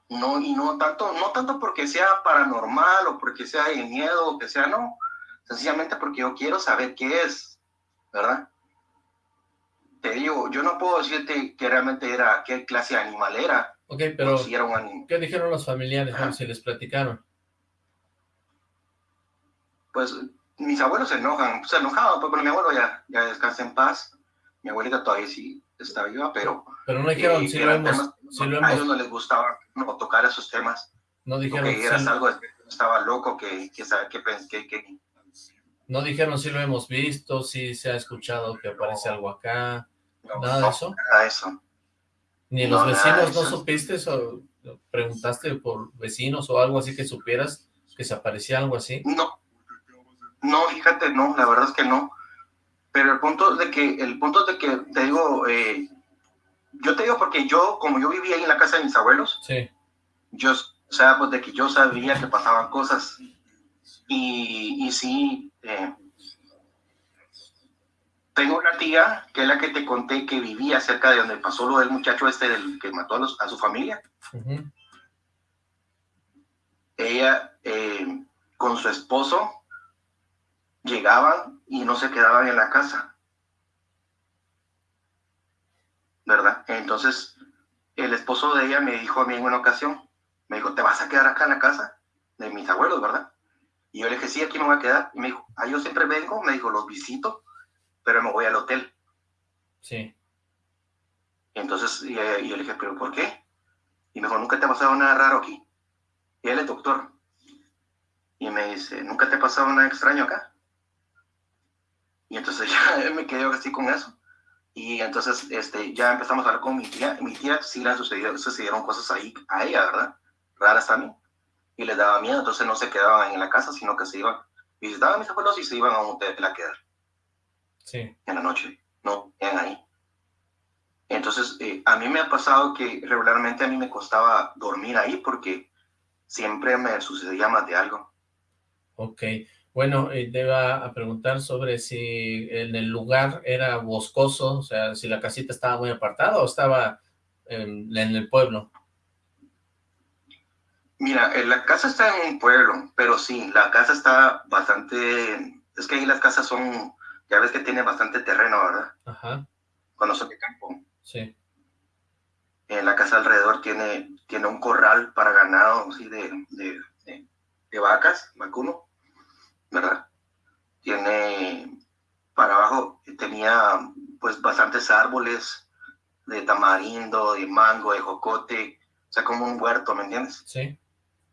Speaker 8: No, y no tanto, no tanto porque sea paranormal o porque sea de miedo o que sea, no. Sencillamente porque yo quiero saber qué es, ¿verdad? Te digo, yo no puedo decirte que realmente era, qué clase de animal era.
Speaker 3: Ok, pero,
Speaker 8: si era un animal.
Speaker 3: ¿qué dijeron los familiares? Si les platicaron.
Speaker 8: Pues mis abuelos se enojan, se enojaban, pero mi abuelo ya, ya descansa en paz. Mi abuelita todavía sí está viva, pero...
Speaker 3: Pero no dijeron, si, lo hemos,
Speaker 8: A ellos no les gustaba no, tocar esos temas.
Speaker 3: No dijeron...
Speaker 8: Que era algo, estaba loco, que, que, que, que,
Speaker 3: No dijeron si lo hemos visto, si se ha escuchado que aparece algo acá, nada de eso.
Speaker 8: Nada de eso.
Speaker 3: Ni los vecinos no supiste o preguntaste por vecinos o algo así que supieras que se aparecía algo así.
Speaker 8: No, no, fíjate, no, la verdad es que no. Pero el punto de que, el punto de que, te digo, eh, yo te digo porque yo, como yo vivía ahí en la casa de mis abuelos,
Speaker 3: sí.
Speaker 8: yo, o sea, pues de que yo sabía que pasaban cosas. Y, y sí, eh, tengo una tía, que es la que te conté, que vivía cerca de donde pasó lo del muchacho este del, que mató a, su familia. Ella, eh, con su esposo, llegaban y no se quedaban en la casa. ¿Verdad? Entonces, el esposo de ella me dijo a mí en una ocasión, me dijo, ¿te vas a quedar acá en la casa de mis abuelos, verdad? Y yo le dije, sí, aquí me voy a quedar. Y me dijo, ah, yo siempre vengo, me dijo, los visito, pero me voy al hotel.
Speaker 3: Sí.
Speaker 8: Y entonces, y, yo le dije, ¿pero por qué? Y me dijo, ¿nunca te ha pasado nada raro aquí? Y él es doctor. Y me dice, ¿nunca te ha pasado nada extraño acá? Y entonces ya me quedé así con eso. Y entonces este, ya empezamos a hablar con mi tía. Mi tía sí le sucedieron cosas ahí a ella, ¿verdad? Raras también. Y les daba miedo, entonces no se quedaban en la casa, sino que se iban, visitaban a mis abuelos y se iban a un hotel a quedar.
Speaker 3: Sí.
Speaker 8: En la noche. No, eran ahí. Entonces, eh, a mí me ha pasado que regularmente a mí me costaba dormir ahí porque siempre me sucedía más de algo.
Speaker 3: Ok. Bueno, eh, te iba a preguntar sobre si en el lugar era boscoso, o sea, si la casita estaba muy apartada o estaba en, el pueblo.
Speaker 8: Mira, eh, la casa está en un pueblo, pero sí, la casa está bastante... Es que ahí las casas son, ya ves que tiene bastante terreno, ¿verdad?
Speaker 3: Ajá.
Speaker 8: Cuando son de campo.
Speaker 3: Sí.
Speaker 8: En la casa alrededor tiene, tiene un corral para ganado, así de, de, de vacas, vacuno ¿verdad? Tiene para abajo, tenía pues bastantes árboles de tamarindo, de mango, de jocote, o sea, como un huerto, ¿me entiendes?
Speaker 3: Sí.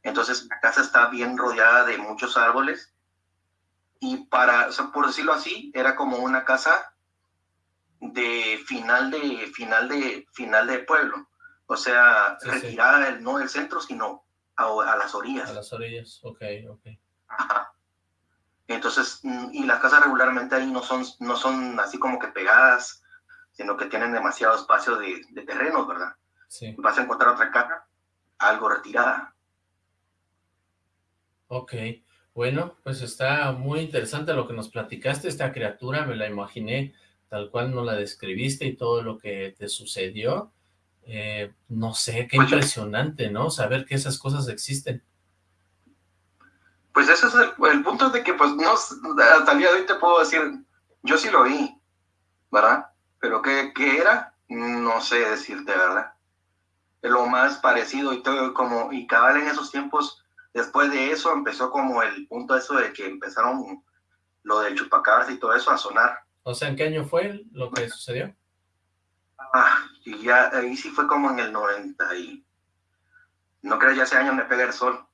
Speaker 8: Entonces la casa está bien rodeada de muchos árboles y para, o sea, por decirlo así, era como una casa de final de final de final de pueblo, o sea, retirada no del centro, sino a, a, las orillas.
Speaker 3: A las orillas, ok, ok.
Speaker 8: Ajá. Entonces, mm, y las casas regularmente ahí no son, no son así como que pegadas, sino que tienen demasiado espacio de, de terrenos, ¿verdad?
Speaker 3: Sí.
Speaker 8: Vas a encontrar otra casa algo retirada.
Speaker 3: Ok, bueno, pues está muy interesante lo que nos platicaste, esta criatura me la imaginé tal cual no la describiste y todo lo que te sucedió. Eh, no sé, qué impresionante, ¿no? Saber que esas cosas existen.
Speaker 8: Pues ese es el, punto de que, pues, no, hasta el día de hoy te puedo decir, yo sí lo vi, ¿verdad? Pero ¿qué, qué era? No sé decirte, ¿verdad? Lo más parecido y todo, como, y cabal en esos tiempos, después de eso empezó como el punto eso de que empezaron lo del chupacabras y todo eso a sonar.
Speaker 3: O sea, ¿en qué año fue lo que sucedió?
Speaker 8: Ah, y ya, ahí sí fue como en el 90 y... No creo, ya ese año me pega el sol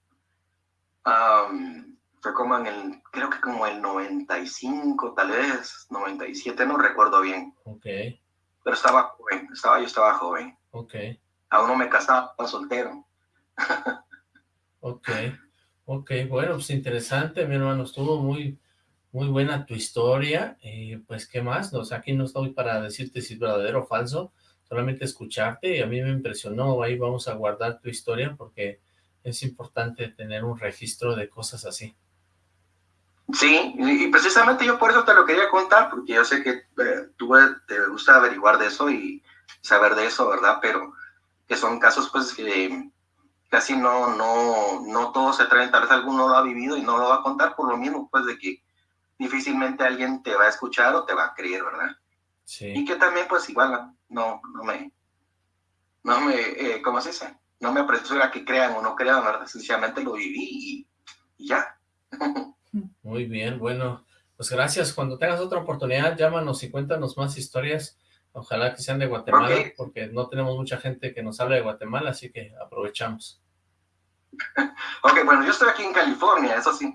Speaker 8: fue como en el, creo que como el 95, tal vez, 97, no recuerdo bien.
Speaker 3: Ok.
Speaker 8: Pero estaba joven, estaba, yo estaba joven.
Speaker 3: Ok.
Speaker 8: Aún no me casaba, soltero.
Speaker 3: ok, ok, bueno, pues interesante, mi hermano, estuvo muy, muy buena tu historia, y pues, ¿qué más? O sea, aquí no estoy para decirte si es verdadero o falso, solamente escucharte, y a mí me impresionó, ahí vamos a guardar tu historia, porque es importante tener un registro de cosas así.
Speaker 8: Sí, y precisamente yo por eso te lo quería contar, porque yo sé que eh, tú eh, te gusta averiguar de eso y saber de eso, ¿verdad? Pero que son casos pues que casi no, no, no todos se traen, tal vez alguno lo ha vivido y no lo va a contar por lo mismo, pues de que difícilmente alguien te va a escuchar o te va a creer, ¿verdad?
Speaker 3: Sí.
Speaker 8: Y que también pues igual no, no me, no me, eh, ¿cómo se dice? No me apresura que crean o no crean, ¿verdad? Sencillamente lo viví y, ya.
Speaker 3: Muy bien, bueno, pues gracias. Cuando tengas otra oportunidad, llámanos y cuéntanos más historias. Ojalá que sean de Guatemala, porque no tenemos mucha gente que nos hable de Guatemala, así que aprovechamos.
Speaker 8: ok, bueno, yo estoy aquí en California, eso sí.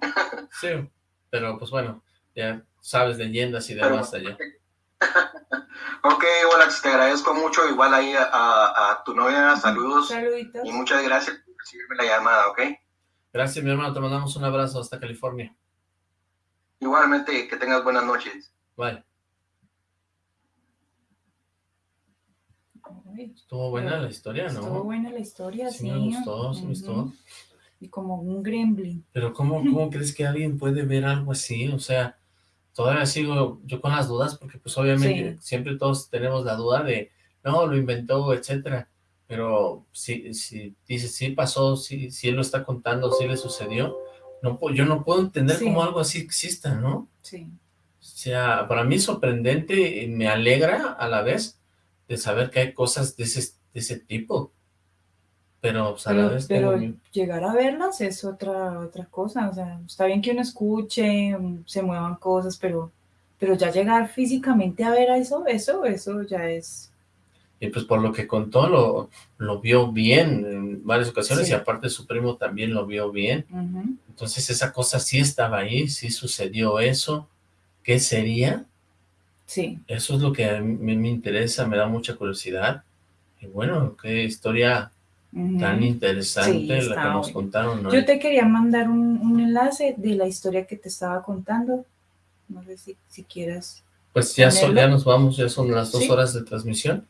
Speaker 3: sí, pero pues bueno, ya sabes leyendas y demás allá.
Speaker 8: ok, hola, te agradezco mucho. Igual ahí a, tu novia, saludos. Y muchas gracias por recibirme la llamada, ¿ok?
Speaker 3: Gracias, mi hermano. Te mandamos un abrazo hasta California.
Speaker 8: Igualmente, que tengas buenas noches.
Speaker 3: Bye. Estuvo buena la historia, ¿no?
Speaker 4: Estuvo buena la historia, sí.
Speaker 3: Sí me gustó, sí me gustó.
Speaker 4: Y como un gremlin.
Speaker 3: Pero ¿cómo, cómo crees que alguien puede ver algo así? O sea, todavía sigo yo con las dudas, porque pues obviamente siempre todos tenemos la duda de, no, lo inventó, etcétera, pero si, si dice, sí pasó, si, si él lo está contando, si le sucedió, no, yo no puedo entender cómo algo así exista, ¿no?
Speaker 4: Sí.
Speaker 3: O sea, para mí es sorprendente y me alegra a la vez de saber que hay cosas de ese, ese tipo. Pero, pues,
Speaker 4: pero, llegar a verlas es otra, otra cosa. O sea, está bien que uno escuche, se muevan cosas, pero, pero ya llegar físicamente a ver a eso, eso, eso ya es...
Speaker 3: Y pues por lo que contó, lo, lo vio bien en varias ocasiones y aparte su primo también lo vio bien. Entonces esa cosa sí estaba ahí, sí sucedió eso. ¿Qué sería?
Speaker 4: Sí.
Speaker 3: Eso es lo que a mí me interesa, me da mucha curiosidad. Y bueno, qué historia tan interesante la que nos contaron.
Speaker 4: Yo te quería mandar un, enlace de la historia que te estaba contando. No sé si, si quieras.
Speaker 3: Pues ya, ya nos vamos, ya son las dos horas de transmisión.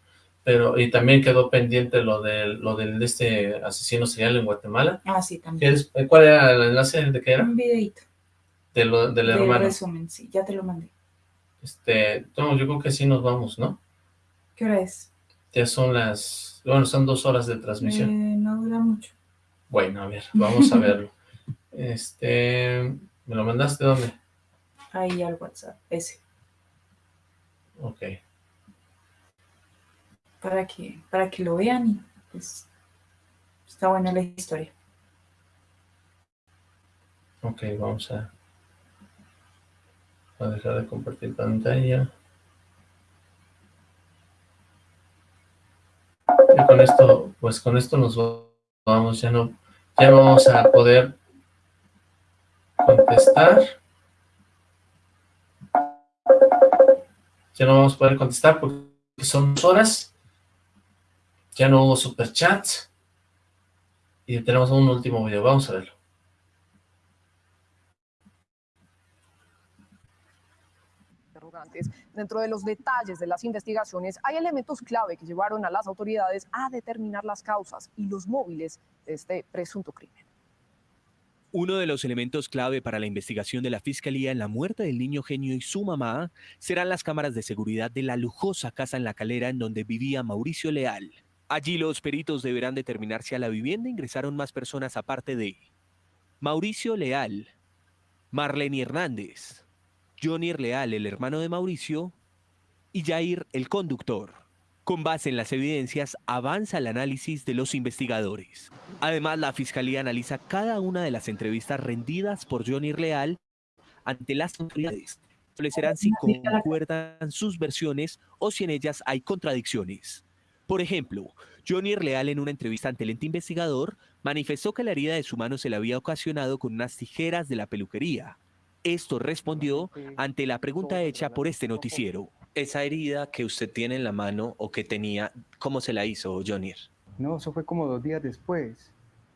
Speaker 3: Pero, y también quedó pendiente lo del, lo del este asesino serial en Guatemala.
Speaker 4: Ah, sí, también.
Speaker 3: Eh, ¿Cuál era el enlace de qué era?
Speaker 4: Un videito.
Speaker 3: De lo, del de hermano.
Speaker 4: resumen, sí, ya te lo mandé.
Speaker 3: Este, no, yo creo que sí nos vamos, ¿no?
Speaker 4: ¿Qué hora es?
Speaker 3: Ya son las, bueno, son dos horas de transmisión.
Speaker 4: Eh, no dura mucho.
Speaker 3: Bueno, a ver, vamos a verlo. este, ¿me lo mandaste dónde?
Speaker 4: Ahí al WhatsApp, ese.
Speaker 3: Ok
Speaker 4: para que, para que lo vean y pues está buena la historia.
Speaker 3: Ok, vamos a, a dejar de compartir pantalla. Y con esto, pues con esto nos vamos, ya no, ya no vamos a poder contestar. Ya no vamos a poder contestar porque son horas ya no hubo superchats. Y tenemos un último video. Vamos a verlo.
Speaker 9: Dentro de los detalles de las investigaciones hay elementos clave que llevaron a las autoridades a determinar las causas y los móviles de este presunto crimen.
Speaker 10: Uno de los elementos clave para la investigación de la Fiscalía en la muerte del niño genio y su mamá serán las cámaras de seguridad de la lujosa casa en La Calera en donde vivía Mauricio Leal. Allí los peritos deberán determinar si a la vivienda ingresaron más personas aparte de Mauricio Leal, Marlene Hernández, Johnny Leal, el hermano de Mauricio, y Jair, el conductor. Con base en las evidencias, avanza el análisis de los investigadores. Además, la Fiscalía analiza cada una de las entrevistas rendidas por Johnny Leal ante las autoridades. Establecerán si concuerdan sus versiones o si en ellas hay contradicciones. Por ejemplo, Johnny Leal en una entrevista ante el ente investigador manifestó que la herida de su mano se le había ocasionado con unas tijeras de la peluquería. Esto respondió ante la pregunta hecha por este noticiero. Esa herida que usted tiene en la mano o que tenía, ¿cómo se la hizo Johnny?
Speaker 11: No, eso fue como dos días después.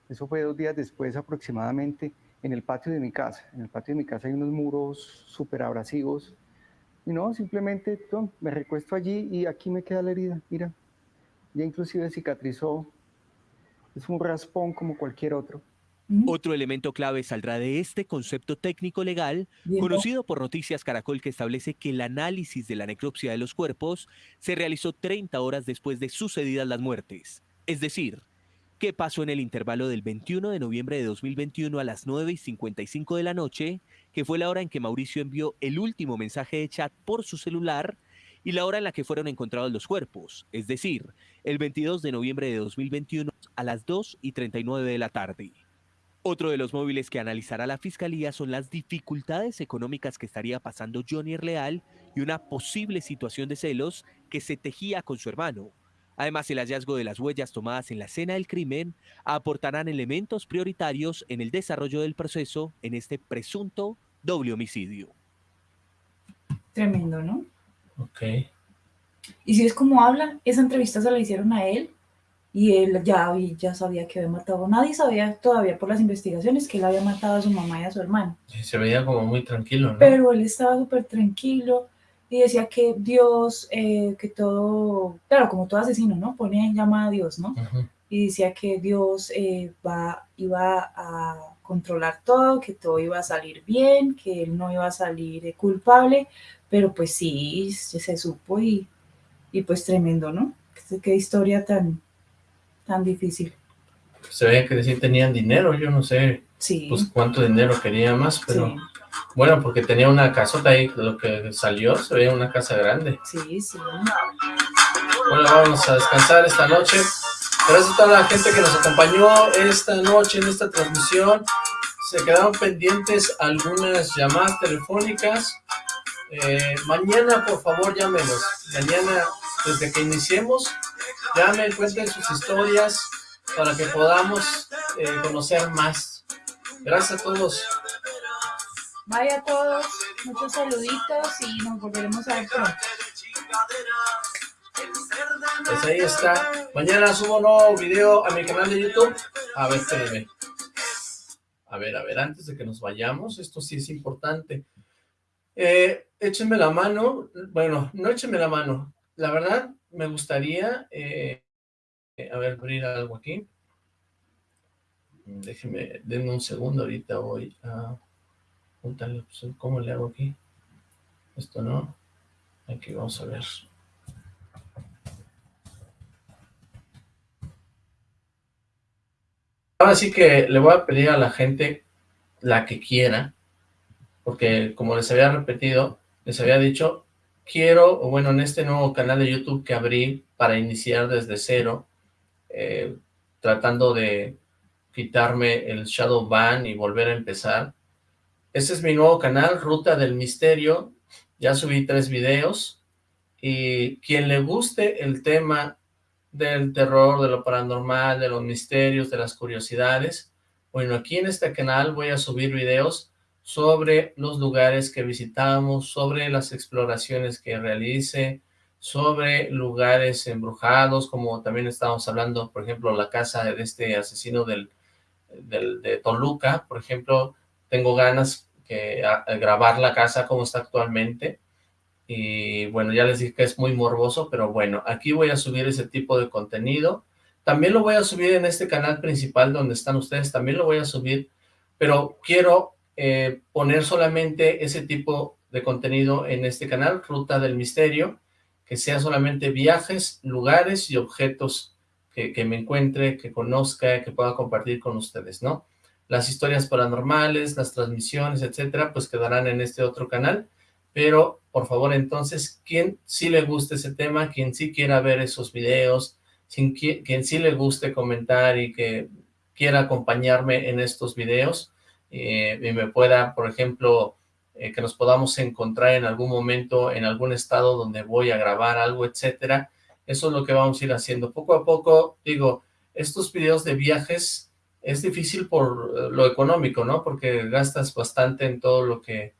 Speaker 11: Eso fue dos días después aproximadamente en el patio de mi casa. En el patio de mi casa hay unos muros súper abrasivos. Y no, simplemente me recuesto allí y aquí me queda la herida. Mira, ya inclusive cicatrizó. Es un raspón como cualquier otro.
Speaker 10: Otro elemento clave saldrá de este concepto técnico legal, conocido por Noticias Caracol, que establece que el análisis de la necropsia de los cuerpos se realizó 30 horas después de sucedidas las muertes. Es decir, qué pasó en el intervalo del 21 de noviembre de 2021 a las 9 y 55 de la noche, que fue la hora en que Mauricio envió el último mensaje de chat por su celular, y la hora en la que fueron encontrados los cuerpos, es decir, el 22 de noviembre de 2021 a las 2 y 39 de la tarde. Otro de los móviles que analizará la Fiscalía son las dificultades económicas que estaría pasando Johnny Leal y una posible situación de celos que se tejía con su hermano. Además, el hallazgo de las huellas tomadas en la escena del crimen aportarán elementos prioritarios en el desarrollo del proceso en este presunto doble homicidio.
Speaker 4: Tremendo, ¿no?
Speaker 3: Ok.
Speaker 4: Y si es como hablan, esa entrevista se la hicieron a él y él ya, ya sabía que había matado. Nadie sabía todavía por las investigaciones que él había matado a su mamá y a su hermano.
Speaker 3: se veía como muy tranquilo, ¿no?
Speaker 4: Pero él estaba súper tranquilo y decía que Dios, eh, que todo, claro, como todo asesino, ¿no? Ponía en llama a Dios, ¿no? Y decía que Dios eh, va, iba a controlar todo, que todo iba a salir bien, que él no iba a salir eh, culpable, pero pues sí, se supo y y pues tremendo, ¿no? Qué, historia tan, tan difícil.
Speaker 3: Se ve que sí tenían dinero, yo no sé
Speaker 4: sí.
Speaker 3: pues cuánto dinero quería más, pero bueno, porque tenía una casota ahí, lo que salió, se veía una casa grande.
Speaker 4: Sí, sí.
Speaker 3: Bueno, vamos a descansar esta noche. Gracias a toda la gente que nos acompañó esta noche en esta transmisión. Se quedaron pendientes algunas llamadas telefónicas. Eh, mañana, por favor, llámenos. Mañana, desde que iniciemos, llamen, cuenten sus historias para que podamos eh, conocer más. Gracias a todos.
Speaker 4: Bye a todos, muchos saluditos y nos volveremos a ver pronto.
Speaker 3: Pues ahí está. Mañana subo un nuevo video a mi canal de YouTube. A ver, espérenme. A ver, a ver, antes de que nos vayamos, esto sí es importante. Eh, échenme la mano. Bueno, no échenme la mano. La verdad, me gustaría... Eh, a ver, abrir algo aquí. Déjenme, denme un segundo, ahorita voy a... ¿Cómo le hago aquí? Esto no. Aquí vamos a ver. Ahora sí que le voy a pedir a la gente la que quiera, porque como les había repetido, les había dicho, quiero, bueno, en este nuevo canal de YouTube que abrí para iniciar desde cero, eh, tratando de quitarme el shadow ban y volver a empezar. Este es mi nuevo canal, Ruta del Misterio, ya subí tres videos, y quien le guste el tema del terror, de lo paranormal, de los misterios, de las curiosidades. Bueno, aquí en este canal voy a subir videos sobre los lugares que visitamos, sobre las exploraciones que realice, sobre lugares embrujados, como también estábamos hablando, por ejemplo, la casa de este asesino del, del de Toluca, por ejemplo, tengo ganas de grabar la casa como está actualmente, y bueno, ya les dije que es muy morboso, pero bueno, aquí voy a subir ese tipo de contenido. También lo voy a subir en este canal principal donde están ustedes, también lo voy a subir, pero quiero eh, poner solamente ese tipo de contenido en este canal, Ruta del Misterio, que sea solamente viajes, lugares y objetos que, me encuentre, que conozca, que pueda compartir con ustedes, ¿no? Las historias paranormales, las transmisiones, etcétera, pues quedarán en este otro canal pero por favor entonces, quien sí le guste ese tema, quien sí quiera ver esos videos, quien, sí le guste comentar y que quiera acompañarme en estos videos, eh, y me pueda, por ejemplo, eh, que nos podamos encontrar en algún momento en algún estado donde voy a grabar algo, etcétera, eso es lo que vamos a ir haciendo. Poco a poco, digo, estos videos de viajes es difícil por eh, lo económico, ¿no? Porque gastas bastante en todo lo que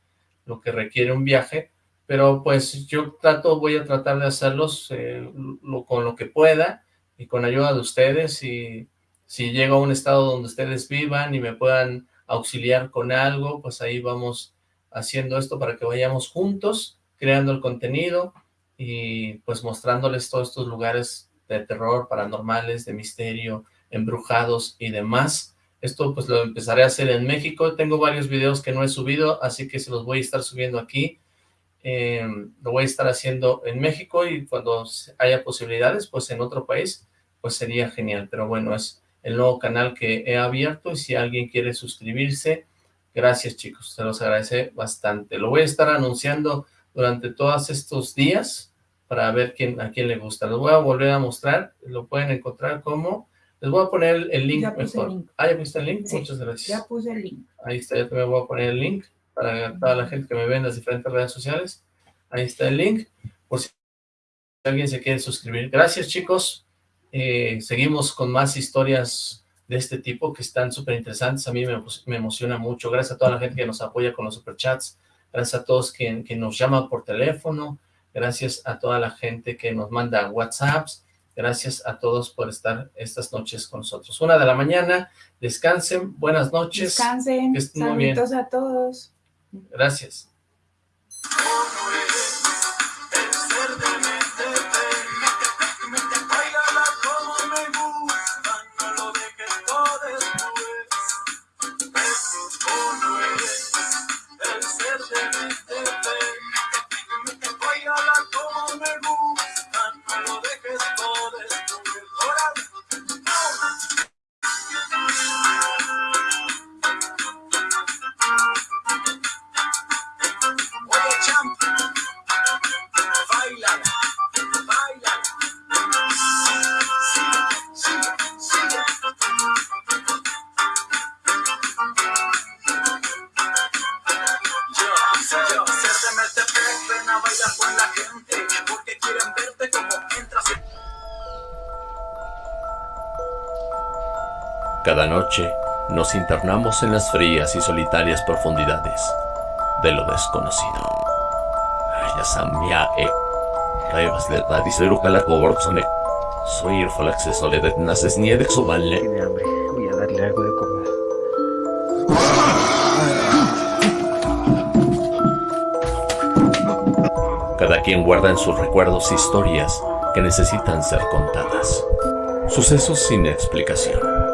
Speaker 3: lo que requiere un viaje, pero pues yo trato, voy a tratar de hacerlos eh, con lo que pueda y con ayuda de ustedes y si llego a un estado donde ustedes vivan y me puedan auxiliar con algo, pues ahí vamos haciendo esto para que vayamos juntos, creando el contenido y pues mostrándoles todos estos lugares de terror, paranormales, de misterio, embrujados y demás, esto pues lo empezaré a hacer en México. Tengo varios videos que no he subido, así que se los voy a estar subiendo aquí. Eh, lo voy a estar haciendo en México y cuando haya posibilidades, pues en otro país, pues sería genial. Pero bueno, es el nuevo canal que he abierto y si alguien quiere suscribirse, gracias chicos, se los agradece bastante. Lo voy a estar anunciando durante todos estos días para ver quién, a quién le gusta. Lo voy a volver a mostrar, lo pueden encontrar como les voy a poner el link mejor. Ah, ¿ya pusiste el link? Muchas gracias.
Speaker 4: Ya puse el link.
Speaker 3: Ahí está, yo también voy a poner el link para toda la gente que me ve en las diferentes redes sociales. Ahí está el link, por si alguien se quiere suscribir. Gracias, chicos. Eh, seguimos con más historias de este tipo que están súper interesantes. A mí me, me, emociona mucho. Gracias a toda la gente que nos apoya con los superchats. Gracias a todos que, que nos llaman por teléfono. Gracias a toda la gente que nos manda WhatsApps Gracias a todos por estar estas noches con nosotros. Una de la mañana, descansen, buenas noches.
Speaker 4: Descansen, saludos a todos.
Speaker 3: Gracias.
Speaker 1: Cada noche nos internamos en las frías y solitarias profundidades de lo desconocido. Soy el acceso de naces ni de
Speaker 2: Tiene hambre, voy a darle algo de comer.
Speaker 1: Cada quien guarda en sus recuerdos historias que necesitan ser contadas. Sucesos sin explicación.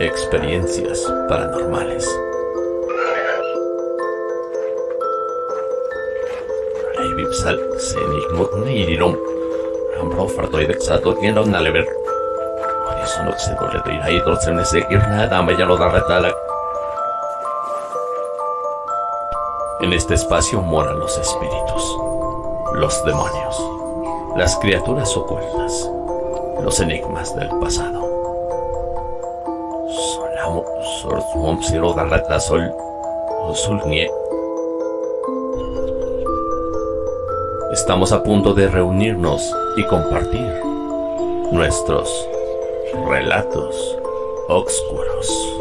Speaker 1: Experiencias paranormales. Sal, Senik, Nirirum, Ambro, Fartoid, Exato, Tienda, Nalever. Eso no se duele de ir ahí, entonces no sé nada, me ya lo da retala. En este espacio moran los espíritus, los demonios, las criaturas ocultas, los enigmas del pasado. Sol. Estamos a punto de reunirnos y compartir nuestros relatos oscuros.